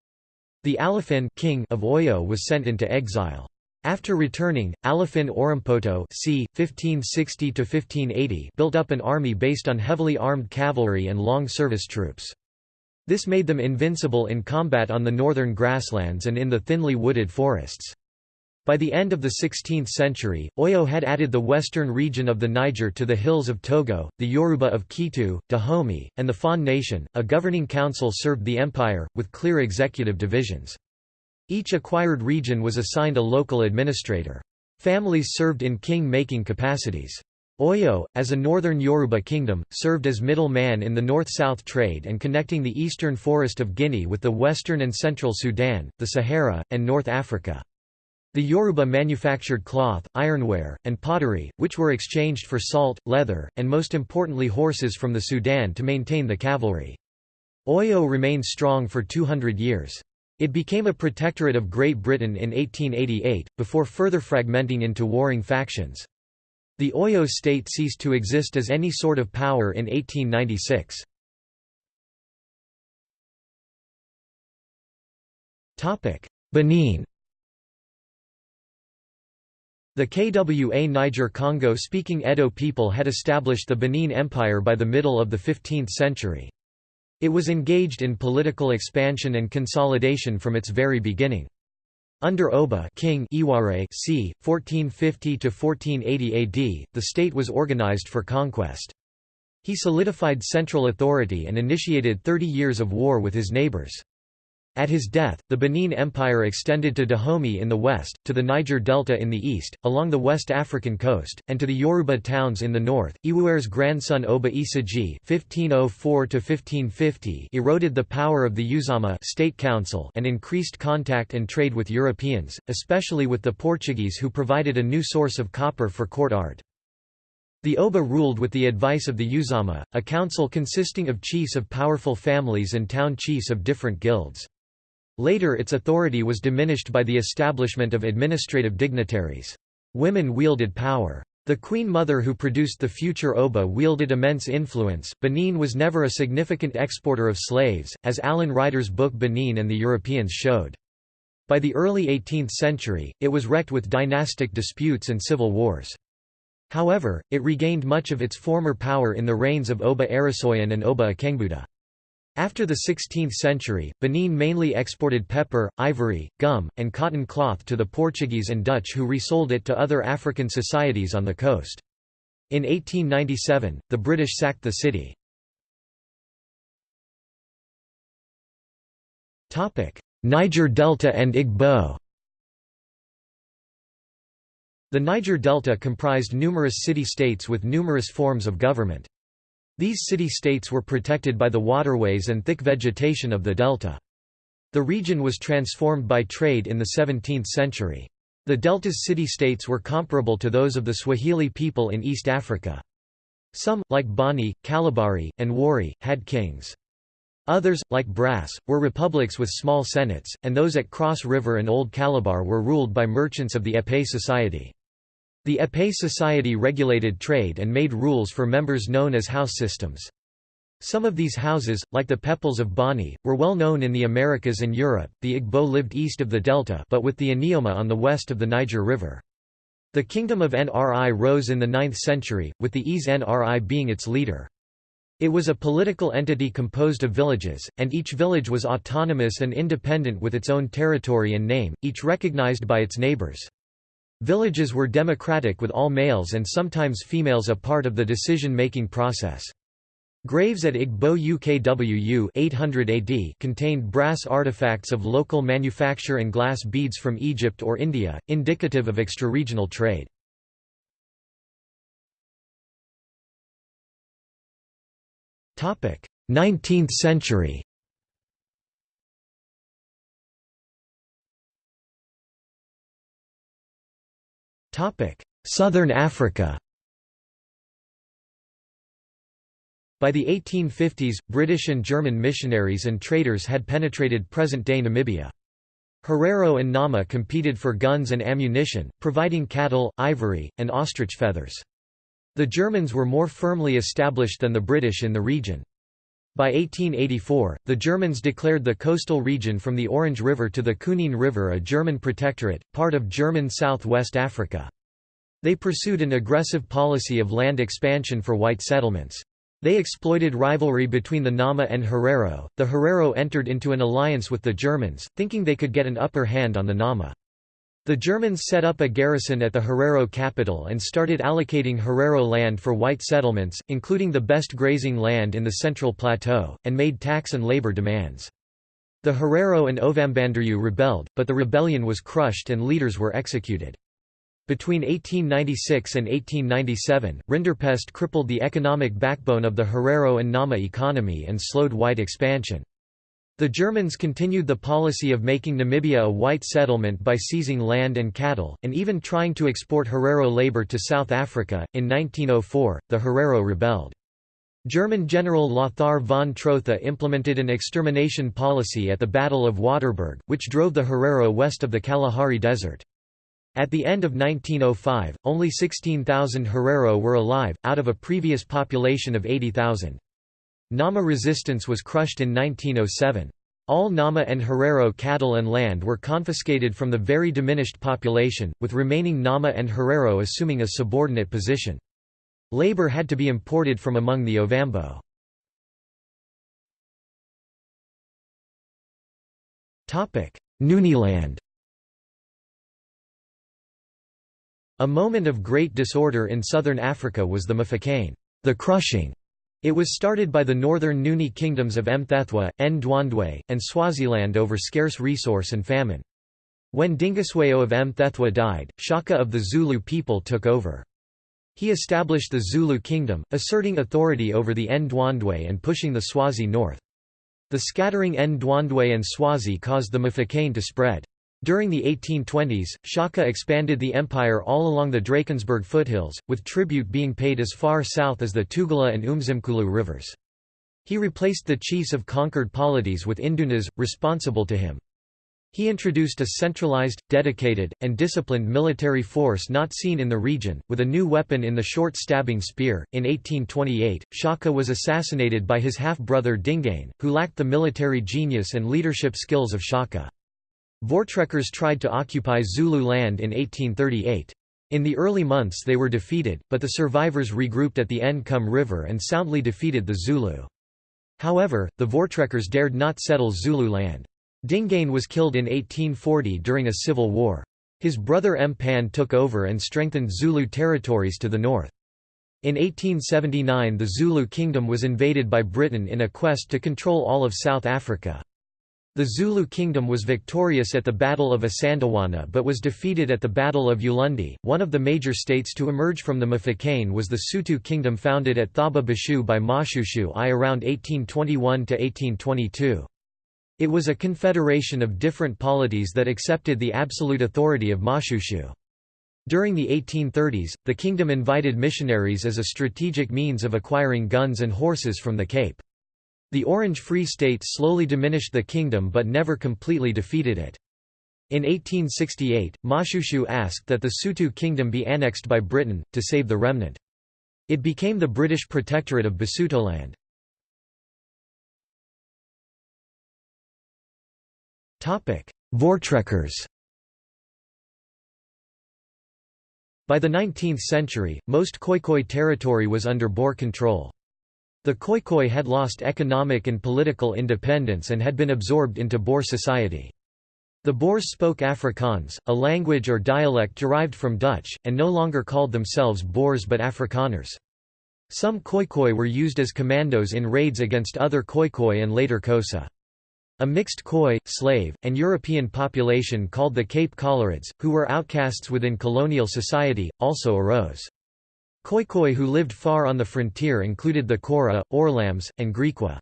The Alafin king of Oyo was sent into exile. After returning, Alafin Orompoto c. 1560 built up an army based on heavily armed cavalry and long-service troops. This made them invincible in combat on the northern grasslands and in the thinly wooded forests. By the end of the 16th century, Oyo had added the western region of the Niger to the hills of Togo, the Yoruba of Ketu, Dahomey, and the Fon nation. A governing council served the empire, with clear executive divisions. Each acquired region was assigned a local administrator. Families served in king-making capacities. Oyo, as a northern Yoruba kingdom, served as middle man in the north-south trade and connecting the eastern forest of Guinea with the western and central Sudan, the Sahara, and North Africa. The Yoruba manufactured cloth, ironware, and pottery, which were exchanged for salt, leather, and most importantly horses from the Sudan to maintain the cavalry. Oyo remained strong for 200 years. It became a protectorate of Great Britain in 1888, before further fragmenting into warring factions. The Oyo state ceased to exist as any sort of power in 1896. Benin The KWA Niger-Congo-speaking Edo people had established the Benin Empire by the middle of the 15th century. It was engaged in political expansion and consolidation from its very beginning. Under Oba King Ewuare c. 1450–1480 AD, the state was organized for conquest. He solidified central authority and initiated 30 years of war with his neighbors. At his death, the Benin Empire extended to Dahomey in the west, to the Niger Delta in the east, along the West African coast, and to the Yoruba towns in the north. Ewuare's grandson Oba Esigie (1504–1550) eroded the power of the Uzama state council and increased contact and trade with Europeans, especially with the Portuguese, who provided a new source of copper for court art. The Oba ruled with the advice of the Uzama, a council consisting of chiefs of powerful families and town chiefs of different guilds. Later its authority was diminished by the establishment of administrative dignitaries. Women wielded power. The queen mother who produced the future Oba wielded immense influence. Benin was never a significant exporter of slaves, as Alan Ryder's book Benin and the Europeans showed. By the early 18th century, it was wrecked with dynastic disputes and civil wars. However, it regained much of its former power in the reigns of Oba Arasoyan and Oba Akengbuda. After the 16th century, Benin mainly exported pepper, ivory, gum, and cotton cloth to the Portuguese and Dutch who resold it to other African societies on the coast. In 1897, the British sacked the city. Niger Delta and Igbo The Niger Delta comprised numerous city-states with numerous forms of government. These city-states were protected by the waterways and thick vegetation of the delta. The region was transformed by trade in the 17th century. The delta's city-states were comparable to those of the Swahili people in East Africa. Some, like Bonny, Kalabari, and Warri, had kings. Others, like Brass, were republics with small senates, and those at Cross River and Old Calabar were ruled by merchants of the Ekpe society. The Ekpe society regulated trade and made rules for members known as house systems. Some of these houses, like the Pepples of Bonny, were well known in the Americas and Europe. The Igbo lived east of the delta but with the Anioma on the west of the Niger River. The kingdom of Nri rose in the 9th century, with the Eze Nri being its leader. It was a political entity composed of villages, and each village was autonomous and independent with its own territory and name, each recognized by its neighbors. Villages were democratic with all males and sometimes females a part of the decision-making process. Graves at Igbo UKWU 800 AD contained brass artifacts of local manufacture and glass beads from Egypt or India, indicative of extra-regional trade. Topic: 19th century. Southern Africa. By the 1850s, British and German missionaries and traders had penetrated present-day Namibia. Herero and Nama competed for guns and ammunition, providing cattle, ivory, and ostrich feathers. The Germans were more firmly established than the British in the region. By 1884, the Germans declared the coastal region from the Orange River to the Kunene River a German protectorate, part of German South-West Africa. They pursued an aggressive policy of land expansion for white settlements. They exploited rivalry between the Nama and Herero. The Herero entered into an alliance with the Germans, thinking they could get an upper hand on the Nama. The Germans set up a garrison at the Herero capital and started allocating Herero land for white settlements, including the best grazing land in the Central Plateau, and made tax and labor demands. The Herero and Ovambanderu rebelled, but the rebellion was crushed and leaders were executed. Between 1896 and 1897, Rinderpest crippled the economic backbone of the Herero and Nama economy and slowed white expansion. The Germans continued the policy of making Namibia a white settlement by seizing land and cattle, and even trying to export Herero labor to South Africa. In 1904, the Herero rebelled. German General Lothar von Trotha implemented an extermination policy at the Battle of Waterberg, which drove the Herero west of the Kalahari Desert. At the end of 1905, only 16,000 Herero were alive, out of a previous population of 80,000. Nama resistance was crushed in 1907. All Nama and Herero cattle and land were confiscated from the very diminished population, with remaining Nama and Herero assuming a subordinate position. Labor had to be imported from among the Ovambo. Nguniland A moment of great disorder in southern Africa was the Mfecane the crushing". It was started by the northern Nguni kingdoms of Mthethwa, Ndwandwe, and Swaziland over scarce resource and famine. When Dingiswayo of Mthethwa died, Shaka of the Zulu people took over. He established the Zulu kingdom, asserting authority over the Ndwandwe and pushing the Swazi north. The scattering Ndwandwe and Swazi caused the Mfecane to spread. During the 1820s, Shaka expanded the empire all along the Drakensberg foothills, with tribute being paid as far south as the Tugela and Umzimkulu rivers. He replaced the chiefs of conquered polities with Indunas, responsible to him. He introduced a centralized, dedicated, and disciplined military force not seen in the region, with a new weapon in the short stabbing spear. In 1828, Shaka was assassinated by his half brother Dingane, who lacked the military genius and leadership skills of Shaka. Voortrekkers tried to occupy Zulu land in 1838. In the early months they were defeated, but the survivors regrouped at the Ncome River and soundly defeated the Zulu. However, the Voortrekkers dared not settle Zulu land. Dingaan was killed in 1840 during a civil war. His brother Mpande took over and strengthened Zulu territories to the north. In 1879 the Zulu kingdom was invaded by Britain in a quest to control all of South Africa. The Zulu kingdom was victorious at the Battle of Isandlwana but was defeated at the Battle of Ulundi. One of the major states to emerge from the Mfecane was the Sotho kingdom founded at Thaba Bosiu by Moshoeshoe I around 1821–1822. It was a confederation of different polities that accepted the absolute authority of Moshoeshoe. During the 1830s, the kingdom invited missionaries as a strategic means of acquiring guns and horses from the Cape. The Orange Free State slowly diminished the kingdom but never completely defeated it. In 1868, Moshoeshoe asked that the Sotho kingdom be annexed by Britain, to save the remnant. It became the British protectorate of Basutoland. Voortrekkers By the 19th century, most Khoikhoi territory was under Boer control. The Khoikhoi had lost economic and political independence and had been absorbed into Boer society. The Boers spoke Afrikaans, a language or dialect derived from Dutch, and no longer called themselves Boers but Afrikaners. Some Khoikhoi were used as commandos in raids against other Khoikhoi and later Xhosa. A mixed Khoi, slave, and European population called the Cape Coloureds, who were outcasts within colonial society, also arose. Khoikhoi who lived far on the frontier included the Kora, Orlams, and Griqua.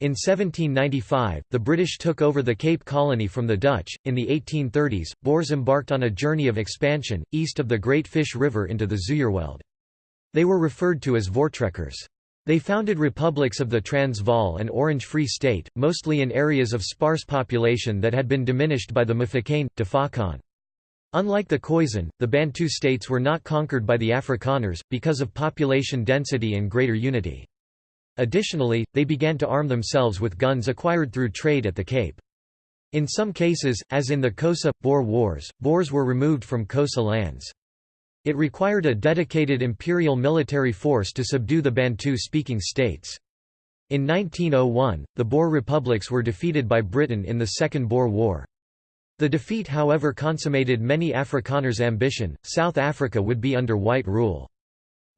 In 1795, the British took over the Cape Colony from the Dutch. In the 1830s, Boers embarked on a journey of expansion, east of the Great Fish River into the Zuurveld. They were referred to as Voortrekkers. They founded republics of the Transvaal and Orange Free State, mostly in areas of sparse population that had been diminished by the Mfecane, Tafakan. Unlike the Khoisan, the Bantu states were not conquered by the Afrikaners, because of population density and greater unity. Additionally, they began to arm themselves with guns acquired through trade at the Cape. In some cases, as in the Xhosa-Boer Wars, Boers were removed from Xhosa lands. It required a dedicated imperial military force to subdue the Bantu-speaking states. In 1901, the Boer republics were defeated by Britain in the Second Boer War. The defeat however consummated many Afrikaners' ambition, South Africa would be under white rule.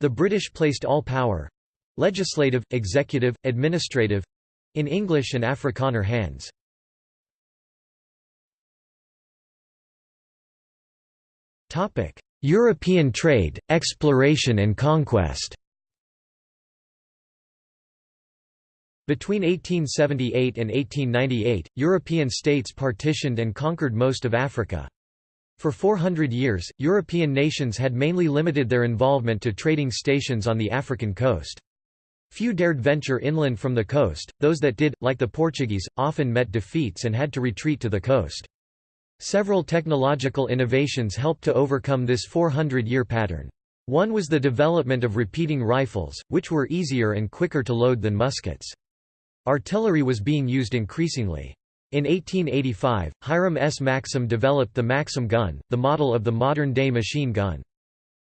The British placed all power—legislative, executive, administrative—in English and Afrikaner hands. European trade, exploration and conquest Between 1878 and 1898, European states partitioned and conquered most of Africa. For 400 years, European nations had mainly limited their involvement to trading stations on the African coast. Few dared venture inland from the coast, those that did, like the Portuguese, often met defeats and had to retreat to the coast. Several technological innovations helped to overcome this 400-year pattern. One was the development of repeating rifles, which were easier and quicker to load than muskets. Artillery was being used increasingly. In 1885, Hiram S. Maxim developed the Maxim gun, the model of the modern-day machine gun.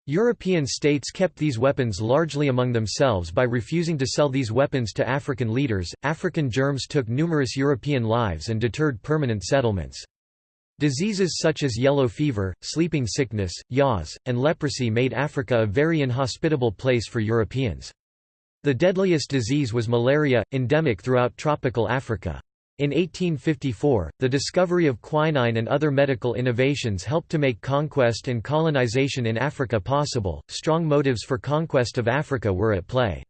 European states kept these weapons largely among themselves by refusing to sell these weapons to African leaders. African germs took numerous European lives and deterred permanent settlements. Diseases such as yellow fever, sleeping sickness, yaws, and leprosy made Africa a very inhospitable place for Europeans. The deadliest disease was malaria, endemic throughout tropical Africa. In 1854, the discovery of quinine and other medical innovations helped to make conquest and colonization in Africa possible. Strong motives for conquest of Africa were at play.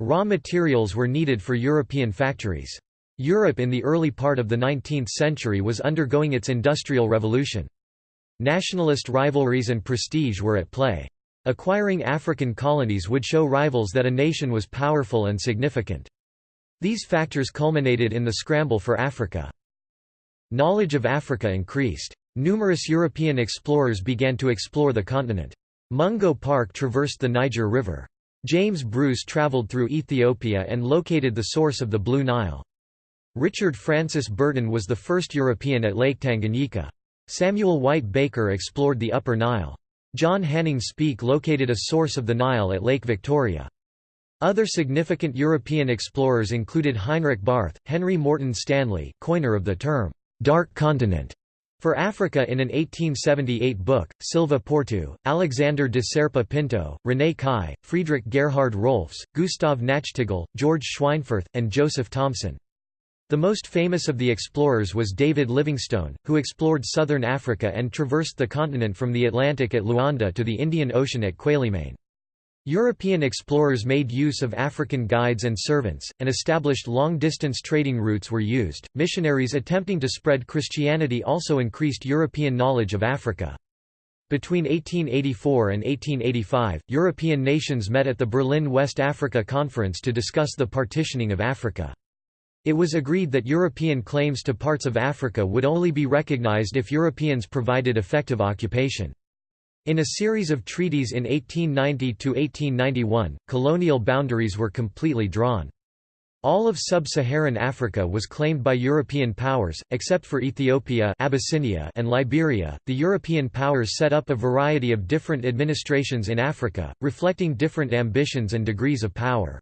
Raw materials were needed for European factories. Europe in the early part of the 19th century was undergoing its industrial revolution. Nationalist rivalries and prestige were at play. Acquiring African colonies would show rivals that a nation was powerful and significant. These factors culminated in the scramble for Africa. Knowledge of Africa increased. Numerous European explorers began to explore the continent. Mungo Park traversed the Niger River. James Bruce traveled through Ethiopia and located the source of the Blue Nile. Richard Francis Burton was the first European at Lake Tanganyika. Samuel White Baker explored the Upper Nile. John Hanning Speke located a source of the Nile at Lake Victoria. Other significant European explorers included Heinrich Barth, Henry Morton Stanley coiner of the term, "'Dark Continent' for Africa in an 1878 book, Silva Porto, Alexander de Serpa Pinto, René Caillié, Friedrich Gerhard Rohlfs, Gustav Nachtigal, George Schweinfurth, and Joseph Thomson. The most famous of the explorers was David Livingstone, who explored southern Africa and traversed the continent from the Atlantic at Luanda to the Indian Ocean at Quelimane. European explorers made use of African guides and servants, and established long-distance trading routes were used. Missionaries attempting to spread Christianity also increased European knowledge of Africa. Between 1884 and 1885, European nations met at the Berlin West Africa Conference to discuss the partitioning of Africa. It was agreed that European claims to parts of Africa would only be recognized if Europeans provided effective occupation. In a series of treaties in 1890–1891, colonial boundaries were completely drawn. All of sub-Saharan Africa was claimed by European powers, except for Ethiopia Abyssinia and Liberia. The European powers set up a variety of different administrations in Africa, reflecting different ambitions and degrees of power.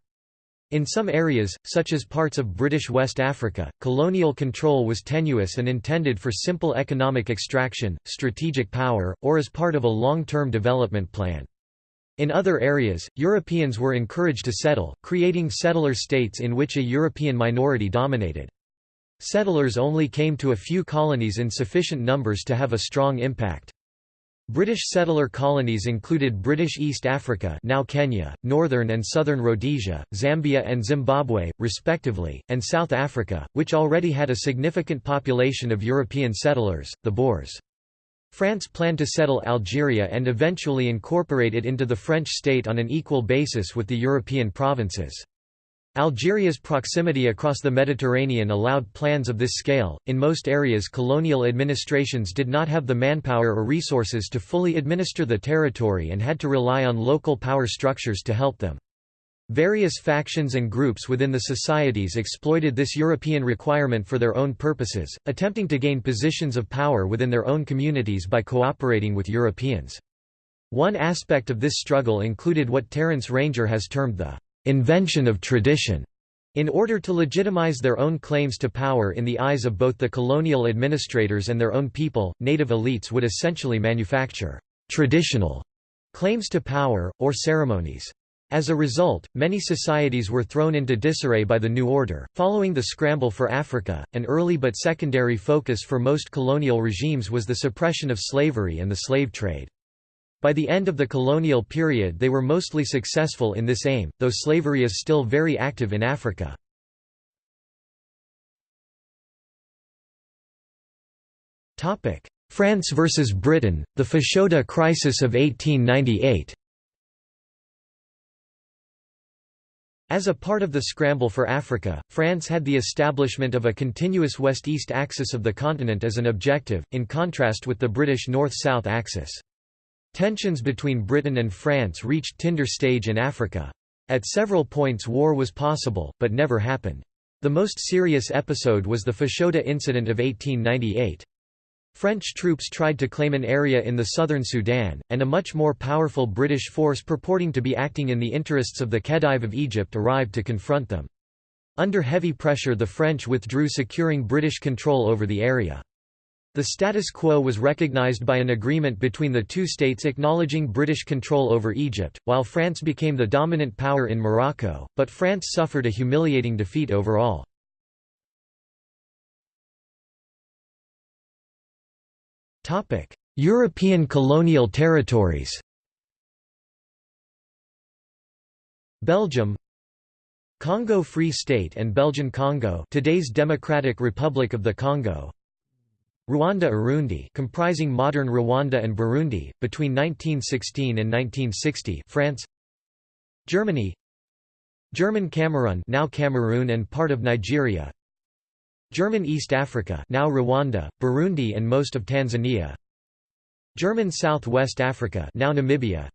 In some areas, such as parts of British West Africa, colonial control was tenuous and intended for simple economic extraction, strategic power, or as part of a long-term development plan. In other areas, Europeans were encouraged to settle, creating settler states in which a European minority dominated. Settlers only came to a few colonies in sufficient numbers to have a strong impact. British settler colonies included British East Africa now Kenya, Northern and Southern Rhodesia, Zambia and Zimbabwe, respectively, and South Africa, which already had a significant population of European settlers, the Boers. France planned to settle Algeria and eventually incorporate it into the French state on an equal basis with the European provinces. Algeria's proximity across the Mediterranean allowed plans of this scale. In most areas, colonial administrations did not have the manpower or resources to fully administer the territory and had to rely on local power structures to help them. Various factions and groups within the societies exploited this European requirement for their own purposes, attempting to gain positions of power within their own communities by cooperating with Europeans. One aspect of this struggle included what Terence Ranger has termed the invention of tradition. In order to legitimize their own claims to power in the eyes of both the colonial administrators and their own people, native elites would essentially manufacture traditional claims to power, or ceremonies. As a result, many societies were thrown into disarray by the new order. Following the scramble for Africa, an early but secondary focus for most colonial regimes was the suppression of slavery and the slave trade. By the end of the colonial period they were mostly successful in this aim, though slavery is still very active in Africa. France versus Britain, the Fashoda crisis of 1898 As a part of the scramble for Africa, France had the establishment of a continuous west-east axis of the continent as an objective, in contrast with the British north-south axis. Tensions between Britain and France reached tinder stage in Africa. At several points war was possible, but never happened. The most serious episode was the Fashoda incident of 1898. French troops tried to claim an area in the southern Sudan, and a much more powerful British force purporting to be acting in the interests of the Khedive of Egypt arrived to confront them. Under heavy pressure the French withdrew securing British control over the area. The status quo was recognized by an agreement between the two states acknowledging British control over Egypt, while France became the dominant power in Morocco, but France suffered a humiliating defeat overall. European colonial territories Belgium Congo Free State and Belgian Congo today's Democratic Republic of the Congo Rwanda-Urundi comprising modern Rwanda and Burundi, between 1916 and 1960 France. Germany. German Cameroon now Cameroon and part of Nigeria. German East Africa now Rwanda, Burundi and most of Tanzania. German Southwest Africa now Namibia.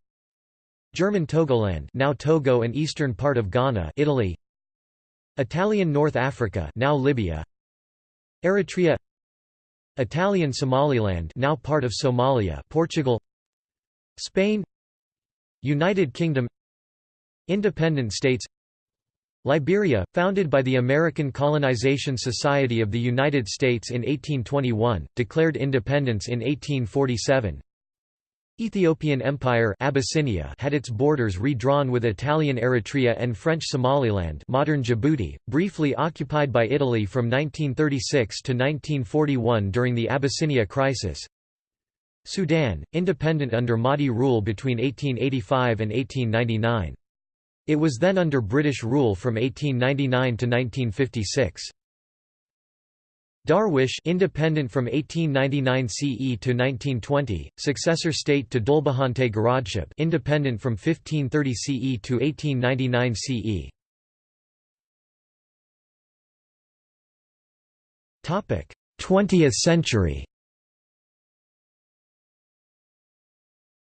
German Togoland now Togo and eastern part of Ghana Italy. Italian North Africa now Libya. Eritrea Italian Somaliland now part of Somalia Portugal Spain United Kingdom Independent states Liberia, founded by the American Colonization Society of the United States in 1821, declared independence in 1847 Ethiopian Empire Abyssinia had its borders redrawn with Italian Eritrea and French Somaliland modern Djibouti, briefly occupied by Italy from 1936 to 1941 during the Abyssinia crisis. Sudan, independent under Mahdi rule between 1885 and 1899. It was then under British rule from 1899 to 1956. Darwish independent from 1899 CE to 1920, successor state to Dhulbahante Garadship independent from 1530 CE to 1899 CE. Topic: 20th century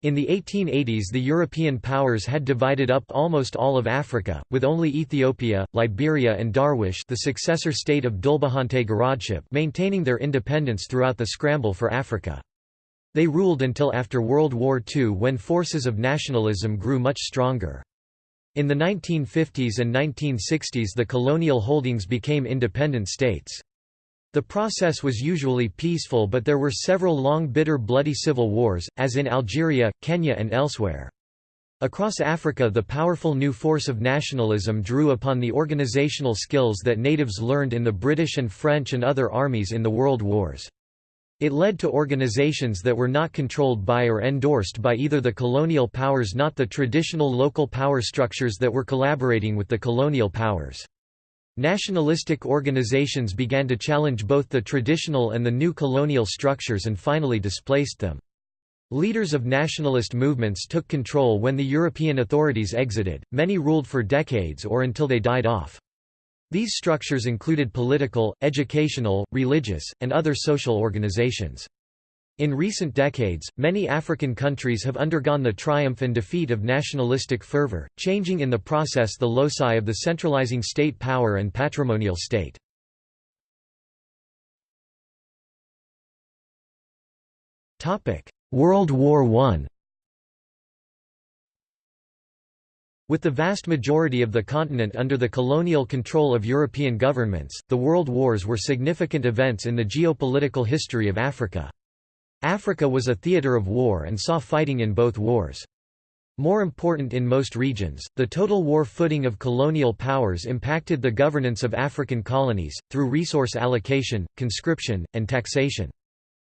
In the 1880s the European powers had divided up almost all of Africa, with only Ethiopia, Liberia and Darwish the successor state of Dhulbahante Garadship maintaining their independence throughout the scramble for Africa. They ruled until after World War II when forces of nationalism grew much stronger. In the 1950s and 1960s the colonial holdings became independent states. The process was usually peaceful but there were several long bitter bloody civil wars, as in Algeria, Kenya and elsewhere. Across Africa the powerful new force of nationalism drew upon the organizational skills that natives learned in the British and French and other armies in the world wars. It led to organizations that were not controlled by or endorsed by either the colonial powers not the traditional local power structures that were collaborating with the colonial powers. Nationalistic organizations began to challenge both the traditional and the new colonial structures and finally displaced them. Leaders of nationalist movements took control when the European authorities exited, many ruled for decades or until they died off. These structures included political, educational, religious, and other social organizations. In recent decades, many African countries have undergone the triumph and defeat of nationalistic fervor, changing in the process the loci of the centralizing state power and patrimonial state. World War I With the vast majority of the continent under the colonial control of European governments, the World Wars were significant events in the geopolitical history of Africa. Africa was a theatre of war and saw fighting in both wars. More important in most regions, the total war footing of colonial powers impacted the governance of African colonies, through resource allocation, conscription, and taxation.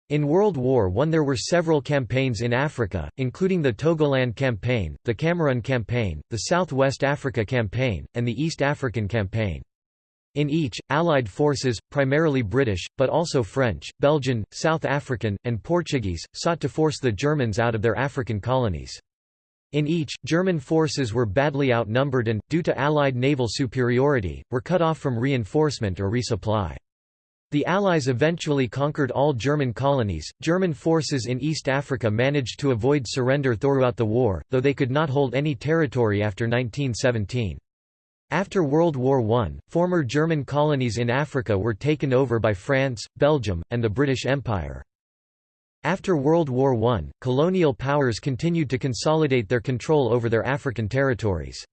In World War I there were several campaigns in Africa, including the Togoland Campaign, the Cameroon Campaign, the South West Africa Campaign, and the East African Campaign. In each, Allied forces, primarily British, but also French, Belgian, South African, and Portuguese, sought to force the Germans out of their African colonies. In each, German forces were badly outnumbered and, due to Allied naval superiority, were cut off from reinforcement or resupply. The Allies eventually conquered all German colonies. German forces in East Africa managed to avoid surrender throughout the war, though they could not hold any territory after 1917. After World War I, former German colonies in Africa were taken over by France, Belgium, and the British Empire. After World War I, colonial powers continued to consolidate their control over their African territories.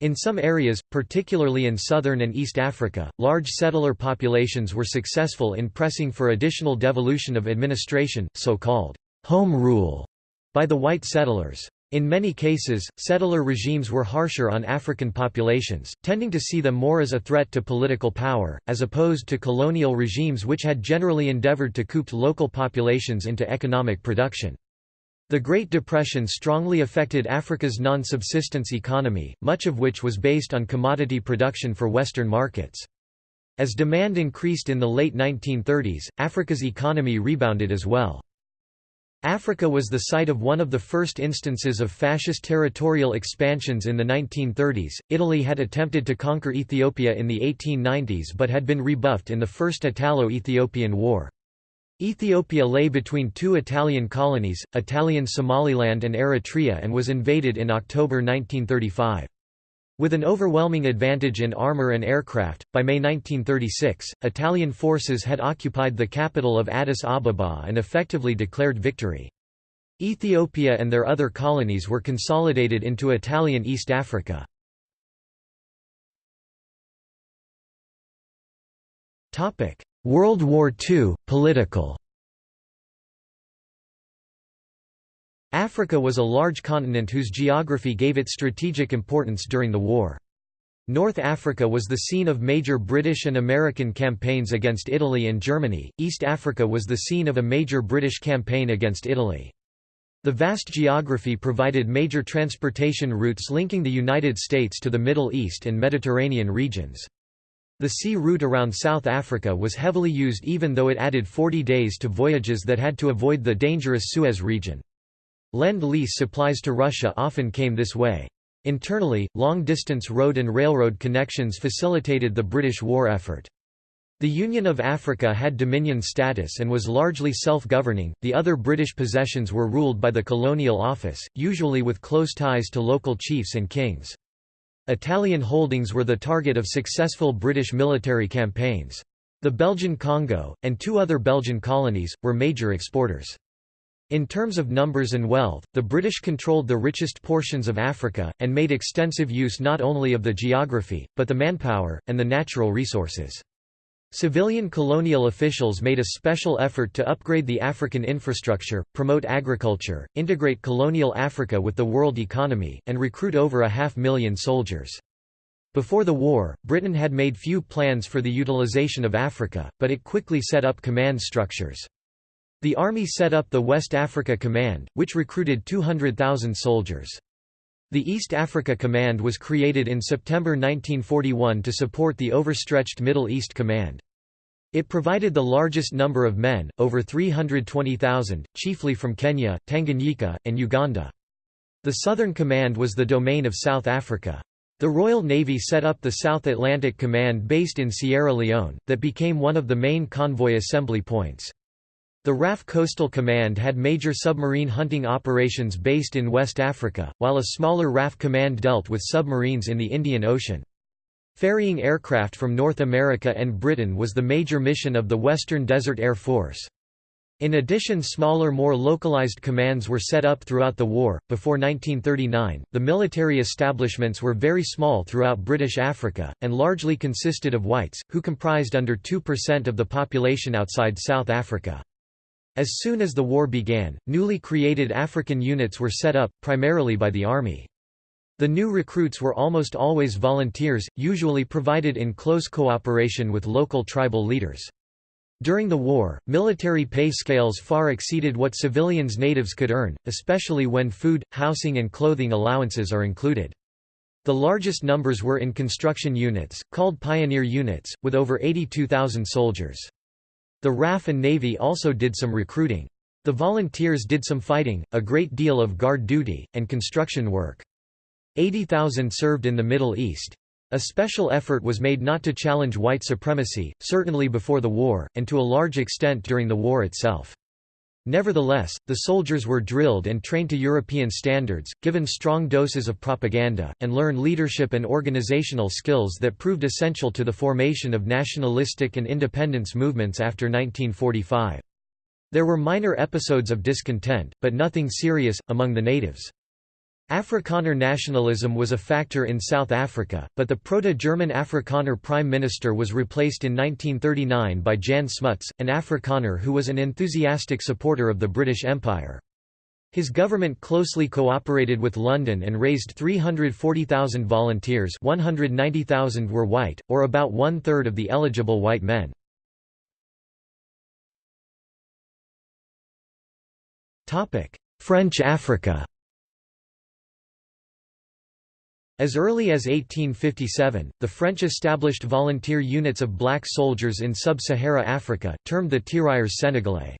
In some areas, particularly in southern and East Africa, large settler populations were successful in pressing for additional devolution of administration, so-called home rule, by the white settlers. In many cases, settler regimes were harsher on African populations, tending to see them more as a threat to political power, as opposed to colonial regimes which had generally endeavored to coop local populations into economic production. The Great Depression strongly affected Africa's non-subsistence economy, much of which was based on commodity production for Western markets. As demand increased in the late 1930s, Africa's economy rebounded as well. Africa was the site of one of the first instances of fascist territorial expansions in the 1930s. Italy had attempted to conquer Ethiopia in the 1890s but had been rebuffed in the First Italo Ethiopian War. Ethiopia lay between two Italian colonies, Italian Somaliland and Eritrea, and was invaded in October 1935. With an overwhelming advantage in armor and aircraft, by May 1936, Italian forces had occupied the capital of Addis Ababa and effectively declared victory. Ethiopia and their other colonies were consolidated into Italian East Africa. World War II, political Africa was a large continent whose geography gave it strategic importance during the war. North Africa was the scene of major British and American campaigns against Italy and Germany, East Africa was the scene of a major British campaign against Italy. The vast geography provided major transportation routes linking the United States to the Middle East and Mediterranean regions. The sea route around South Africa was heavily used even though it added 40 days to voyages that had to avoid the dangerous Suez region. Lend-Lease supplies to Russia often came this way. Internally, long-distance road and railroad connections facilitated the British war effort. The Union of Africa had dominion status and was largely self-governing, the other British possessions were ruled by the Colonial Office, usually with close ties to local chiefs and kings. Italian holdings were the target of successful British military campaigns. The Belgian Congo, and two other Belgian colonies, were major exporters. In terms of numbers and wealth, the British controlled the richest portions of Africa, and made extensive use not only of the geography, but the manpower, and the natural resources. Civilian colonial officials made a special effort to upgrade the African infrastructure, promote agriculture, integrate colonial Africa with the world economy, and recruit over a half million soldiers. Before the war, Britain had made few plans for the utilization of Africa, but it quickly set up command structures. The army set up the West Africa Command, which recruited 200,000 soldiers. The East Africa Command was created in September 1941 to support the overstretched Middle East Command. It provided the largest number of men, over 320,000, chiefly from Kenya, Tanganyika, and Uganda. The Southern Command was the domain of South Africa. The Royal Navy set up the South Atlantic Command based in Sierra Leone, that became one of the main convoy assembly points. The RAF Coastal Command had major submarine hunting operations based in West Africa, while a smaller RAF Command dealt with submarines in the Indian Ocean. Ferrying aircraft from North America and Britain was the major mission of the Western Desert Air Force. In addition smaller more localized commands were set up throughout the war. Before 1939, the military establishments were very small throughout British Africa, and largely consisted of whites, who comprised under 2% of the population outside South Africa. As soon as the war began, newly created African units were set up, primarily by the Army. The new recruits were almost always volunteers, usually provided in close cooperation with local tribal leaders. During the war, military pay scales far exceeded what civilians natives could earn, especially when food, housing and clothing allowances are included. The largest numbers were in construction units, called pioneer units, with over 82,000 soldiers. The RAF and Navy also did some recruiting. The volunteers did some fighting, a great deal of guard duty, and construction work. 80,000 served in the Middle East. A special effort was made not to challenge white supremacy, certainly before the war, and to a large extent during the war itself. Nevertheless, the soldiers were drilled and trained to European standards, given strong doses of propaganda, and learned leadership and organizational skills that proved essential to the formation of nationalistic and independence movements after 1945. There were minor episodes of discontent, but nothing serious, among the natives. Afrikaner nationalism was a factor in South Africa, but the proto-German Afrikaner prime minister was replaced in 1939 by Jan Smuts, an Afrikaner who was an enthusiastic supporter of the British Empire. His government closely cooperated with London and raised 340,000 volunteers 190,000 were white, or about one-third of the eligible white men. French Africa As early as 1857, the French established volunteer units of black soldiers in sub-Sahara Africa, termed the Tirailleurs Sénégalais.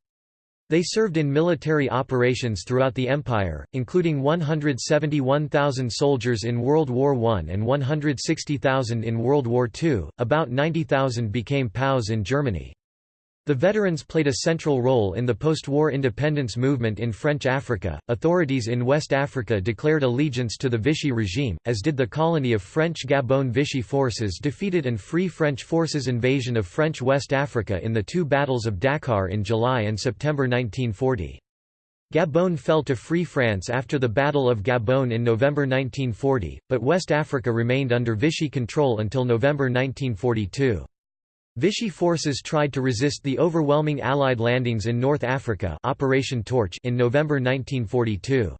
They served in military operations throughout the empire, including 171,000 soldiers in World War I and 160,000 in World War II, about 90,000 became POWs in Germany. The veterans played a central role in the post-war independence movement in French Africa. Authorities in West Africa declared allegiance to the Vichy regime, as did the colony of French Gabon Vichy forces defeated and Free French forces invasion of French West Africa in the two battles of Dakar in July and September 1940. Gabon fell to Free France after the Battle of Gabon in November 1940, but West Africa remained under Vichy control until November 1942. Vichy forces tried to resist the overwhelming Allied landings in North Africa Operation Torch in November 1942.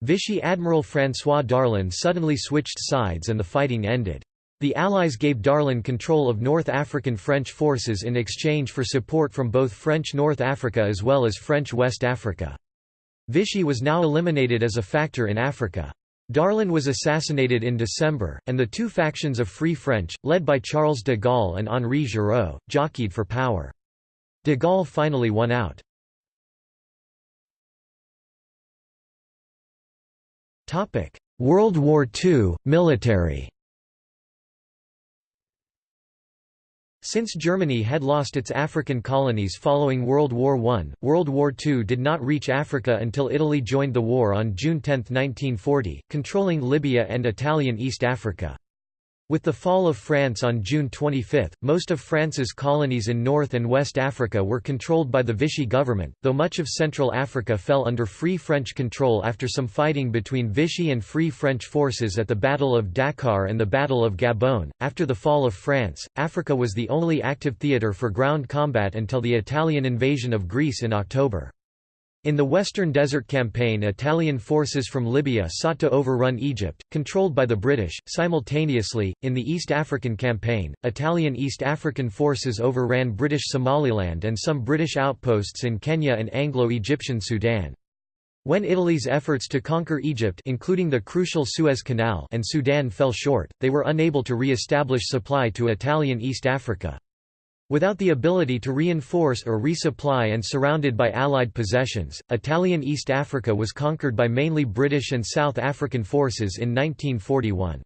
Vichy Admiral François Darlan suddenly switched sides and the fighting ended. The Allies gave Darlan control of North African French forces in exchange for support from both French North Africa as well as French West Africa. Vichy was now eliminated as a factor in Africa. Darlan was assassinated in December, and the two factions of Free French, led by Charles de Gaulle and Henri Giraud, jockeyed for power. De Gaulle finally won out. World War II, military Since Germany had lost its African colonies following World War I, World War II did not reach Africa until Italy joined the war on June 10, 1940, controlling Libya and Italian East Africa. With the fall of France on June 25, most of France's colonies in North and West Africa were controlled by the Vichy government, though much of Central Africa fell under Free French control after some fighting between Vichy and Free French forces at the Battle of Dakar and the Battle of Gabon. After the fall of France, Africa was the only active theatre for ground combat until the Italian invasion of Greece in October. In the Western Desert Campaign Italian forces from Libya sought to overrun Egypt, controlled by the British. Simultaneously, in the East African Campaign, Italian East African forces overran British Somaliland and some British outposts in Kenya and Anglo-Egyptian Sudan. When Italy's efforts to conquer Egypt including the crucial Suez Canal and Sudan fell short, they were unable to re-establish supply to Italian East Africa. Without the ability to reinforce or resupply and surrounded by Allied possessions, Italian East Africa was conquered by mainly British and South African forces in 1941.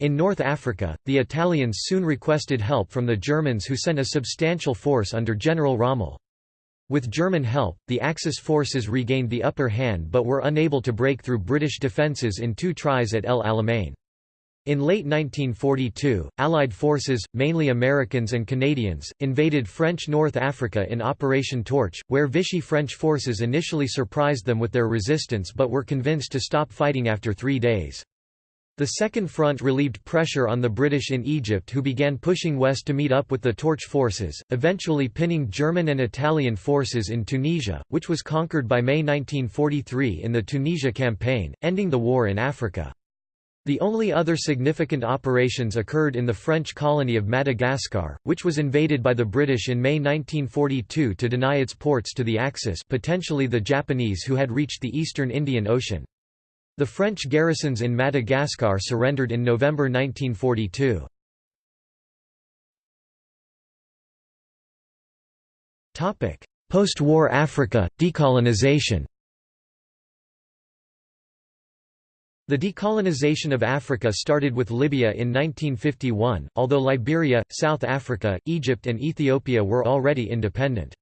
In North Africa, the Italians soon requested help from the Germans who sent a substantial force under General Rommel. With German help, the Axis forces regained the upper hand but were unable to break through British defences in two tries at El Alamein. In late 1942, Allied forces, mainly Americans and Canadians, invaded French North Africa in Operation Torch, where Vichy French forces initially surprised them with their resistance but were convinced to stop fighting after three days. The Second Front relieved pressure on the British in Egypt who began pushing west to meet up with the Torch forces, eventually pinning German and Italian forces in Tunisia, which was conquered by May 1943 in the Tunisia Campaign, ending the war in Africa. The only other significant operations occurred in the French colony of Madagascar, which was invaded by the British in May 1942 to deny its ports to the Axis potentially the Japanese who had reached the eastern Indian Ocean. The French garrisons in Madagascar surrendered in November 1942. Post-war Africa, decolonization The decolonization of Africa started with Libya in 1951, although Liberia, South Africa, Egypt and Ethiopia were already independent.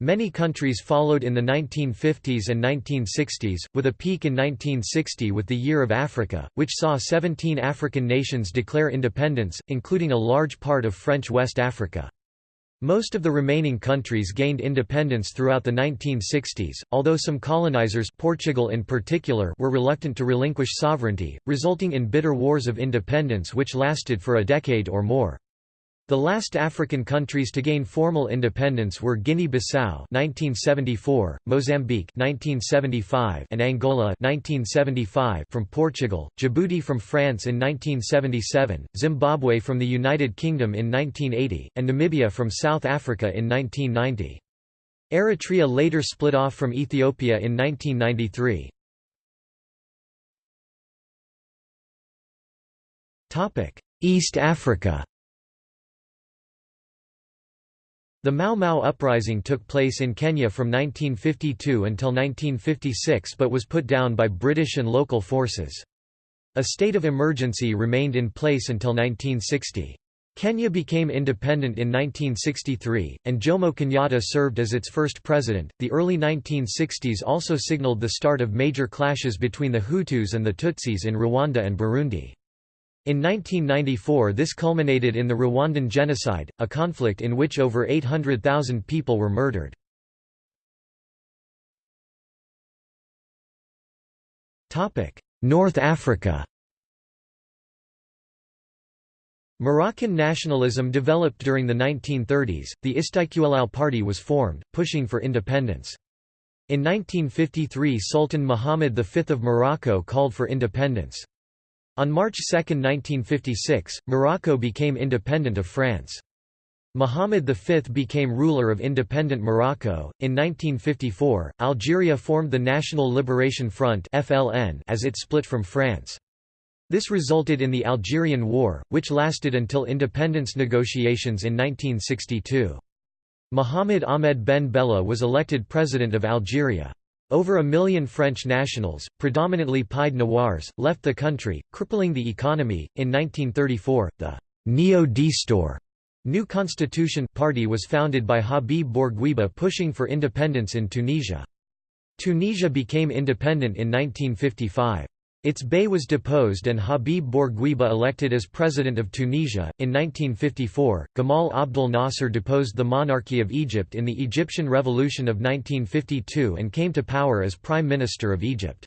Many countries followed in the 1950s and 1960s, with a peak in 1960 with the Year of Africa, which saw 17 African nations declare independence, including a large part of French West Africa. Most of the remaining countries gained independence throughout the 1960s, although some colonizers Portugal in particular were reluctant to relinquish sovereignty, resulting in bitter wars of independence which lasted for a decade or more. The last African countries to gain formal independence were Guinea-Bissau (1974), Mozambique (1975), and Angola (1975) from Portugal, Djibouti from France in 1977, Zimbabwe from the United Kingdom in 1980, and Namibia from South Africa in 1990. Eritrea later split off from Ethiopia in 1993. Topic: East Africa The Mau Mau uprising took place in Kenya from 1952 until 1956 but was put down by British and local forces. A state of emergency remained in place until 1960. Kenya became independent in 1963, and Jomo Kenyatta served as its first president. The early 1960s also signaled the start of major clashes between the Hutus and the Tutsis in Rwanda and Burundi. In 1994 this culminated in the Rwandan genocide, a conflict in which over 800,000 people were murdered. North Africa Moroccan nationalism developed during the 1930s, the Istiqlal Party was formed, pushing for independence. In 1953 Sultan Mohammed V of Morocco called for independence. On March 2, 1956, Morocco became independent of France. Muhammad V became ruler of independent Morocco. In 1954, Algeria formed the National Liberation Front (FLN) as it split from France. This resulted in the Algerian War, which lasted until independence negotiations in 1962. Mohamed Ahmed Ben Bella was elected president of Algeria. Over a million French nationals, predominantly Pied Noirs, left the country, crippling the economy. In 1934, the Neo Destour New Constitution Party was founded by Habib Bourguiba pushing for independence in Tunisia. Tunisia became independent in 1955. Its bey was deposed and Habib Bourguiba elected as president of Tunisia. In 1954, Gamal Abdel Nasser deposed the monarchy of Egypt in the Egyptian Revolution of 1952 and came to power as Prime Minister of Egypt.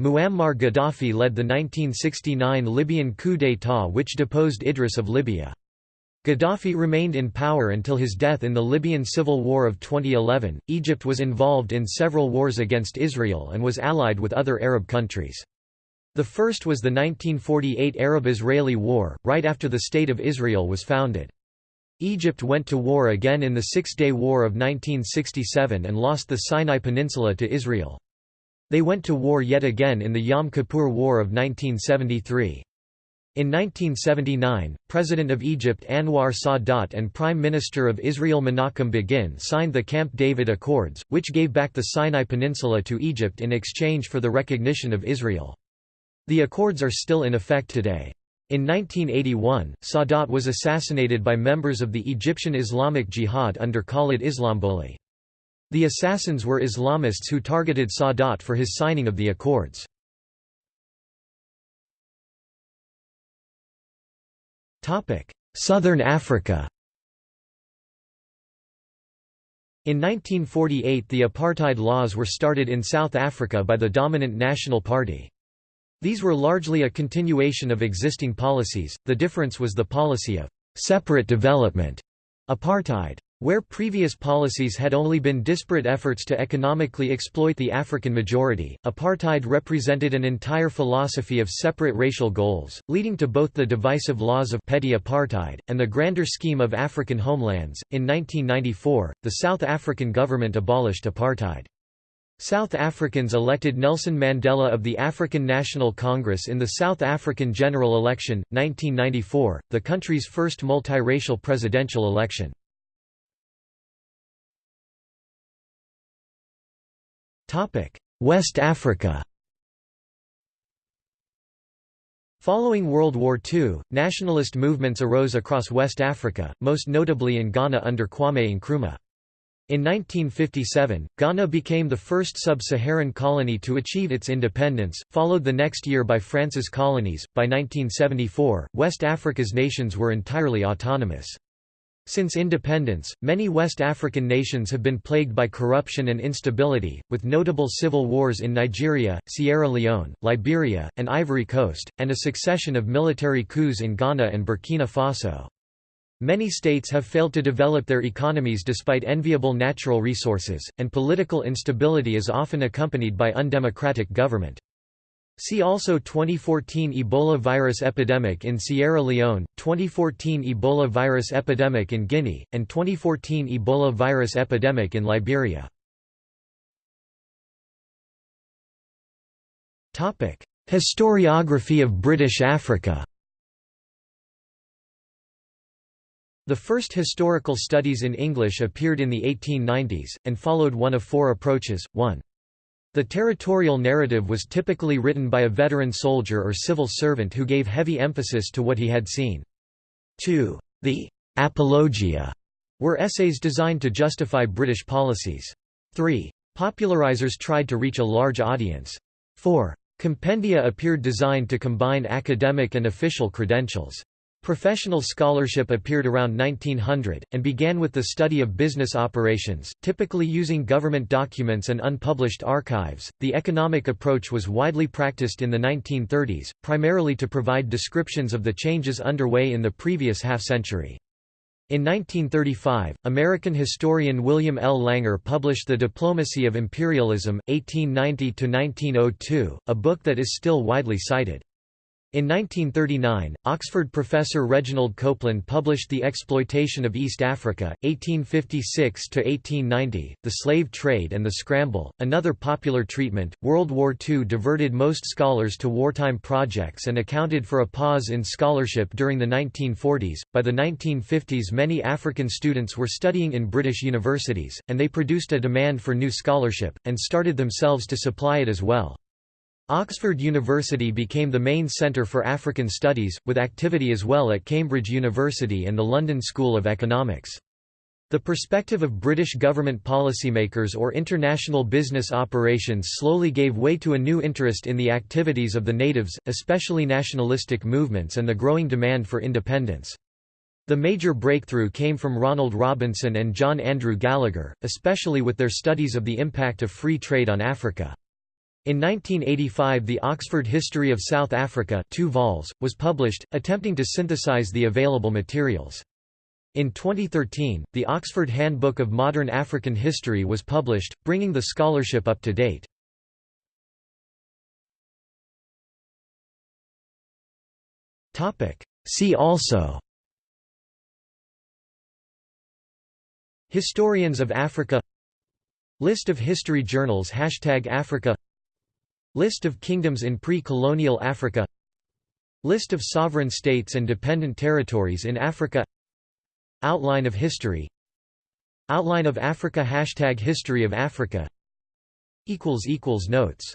Muammar Gaddafi led the 1969 Libyan coup d'état which deposed Idris of Libya. Gaddafi remained in power until his death in the Libyan civil war of 2011. Egypt was involved in several wars against Israel and was allied with other Arab countries. The first was the 1948 Arab-Israeli War, right after the State of Israel was founded. Egypt went to war again in the Six-Day War of 1967 and lost the Sinai Peninsula to Israel. They went to war yet again in the Yom Kippur War of 1973. In 1979, President of Egypt Anwar Sadat and Prime Minister of Israel Menachem Begin signed the Camp David Accords, which gave back the Sinai Peninsula to Egypt in exchange for the recognition of Israel. The accords are still in effect today. In 1981, Sadat was assassinated by members of the Egyptian Islamic Jihad under Khalid Islamboli. The assassins were Islamists who targeted Sadat for his signing of the accords. Southern Africa In 1948 the apartheid laws were started in South Africa by the dominant National Party. These were largely a continuation of existing policies, the difference was the policy of «separate development» apartheid. Where previous policies had only been disparate efforts to economically exploit the African majority, apartheid represented an entire philosophy of separate racial goals, leading to both the divisive laws of petty apartheid, and the grander scheme of African homelands. In 1994, the South African government abolished apartheid. South Africans elected Nelson Mandela of the African National Congress in the South African general election, 1994, the country's first multiracial presidential election. West Africa Following World War II, nationalist movements arose across West Africa, most notably in Ghana under Kwame Nkrumah. In 1957, Ghana became the first sub-Saharan colony to achieve its independence, followed the next year by France's colonies. By 1974, West Africa's nations were entirely autonomous. Since independence, many West African nations have been plagued by corruption and instability, with notable civil wars in Nigeria, Sierra Leone, Liberia, and Ivory Coast, and a succession of military coups in Ghana and Burkina Faso. Many states have failed to develop their economies despite enviable natural resources, and political instability is often accompanied by undemocratic government. See also 2014 Ebola virus epidemic in Sierra Leone, 2014 Ebola virus epidemic in Guinea, and 2014 Ebola virus epidemic in Liberia. Historiography of British Africa The first historical studies in English appeared in the 1890s, and followed one of four approaches, 1. The territorial narrative was typically written by a veteran soldier or civil servant who gave heavy emphasis to what he had seen. 2. The «apologia» were essays designed to justify British policies. 3. Popularizers tried to reach a large audience. 4. Compendia appeared designed to combine academic and official credentials. Professional scholarship appeared around 1900, and began with the study of business operations, typically using government documents and unpublished archives. The economic approach was widely practiced in the 1930s, primarily to provide descriptions of the changes underway in the previous half century. In 1935, American historian William L. Langer published The Diplomacy of Imperialism, 1890–1902, a book that is still widely cited. In 1939, Oxford professor Reginald Coupland published The Exploitation of East Africa, 1856–1890, The Slave Trade and the Scramble, another popular treatment. World War II diverted most scholars to wartime projects and accounted for a pause in scholarship during the 1940s. By the 1950s many African students were studying in British universities, and they produced a demand for new scholarship, and started themselves to supply it as well. Oxford University became the main centre for African studies, with activity as well at Cambridge University and the London School of Economics. The perspective of British government policymakers or international business operations slowly gave way to a new interest in the activities of the natives, especially nationalistic movements and the growing demand for independence. The major breakthrough came from Ronald Robinson and John Andrew Gallagher, especially with their studies of the impact of free trade on Africa. In 1985 the Oxford History of South Africa 2 vols, was published, attempting to synthesize the available materials. In 2013, the Oxford Handbook of Modern African History was published, bringing the scholarship up to date. See also Historians of Africa List of history journals Hashtag Africa List of kingdoms in pre-colonial Africa. List of sovereign states and dependent territories in Africa. Outline of history. Outline of Africa. Hashtag History of Africa. Notes